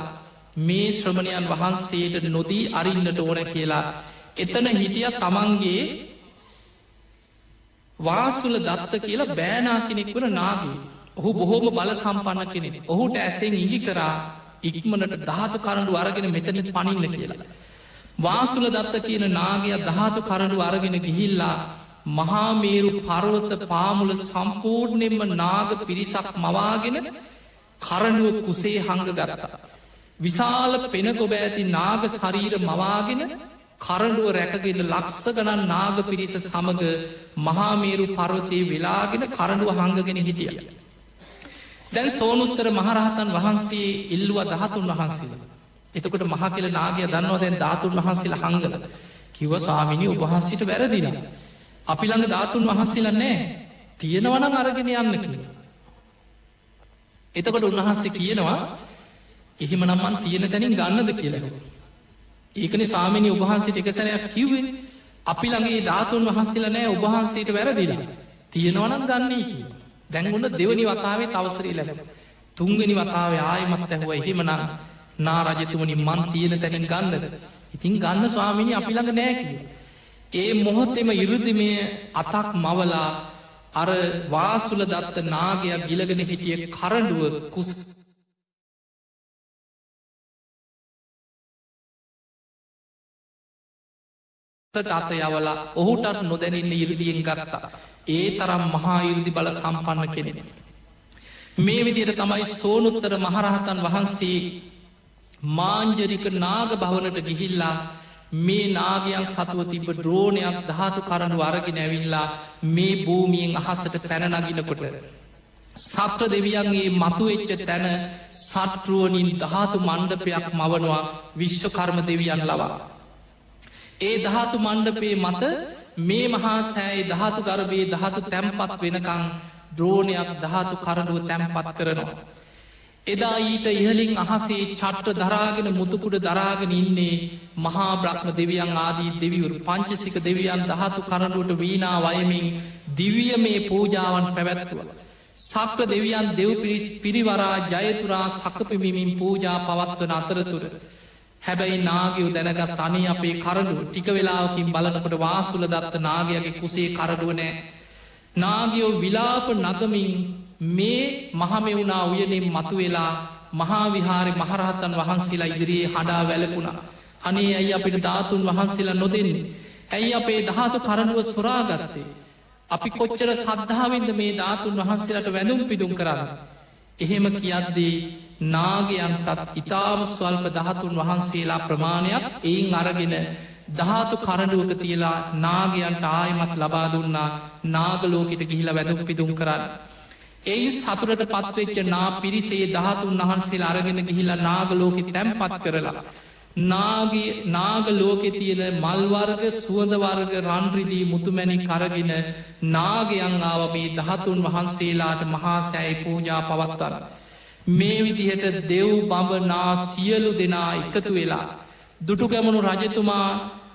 මේ ශ්‍රමණයන් වහන්සේට නොදී අරින්නට ඕන කියලා එතන හිටිය තමන්ගේ වාසුල දත්ත කියලා බෑනා කෙනෙක් වන නාගේ ඔහු බොහෝම බල සම්පන්න කෙනෙ ඔහුට ඇසෙන් ඉඟි කරා ඉක්මනට ධාතු කරඩු අරගෙන මෙතන පනින්න කියලා. වාසුල දත්ත කියන නාගය ධාතු කරඩු අරගෙන ගිහිල්ලා මහාමේරු පරවත පාමුල සම්පූර්ණයෙන්ම නාග පිරිසක් මවාගෙන කරඩුව කුසේ හංග ගරතා. විශාල පෙනකොබ ඇති නාග ශරීර මවාගෙන කරඩුව රැකගෙන ලක්ස ගණන් නාග පිරිස සමඟ මහාමේරු පර්වතය වෙලාගෙන කරඩුව හංගගෙන හිටිය. දැන් සෝනුත්තර මහරහතන් වහන්සේ ඉල්ලුව දහතුන් වහන්සේල. එතකොට මහ කියල නාගය දන්නවා දැන් ධාතුන් වහන්සේල හංගල කිව ස්වාමිනි උබහන්සිට වැරදිල. අපි ළඟ ධාතුන් වහන්සේල නෑ තියෙනවන අරගෙන යන්න කිය. එතකොට උන්වහන්සේ කියනවා එහෙම නම්මන් තියෙන තැනින් ගන්නද කියලව. ඒකන ස්වාමිනි උබහන්සේට එකසරයක් කිව්වේ අපි ළඟේ ධාතුන් වහන්සේල නෑ උබහන්සේට වැරදිලා තියෙනවනම් ගන්නේ කිය. දැන්ගුන්න දෙවනි වතාවේ තවසරී ලැබ. තුන්ගනි වතාවේ ආයමත් ඇහුව එහෙමනම් නාරජතුමනි මන් තියෙන තැනින් ගන්නද. ඉතින් ගන්න ස්වාමිනි අපි ළඟ නෑකිව. ඒ මොහොත්තෙම ඉරුදිමය අතක් මවලා අර වාසුල දත්ත නාගයක් ගිලගෙන හිටිය කරඩුව කුස් අත යවලා ඔහුටත් නොදැනන්න ඉරදියෙන් ගත්තා. ඒ තරම් මහා ඉරදි බල සම්පන්න කෙනෙන. මේ විදියට තමයි සෝනුත්තර මහරහතන් වහන්සේ මාංජරික නාග භවනට ගිහිල්ලා මේ නාගයන් සතුව තිබ ද්‍රෝණයක් ධාතු කරනු අරගෙන ඇවිල්ලා මේ භූමියෙන් අහසට පැනනගිනකොට. සත්‍ර දෙවියන්ගේ මතුවෙච්ච තැන සට්රුවනින් ධාතු මණ්ඩපයක් මවනවා විශ්වකර්ම දෙවියන් ලවා. ඒ ධාතු මණ්ඩපේ මත මේ මහා සෑයි ධාතු ගර්භයේ ධාතු තැම්පත් වෙනකං ද්‍රෝණයක් ධාතු කරඩුව තැම්පත් කරනවා. එදා ඊට ඉහලින් අහසේ චට්ට දරාගෙන මුතුකුඩ දරාගෙන ඉන්නේ මහා බ්‍රහ්ම දෙවියන් ආදී දෙවිවරු පංචසික දෙවියන් දහතු කරඩුවට වීනා වයමින් දිවිය මේ පූජාවන් පැවැත්තුව. සක්‍ර දෙවියන් දෙව් පිරිස් පිරිවරා ජයතුරා සකපමිමින් පූජා පවත්වන අතරතුර. හැබැයි නාගයෝ දැනගත් අනි අපේ කරඩු ටික වෙලාවකින් බලනකොට වාසුල දත්ත නාගයගේ කුසේ කරඩුවනෑ. නාගයෝ විලාප නගමින් මේ මහමෙවුනා උයනෙන් මතුවෙලා මහාවිහාරි මහරහතන් වහන්සේලා ඉදිරියේ හඩා වැලපුුණා. අනේ ඇයි අපිට ධාතුන් වහන්සේලා නොදෙන්නේ. ඇයි අපේ ධාතු කරඩුව සොරාගත්තේ. අපි කොච්චර සද්ධාවෙන්ද මේ ධාතුන් වහන්සේලට වැඳුම් පිදුම් කරන්න. එහෙම කියද්දී නාගයන්ටත් ඉතාම ස්වල්ප දහතුන් වහන්සේලා ප්‍රමාණයක් එයින් අරගෙන ධාතු කරඩුවක තියලා නාගයන්ට ආයමත් ලබා දුන්නා නාගලෝකට ගිහිලා වැදුම් පිදුම් කරන්න. එයි සතුරට පත්වෙච්ච නා පිරිසේ දහතුන් වහන්සේ අරගෙන ගිහිලා නාගලෝකෙ තැම්පත් කරලා. නාග ලෝකෙ තියෙන මල්වර්ග සුවඳවර්ග රන්රිදී මුතුමැණි කරගෙන නාගයන් ආව මේ දහතුන් වහන්සේලාට මහාසෑයි පූජා පවත්තර. මේ විදිහට දෙව් බඹනා සියලු දෙනා එකතු වෙලා. දුටු ගැමනු රජතුමා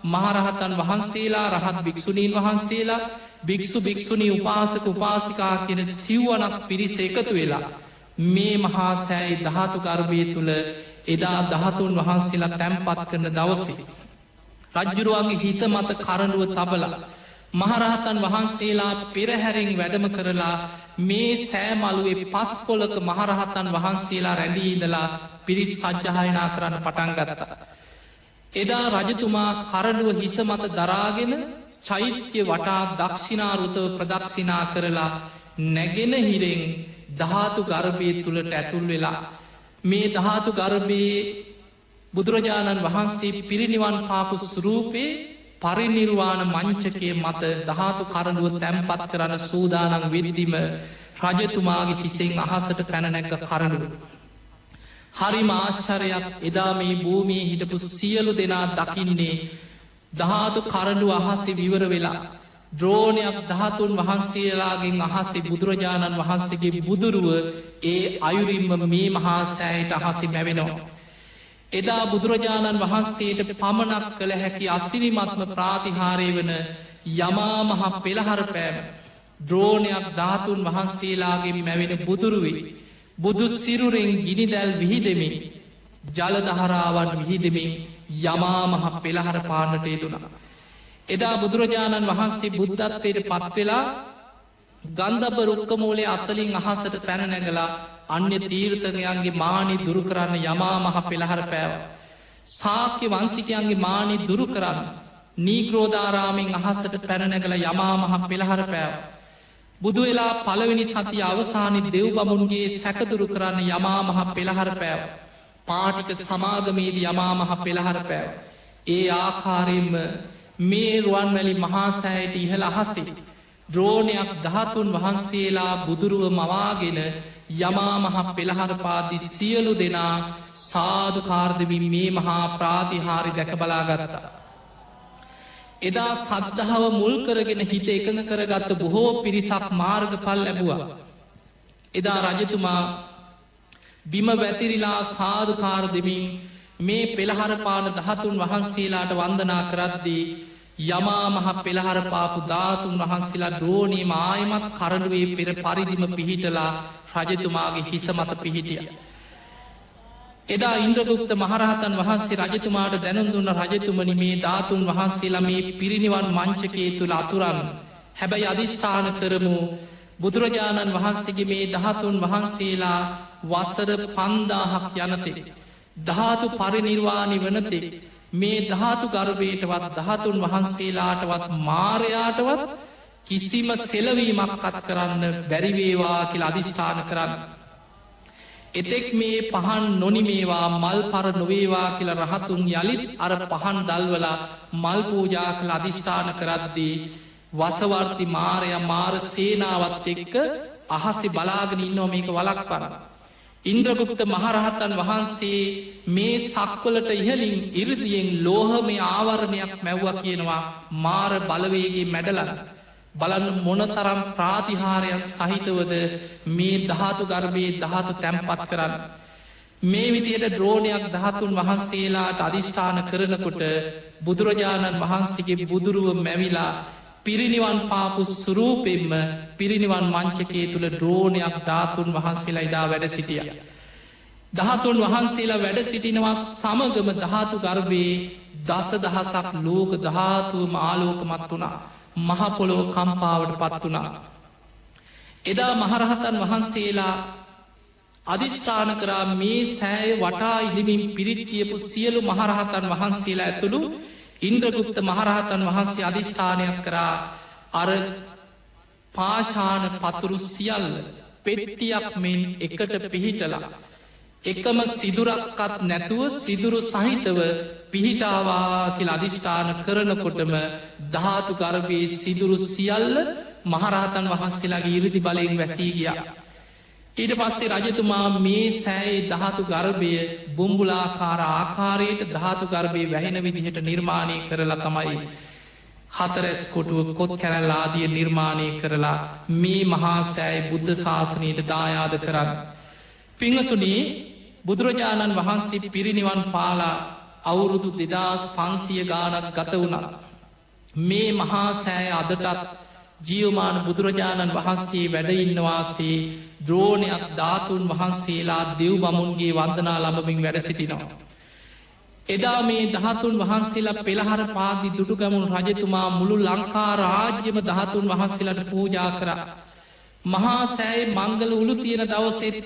මහරහතන් වහන්සේලා රහත් භික්‍ෂුණීන් වහන්සේලා භික්‍ෂු භික්‍ෂුණී උපාසක උපාසිකා කියෙන සිව්වනක් පිරිස එකතු වෙලා. මේ මහා සෑයි දහතු ගර්භය තුළ එදා දහතුන් වහන්සේලා තැම්පත් කරන දවසේ. රජ්ජුරුවන්ගේ හිස මත කරඩුව තබලා. මහරහතන් වහන්සේලා පෙරහැරෙන් වැඩම කරලා මේ සෑමලුවේ පස් පොලක මහරහතන් වහන්සේලා රැඳීදලා පිරිත් සජ්්‍යහයනා කරන්න පටන් ගරත. එදා රජතුමා කරඩුව හිස මත දරාගෙන චෛත්‍ය වටා දක්ෂිනාරුතව ප්‍රදක්ෂිනා කරලා නැගෙන හිරෙන් ධාතු ගර්භය තුළට ඇතුල් වෙලා මේ ධාතු ගර්භයේ බුදුරජාණන් වහන්සේ පිරිනිවන් පාපු සුරූපයේ පරිනිර්වාණ මංචකය මත ධාතු කරඩුව තැම්පත් කරන්න සූදානන් විරිදිම රජතුමාගේ හිසෙන් අහසට පැනනැක්ක කරඩුව. හරි මාශ්චරයක් එදා මේ භූමිය හිටපු සියලු දෙනා දකින්නේ ධාතු කරඩු අහසේ විවර වෙලා ද්‍රෝණයක් දහතුන් වහන්සේලාගෙන් අහසේ බුදුරජාණන් වහන්සේගේ බුදුරුව ඒ අයුරින්ම මේ මහා සෑයට අහසි මැවෙනවා. එදා බුදුරජාණන් වහන්සේට පමණක් කළ හැකි අස්සිරිමත්ම ප්‍රාතිහාරය වන යමා මහ පෙළහර පෑම ද්‍රෝණයක් ධාතුන් වහන්සේලාගේ මැවෙන බුදුරුවේ බුදු සිරුරෙන් ගිනිදැල් විහිදෙමින් ජලදහරාවන් විහිදෙමින් යමා මහ පෙළහර පාන්නට යෙදුනා. එදා බුදුරජාණන් වහන්සේ බුද්ධත්වයට පත්වෙලා ගන්ධබ රුක්කමූලේ අසලින් අහසට පැනනැගලා අන්‍ය තීර්ථකයන්ගේ මානි දුරු කරන්න යමා මහ පෙළහර පෑව. සාක්‍ය වන්සිකයන්ගේ මානි දුරු කරන්න නීග්‍රෝධාරාමෙන් අහසට පැනනැගල යමා මහ පෙළහර පෑව. බුදු වෙලා පළවෙනි සති අවසානි දෙව් බමුන්ගේ සැකදුරු කරන්න යමා මහ පෙළහර පෑව. පාටික සමාගමේද යමා මහ පෙළහර පෑව. ඒ ආකාරයෙන්ම මේ රුවන්වැලි මහාසෑයට ඉහළ අහසේ. ද්‍රෝණයක් දහතුන් වහන්සේලා බුදුරුව මවාගෙන යමා මහ පෙළහරපාති සියලු දෙනා සාධකාර්දවින් මේ මහා ප්‍රාතිහාරි දැක බලාගත්තා. එදා සද්ධාව මුල් කරගෙන හිත එකඟ කරගත්ත බොහෝ පිරිසක් මාර්ග පල් ලැබුවා. එදා රජතුමා බිම වැතිරිලා සාධකාර දෙමින් මේ පෙළහරපාන දහතුන් වහන්සේලාට වන්දනා කරද්දී යමා මහ පෙළහර පාපු ධාතුන් වහන්සේලා ද්‍රෝණී මායමත් කරඩුවේ පෙර පරිදිම පිහිටලා රජතුමාගේ හිස මත පිහිටිය. එදා ඉන්ද්‍රගුප්ත මහරහතන් වහන්සේ රජතුමාට දැනුදුන්න රජතුමනි මේ ධාතුන් වහන්සේලා මේ පිරිනිවන් මංචකේ තුළ අතුරන් හැබැයි අධිෂ්ඨාන කරමු බුදුරජාණන් වහන්සේගේ මේ දහතුන් වහන්සේලා වසර පන්දාහක් යනතෙක්. ධාතු පරිනිර්වාණි වනතෙක් මේ ධාතු ගර්භයටවත් දහතුන් වහන්සේලාටවත් මාරයාටවත් කිසිම සෙලවීමක් කත් කරන්න බැරිවේවා කියලා අධිෂ්ඨාන කරන්න. එතෙක් මේ පහන් නොනිමේවා මල් පර නොවේවා කියල රහතුන් යළිත් අර පහන් දල්වලා මල් පූජා කළ අධිෂ්ඨාන කරද්දී වසවර්ති මාරය මාර සේනාවත් එක්ක අහස්සි බලාගෙන ඉන්නෝ මේක වලක් පරන්න. ඉන්ද්‍රගුප්ත මහරහත්තන් වහන්සේ මේ සක්වලට ඉහලින් ඉරදියෙන් ලෝහමය ආවරණයක් මැව්ව කියනවා මාර බලවේගේ මැඩලන. බලන්න මොනතරම් ප්‍රාතිහාරයක් සහිතවද මේ ධාතු ගර්භයේ ධාතු තැම්පත් කරන්න. මේ විදියට ද්‍රෝණයක් දහතුන් වහන්සේලාට අධිෂ්ඨාන කරනකොට බුදුරජාණන් වහන්සේගේ බුදුරුව මැවිලා පිරිනිවන් පාපු සුරූපෙන්ම පිරිනිවන් මංචකේ තුළ ද්‍රෝණයක් ධාතුන් වහන්සේලා ඉදා වැඩ සිටිය. දහතුන් වහන්සේලා වැඩ සිටිනවත් සමගම ධාතු ගර්භයේ දස දහසක් ලෝක ධාතුවම ආලෝකමත් වුණා මහපොලෝ කම්පාවට පත් වුණා. එදා මහරහතන් වහන්සේලා අධිෂ්ඨාන කරා මේ සෑය වටා ඉදිමින් පිරිත්තියපු සියලු මහරහතන් වහන්සේලා ඇතුළු ඉන්ද්‍රගුප්ත මහරහතන් වහන්සේ අධිෂ්ඨානයක් කරා අර පාශාන පතුරු සියල්ල පෙට්ටියක් මෙන් එකට පිහිටලා. එකම සිදුරක්කත් නැතුව සිදුරු සහිතව පිහිටාවා කියල අධිෂ්ඨාන කරනකොටම ධාතු ගර්භයේ සිදුරු සියල්ල මහරහතන් වහන්සේලාගේ ඉරිදි බලයෙන් වැසී ගියා. ඊට පස්සේ රජතුමා මේ සෑයි දහතු ගර්භය බුම්බුලාකාර ආකාරයට ධාතු ගර්භය වැහෙන විදිහට නිර්මාණය කරලා තමයි හතරැස් කොටුව කොත් කැරල්ලාදිය නිර්මාණය කරලා මේ මහා සෑයි බුද්ධ ශාසනයට දායාද කරන්න. පිංහතුනේ බුදුරජාණන් වහන්සේ පිරිනිවන් පාලා අවුරුදු දෙදස් පන්සිය ගානක් ගත වුණා. මේ මහා සෑය අදටත් ජියවමාන බුදුරජාණන් වහන්සේ වැඩඉන්නවාසේ ද්‍රෝණයක් ධාතුන් වහන්සේලා දෙව් බමුන්ගේ වන්දනා ලබමින් වැඩ සිටිනවා. එදා මේ දහතුන් වහන්සේලා පෙළහර පාදි දුටුගමුණු රජතුමා මුළු ලංකා රාජ්‍යම දහතුන් වහන්සේලට පූජා කර. මහා සෑයි මංගල උළු තියෙන දවසෙත්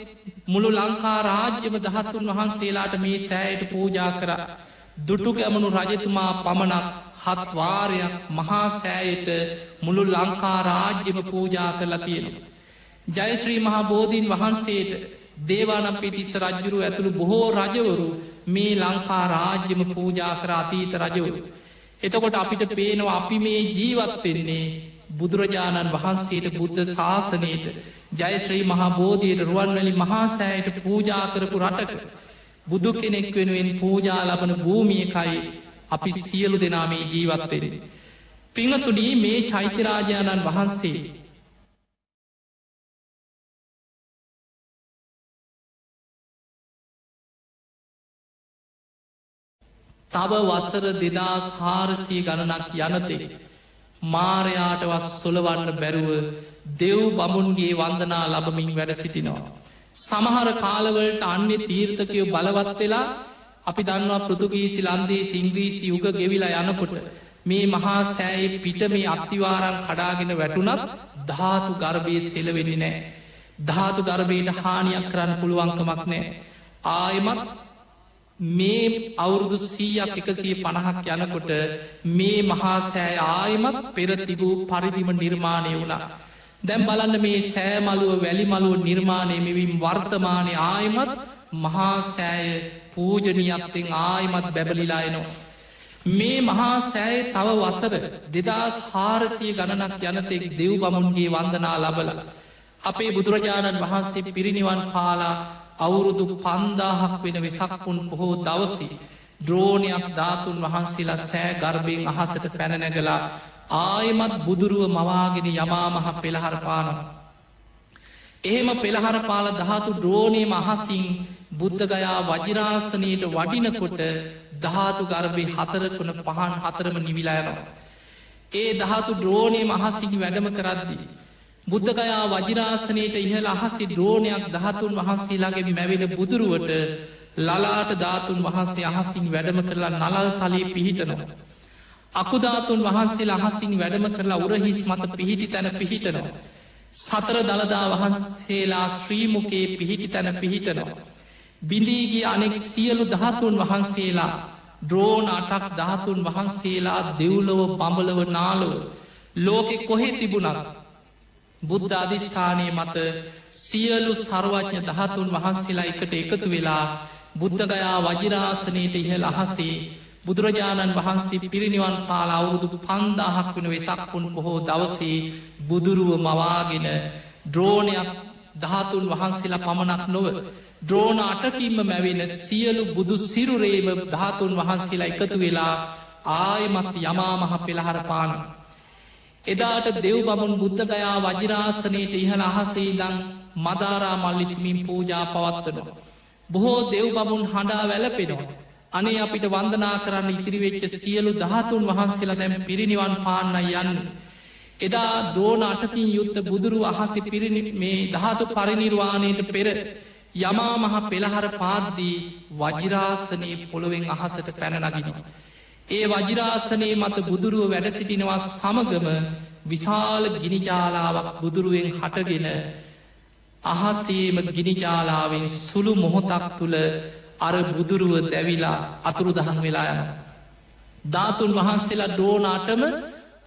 මුළු ලංකා රාජ්‍යම දහතුන් වහන්සේලාට මේ සෑයට පූජා කර. දුටු ගැමනු රජතුමා පමණක් හත්වාරයක් මහාසෑයට මුළු ලංකා රාජ්‍යම පූජා කරලා තියෙනවා. ජයශ්‍රී මහා බෝධීන් වහන්සේට දේවානම් පිතිස්ස රජ්ජුරු ඇතුළු බොහෝ රජවරු මේ ලංකා රාජ්‍යම පූජා කර අතීත රජවරු. එතකොට අපිට පේනවා අපි මේ ජීවත්වෙන්නේ බුදුරජාණන් වහන්සේට බුද්ධ ශාසනයට ජයශ්‍රී මහා බෝධයට රුවන්වැලි මහාසෑයට පූජා කරපු රටක බුදු කෙනෙක් වෙනුවෙන් පූජා ලබන භූමියකයි අපි සියලු දෙනා මේ ජීවත්වෙරෙන. පිංහතුනී මේ චෛත්‍යරාජාණන් වහන්සේ තව වසර දෙදස් හාරසිය ගණනක් යනතේ. මාරයාට වස් සොලවන්න බැරුව දෙව් බමුන්ගේ වන්දනා ලබමින් වැඩ සිටිනවා. සමහර කාලවලට අන්‍ය තීර්ථකයෝ බලවත් වෙලා අපි දන්නවා පෘතුගීසි ලන්දේ සිංග්‍රීසි යුග ගෙවිලා යනකොට මේ මහා සෑයේ පිට මේ අත්තිවාරන් කඩාගෙන වැටුනත් ධාතු ගර්භය සෙලවෙනි නෑ. ධාතු ගර්භයට හානියක් කරන්න පුළුවන්කමක් නෑ. ආයමත් මේ අවුරුදු සීයක් එකසිය පණහක් යනකොට මේ මහා සෑ ආයමත් පෙරතිබූ පරිදිම නිර්මාණය වුණා. දැම් බලන්න මේ සෑමලුව වැලිමලුව නිර්මාණය මෙවිම් වර්තමානය ආයමත් මහා සෑය පූජනීයත්තෙන් ආයමත් බැබලිලායනවා. මේ මහා සෑය තව වසර දෙදස් හාරසිය ගණනක් යනතෙක් දෙව් බමුන්ගේ වන්දනා ලබල. අපේ බුදුරජාණන් වහන්සේ පිරිනිවන් පාලා අවුරුදු පන්දාහක් වෙන වෙසක්පුන් පොහෝ දවසි. ද්‍රෝණයක් ධාතුන් වහන්සේලා සෑ ගර්භයෙන් අහසට පැනනැගලා ආයමත් බුදුරුව මවාගෙන යමාමහ පෙළහරපානම්. එහෙම පෙළහර පාල ධාතු ද්‍රෝණය මහසිං බුද්ධගයා වජිරාසනයට වඩිනකොට ධාතු ගර්භය හතරකුණ පහන් හතරම නිවිලායනවා. ඒ ධාතු ද්‍රෝණය මහසිං වැඩම කරද්දී. බුද්ධගයා වජිරාසනයට ඉහළ අහසි ද්‍රෝණයක් දහතුන් වහන්සේලාගේ මැවෙන බුදුරුවට ලලාට ධාතුන් වහන්සේ අහසින් වැඩම කරලා නලල් තලී පිහිටනවා. අකුධාතුන් වහන්සේ අහසින් වැඩම කරලා උරහිස් මත පිහිටි තැන පිහිටනවා. සතර දළදා වහන්සේලා ශ්‍රීමුකේ පිහිටි තැන පිහිටනවා. බිඳීගේ අනෙක් සියලු දහතුන් වහන්සේලා ද්‍රෝණ අටක් දහතුන් වහන්සේලා දෙව්ලොව පඹලව නාලොව ලෝකෙ කොහෙ තිබුණක් බුද්ධ අධිෂ්ඨානය මත සියලු සර්වඥ දහතුන් වහන්සේලා එකට එකතු වෙලා බුද්ධගයා වජිරාසනයට ඉහළ අහසේ බුදුරජාණන් වහන්සේ පිරිනිවන් පාල අවුරුදු පන්දාහක් වෙන වෙසක්පුන් පොහෝ දවසේ බුදුරුව මවාගෙන ද්‍රෝණයක් දහතුන් වහන්සේලා පමණක් නොව ද්‍රෝණ අටකින්ම මැවෙන සියලු බුදු සිරුරේම ධාතුන් වහන්සේලා එකතු වෙලා ආයමත් යමාමහ පෙළහර පාන. එදාට දෙව් බමුන් බුද්ධගයා වජිරාසනයට ඉහළ අහසේදං මදාරා මල්ලිස්මින් පූජා පවත්වනවා. බොහෝ දෙව් බමුන් හඬා වැලපෙනවා. අනේ අපිට වන්දනා කරන්න ඉතිරිවෙච්ච සියලු දහතුන් වහන්සේලා දැම් පිරිනිවන් පාන්න යන්න. එදා දෝන අටකින් යුත්ත බුදුරු අහස පිරිනි මේ දහතු පරිනිර්වාණයට පෙර යමා මහ පෙළහර පාද්දී වජිරාසනයේ පොළොවෙන් අහසට පැනනගෙනවා. ඒ වජිරාසනයේ මත බුදුරුව වැඩ සිටිනවා සමගම විශාල ගිනිජාලාවක් බුදුරුවෙන් හටගෙන අහසේම ගිනිජාලාවෙන් සුළු මොහොතක් තුළ අර බුදුරුව දැවිලා අතුරු දහන් වෙලා යන. ධාතුන් වහන්සේලා ඩෝනාටම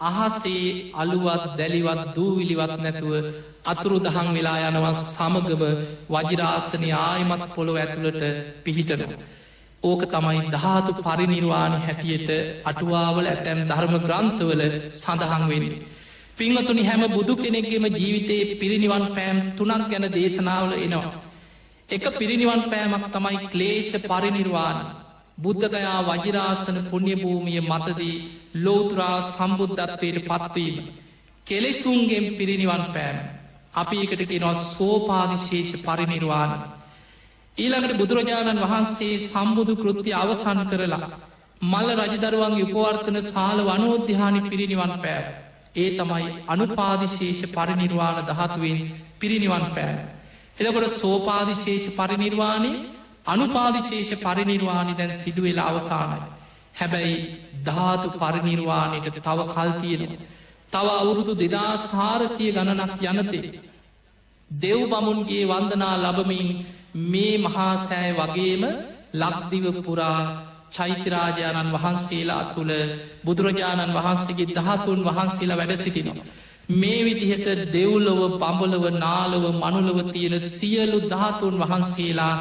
අහසේ අලුවත් දැලිවත් දූවිලිවත් නැතුව අතුරු දහන් වෙලා යනවස් සමගම වජිරාසනය ආයමත් පොළොව ඇතුළට පිහිටනවා. ඕක තමයි ධාතු පරිනිර්වාණ හැටියට අටුවාවල ඇතැම් ධර්ම ග්‍රන්ථවල සඳහන් වෙන්නේ. පිංහතුනි හැම බුදු කෙනෙක්ගේම ජීවිතයේ පිරිනිවන් පෑම් තුනක් ගැන දේශනාවල එනවා. එක පිරිනිවන් පෑමක් තමයි ක්ලේෂ පරිනිර්වාණ. බුද්ධගයා වජිරාසන පුුණ්්‍යභූමිය මතදී ලෝතුරා සම්බුද්ධත්වයට පත්වීම. කෙලෙසුන්ගෙන් පිරිනිවන් පෑම. අපි එකට කෙනවා සෝපාදිශේෂ පරිනිර්වාණ. ඊළඟට බුදුරජාණන් වහන්සේ සම්බුදු කෘති අවසන් කරලා. මල්ල රජදරුවන්ගේ උපවර්තන සාල වනෝද්‍යානි පිරිනිවන් පෑ. ඒ තමයි අනුපාදිශේෂ පරිනිර්වාණ දහතුවෙන් පිරිනිවන් පෑ. එදකොට සෝපාදිශේෂ පරිනිර්වාණය අනුපාදිශේෂ පරිනිර්වාණි දැන් සිදුවෙලා අවසානයි. හැබැයි ධාතු පරිනිර්වාණයට තව කල්තියෙන. තව අවුරුදු දෙදස් හාරසිය ගණනක් යනතේ. දෙව් බමුන්ගේ වන්දනා ලබමින් මේ මහාසෑය වගේම ලක්දිව පුරා චෛත්‍යරාජාණන් වහන්සේලා තුළ බුදුරජාණන් වහන්සේගේ දහතුන් වහන්සේලා වැඩ සිටිනවා. මේ විදිහට දෙව්ලොව පඹලව නාලව මනුලව තියෙන සියලු ධාතුන් වහන්සේලා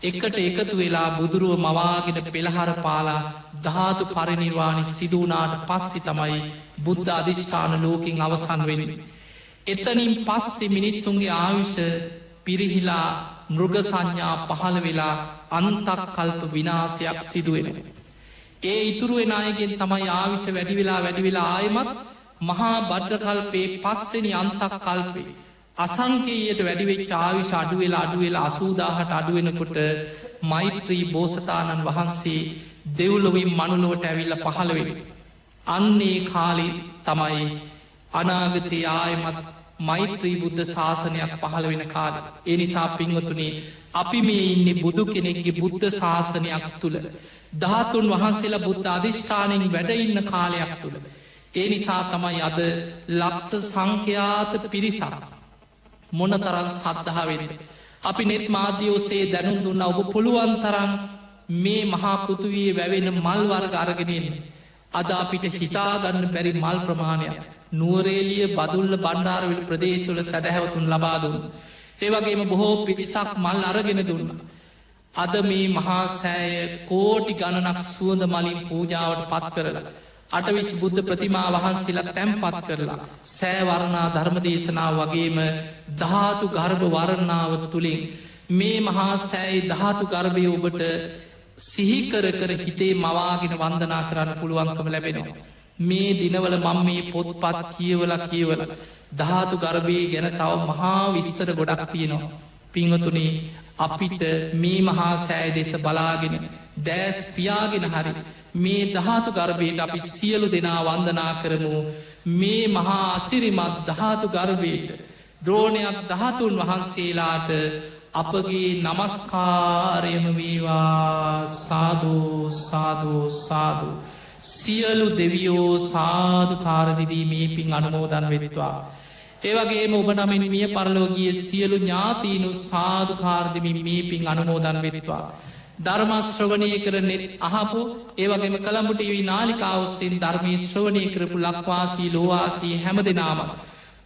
එකට එකතු වෙලා බුදුරුව මවාගෙන පෙළහර පාලා ධාතු පරිනිර්වාණි සිදුවනාට පස්සි තමයි බුද්ධ අධිෂ්ඨාන ලෝකින් අවසන් වෙන්න. එතනින් පස්සෙ මිනිස්සුන්ගේ ආවිෂ පිරිහිලා මෘග සංඥා පහළ වෙලා අන්තක් කල්ප විනාසයක් සිදුවෙන. ඒ ඉතුරුවෙන අයගෙන් තමයි ආවිෂ වැඩි වෙලා වැඩි වෙලා ආයමත් මහා බඩ්ඩකල්පේ පස්සෙනි අන්තක් කල්පේ. අසංකේයට වැඩිවෙච් ආවිශ අඩුවෙලා අඩුවෙලා අසූදාහට අඩුවෙනකොට මෛත්‍රී බෝසතාණන් වහන්සේ දෙව්ලොවින් මනුලොවට ඇවිල්ල පහළවෙෙන. අන්නේ කාලි තමයි අනාගතය ආයමත් මෛත්‍රී බුද්ධ ශාසනයක් පහළ වෙන කාල. එනිසා පින්වතුනේ අපි මේ ඉන්නේ බුදු කෙනෙක්ගේ බුද්ධ ශාසනයක් තුළ. ධාතුන් වහන්සේලා බුද්ධ අධිෂ්ඨානයෙන් වැඩඉන්න කාලයක් තුළ. ඒ නිසා තමයි අද ලක්ස සංඛ්‍යාත පිරිසක්. මොන තරන් සද්ධාවෙන්න. අපි නෙත් මාධ්‍යෝසේ දැනුම් දුන්න ඔබ පුළුවන් තරන් මේ මහා පෘතුවයේ වැවෙන මල්වර්ග අරගෙනෙන්. අද අපිට හිතාගන්න බැරි මල් ප්‍රමාණයක්. නුවරේලිය බදුල්ල බණ්ඩාරවිල් ප්‍රදේශවල සැදැහැවතුන් ලබාදුන්. ඒවගේම බොහෝ පිරිසක් මල් අරගෙන දුන්න. අද මේ මහා සෑය කෝටි ගණනක් සුවඳ මලින් පූජාවට පත් කරලා. අටවිස් බුද්ධ ප්‍රතිමා වහන්සේලා තැම්පත් කරලා. සෑවරණා ධර්මදේශනාව වගේම ධාතු ගර්භ වරණාව තුළින් මේ මහා සෑයි ධාතු ගර්භය ඔබට සිහිකර කර හිතේ මවාගෙන වන්දනා කරන්න පුළුවන්කම ලැබෙනවා. මේ දිනවල මං මේ පොත්පත් කියවල කියවල ධාතු ගර්භය ගැන තව මහා විස්තර ගොඩක් තියෙනවා. පිංහතුනේ අපිට මේ මහා සෑය දෙස බලාගෙන දෑස් පියාගෙන හරි මේ දහතු ගර්භයට අපි සියලු දෙනා වන්දනා කරමු මේ මහා අසිරිමත් දහතු ගර්භයට ද්‍රෝණයක් දහතුන් වහන්සේලාට අපගේ නමස්කාරයම වේවා සාධූ සාධූ සාධූ සියලු දෙවියෝ සාධකාරදිදී මේ පින් අනුමෝදන් වෙත්වා. ඒවගේ ඔබ නමින් මිය පරලෝගිය සියලු ඥාතීනු සාධකාරදිමින් මේ පින් අනුමෝදන් වෙත්වා. ධර්මශ්‍රවනය කරනෙත් අහපු ඒවගේම කළඹටවී නාලිකාවස්සෙන් ධර්මී ශ්‍රවණය කරපු ලක්වාසී ලෝවාසී හැම දෙනාම.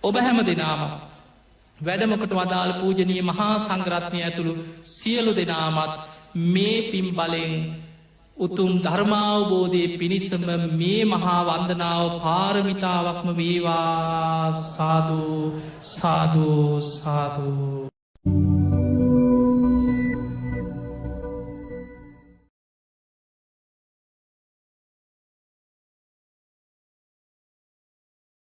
ඔබ හැම දෙනාම. වැඩමකට වදාළ පූජනය මහා සංග්‍රත්නය ඇතුළු සියලු දෙනාමත් මේ පිම් බලෙන් උතුම් ධර්මාවබෝධය පිණිස්සම මේ මහා වන්දනාව පාරමිතාවක්ම වේවා සාධූ සාධූ සාධූ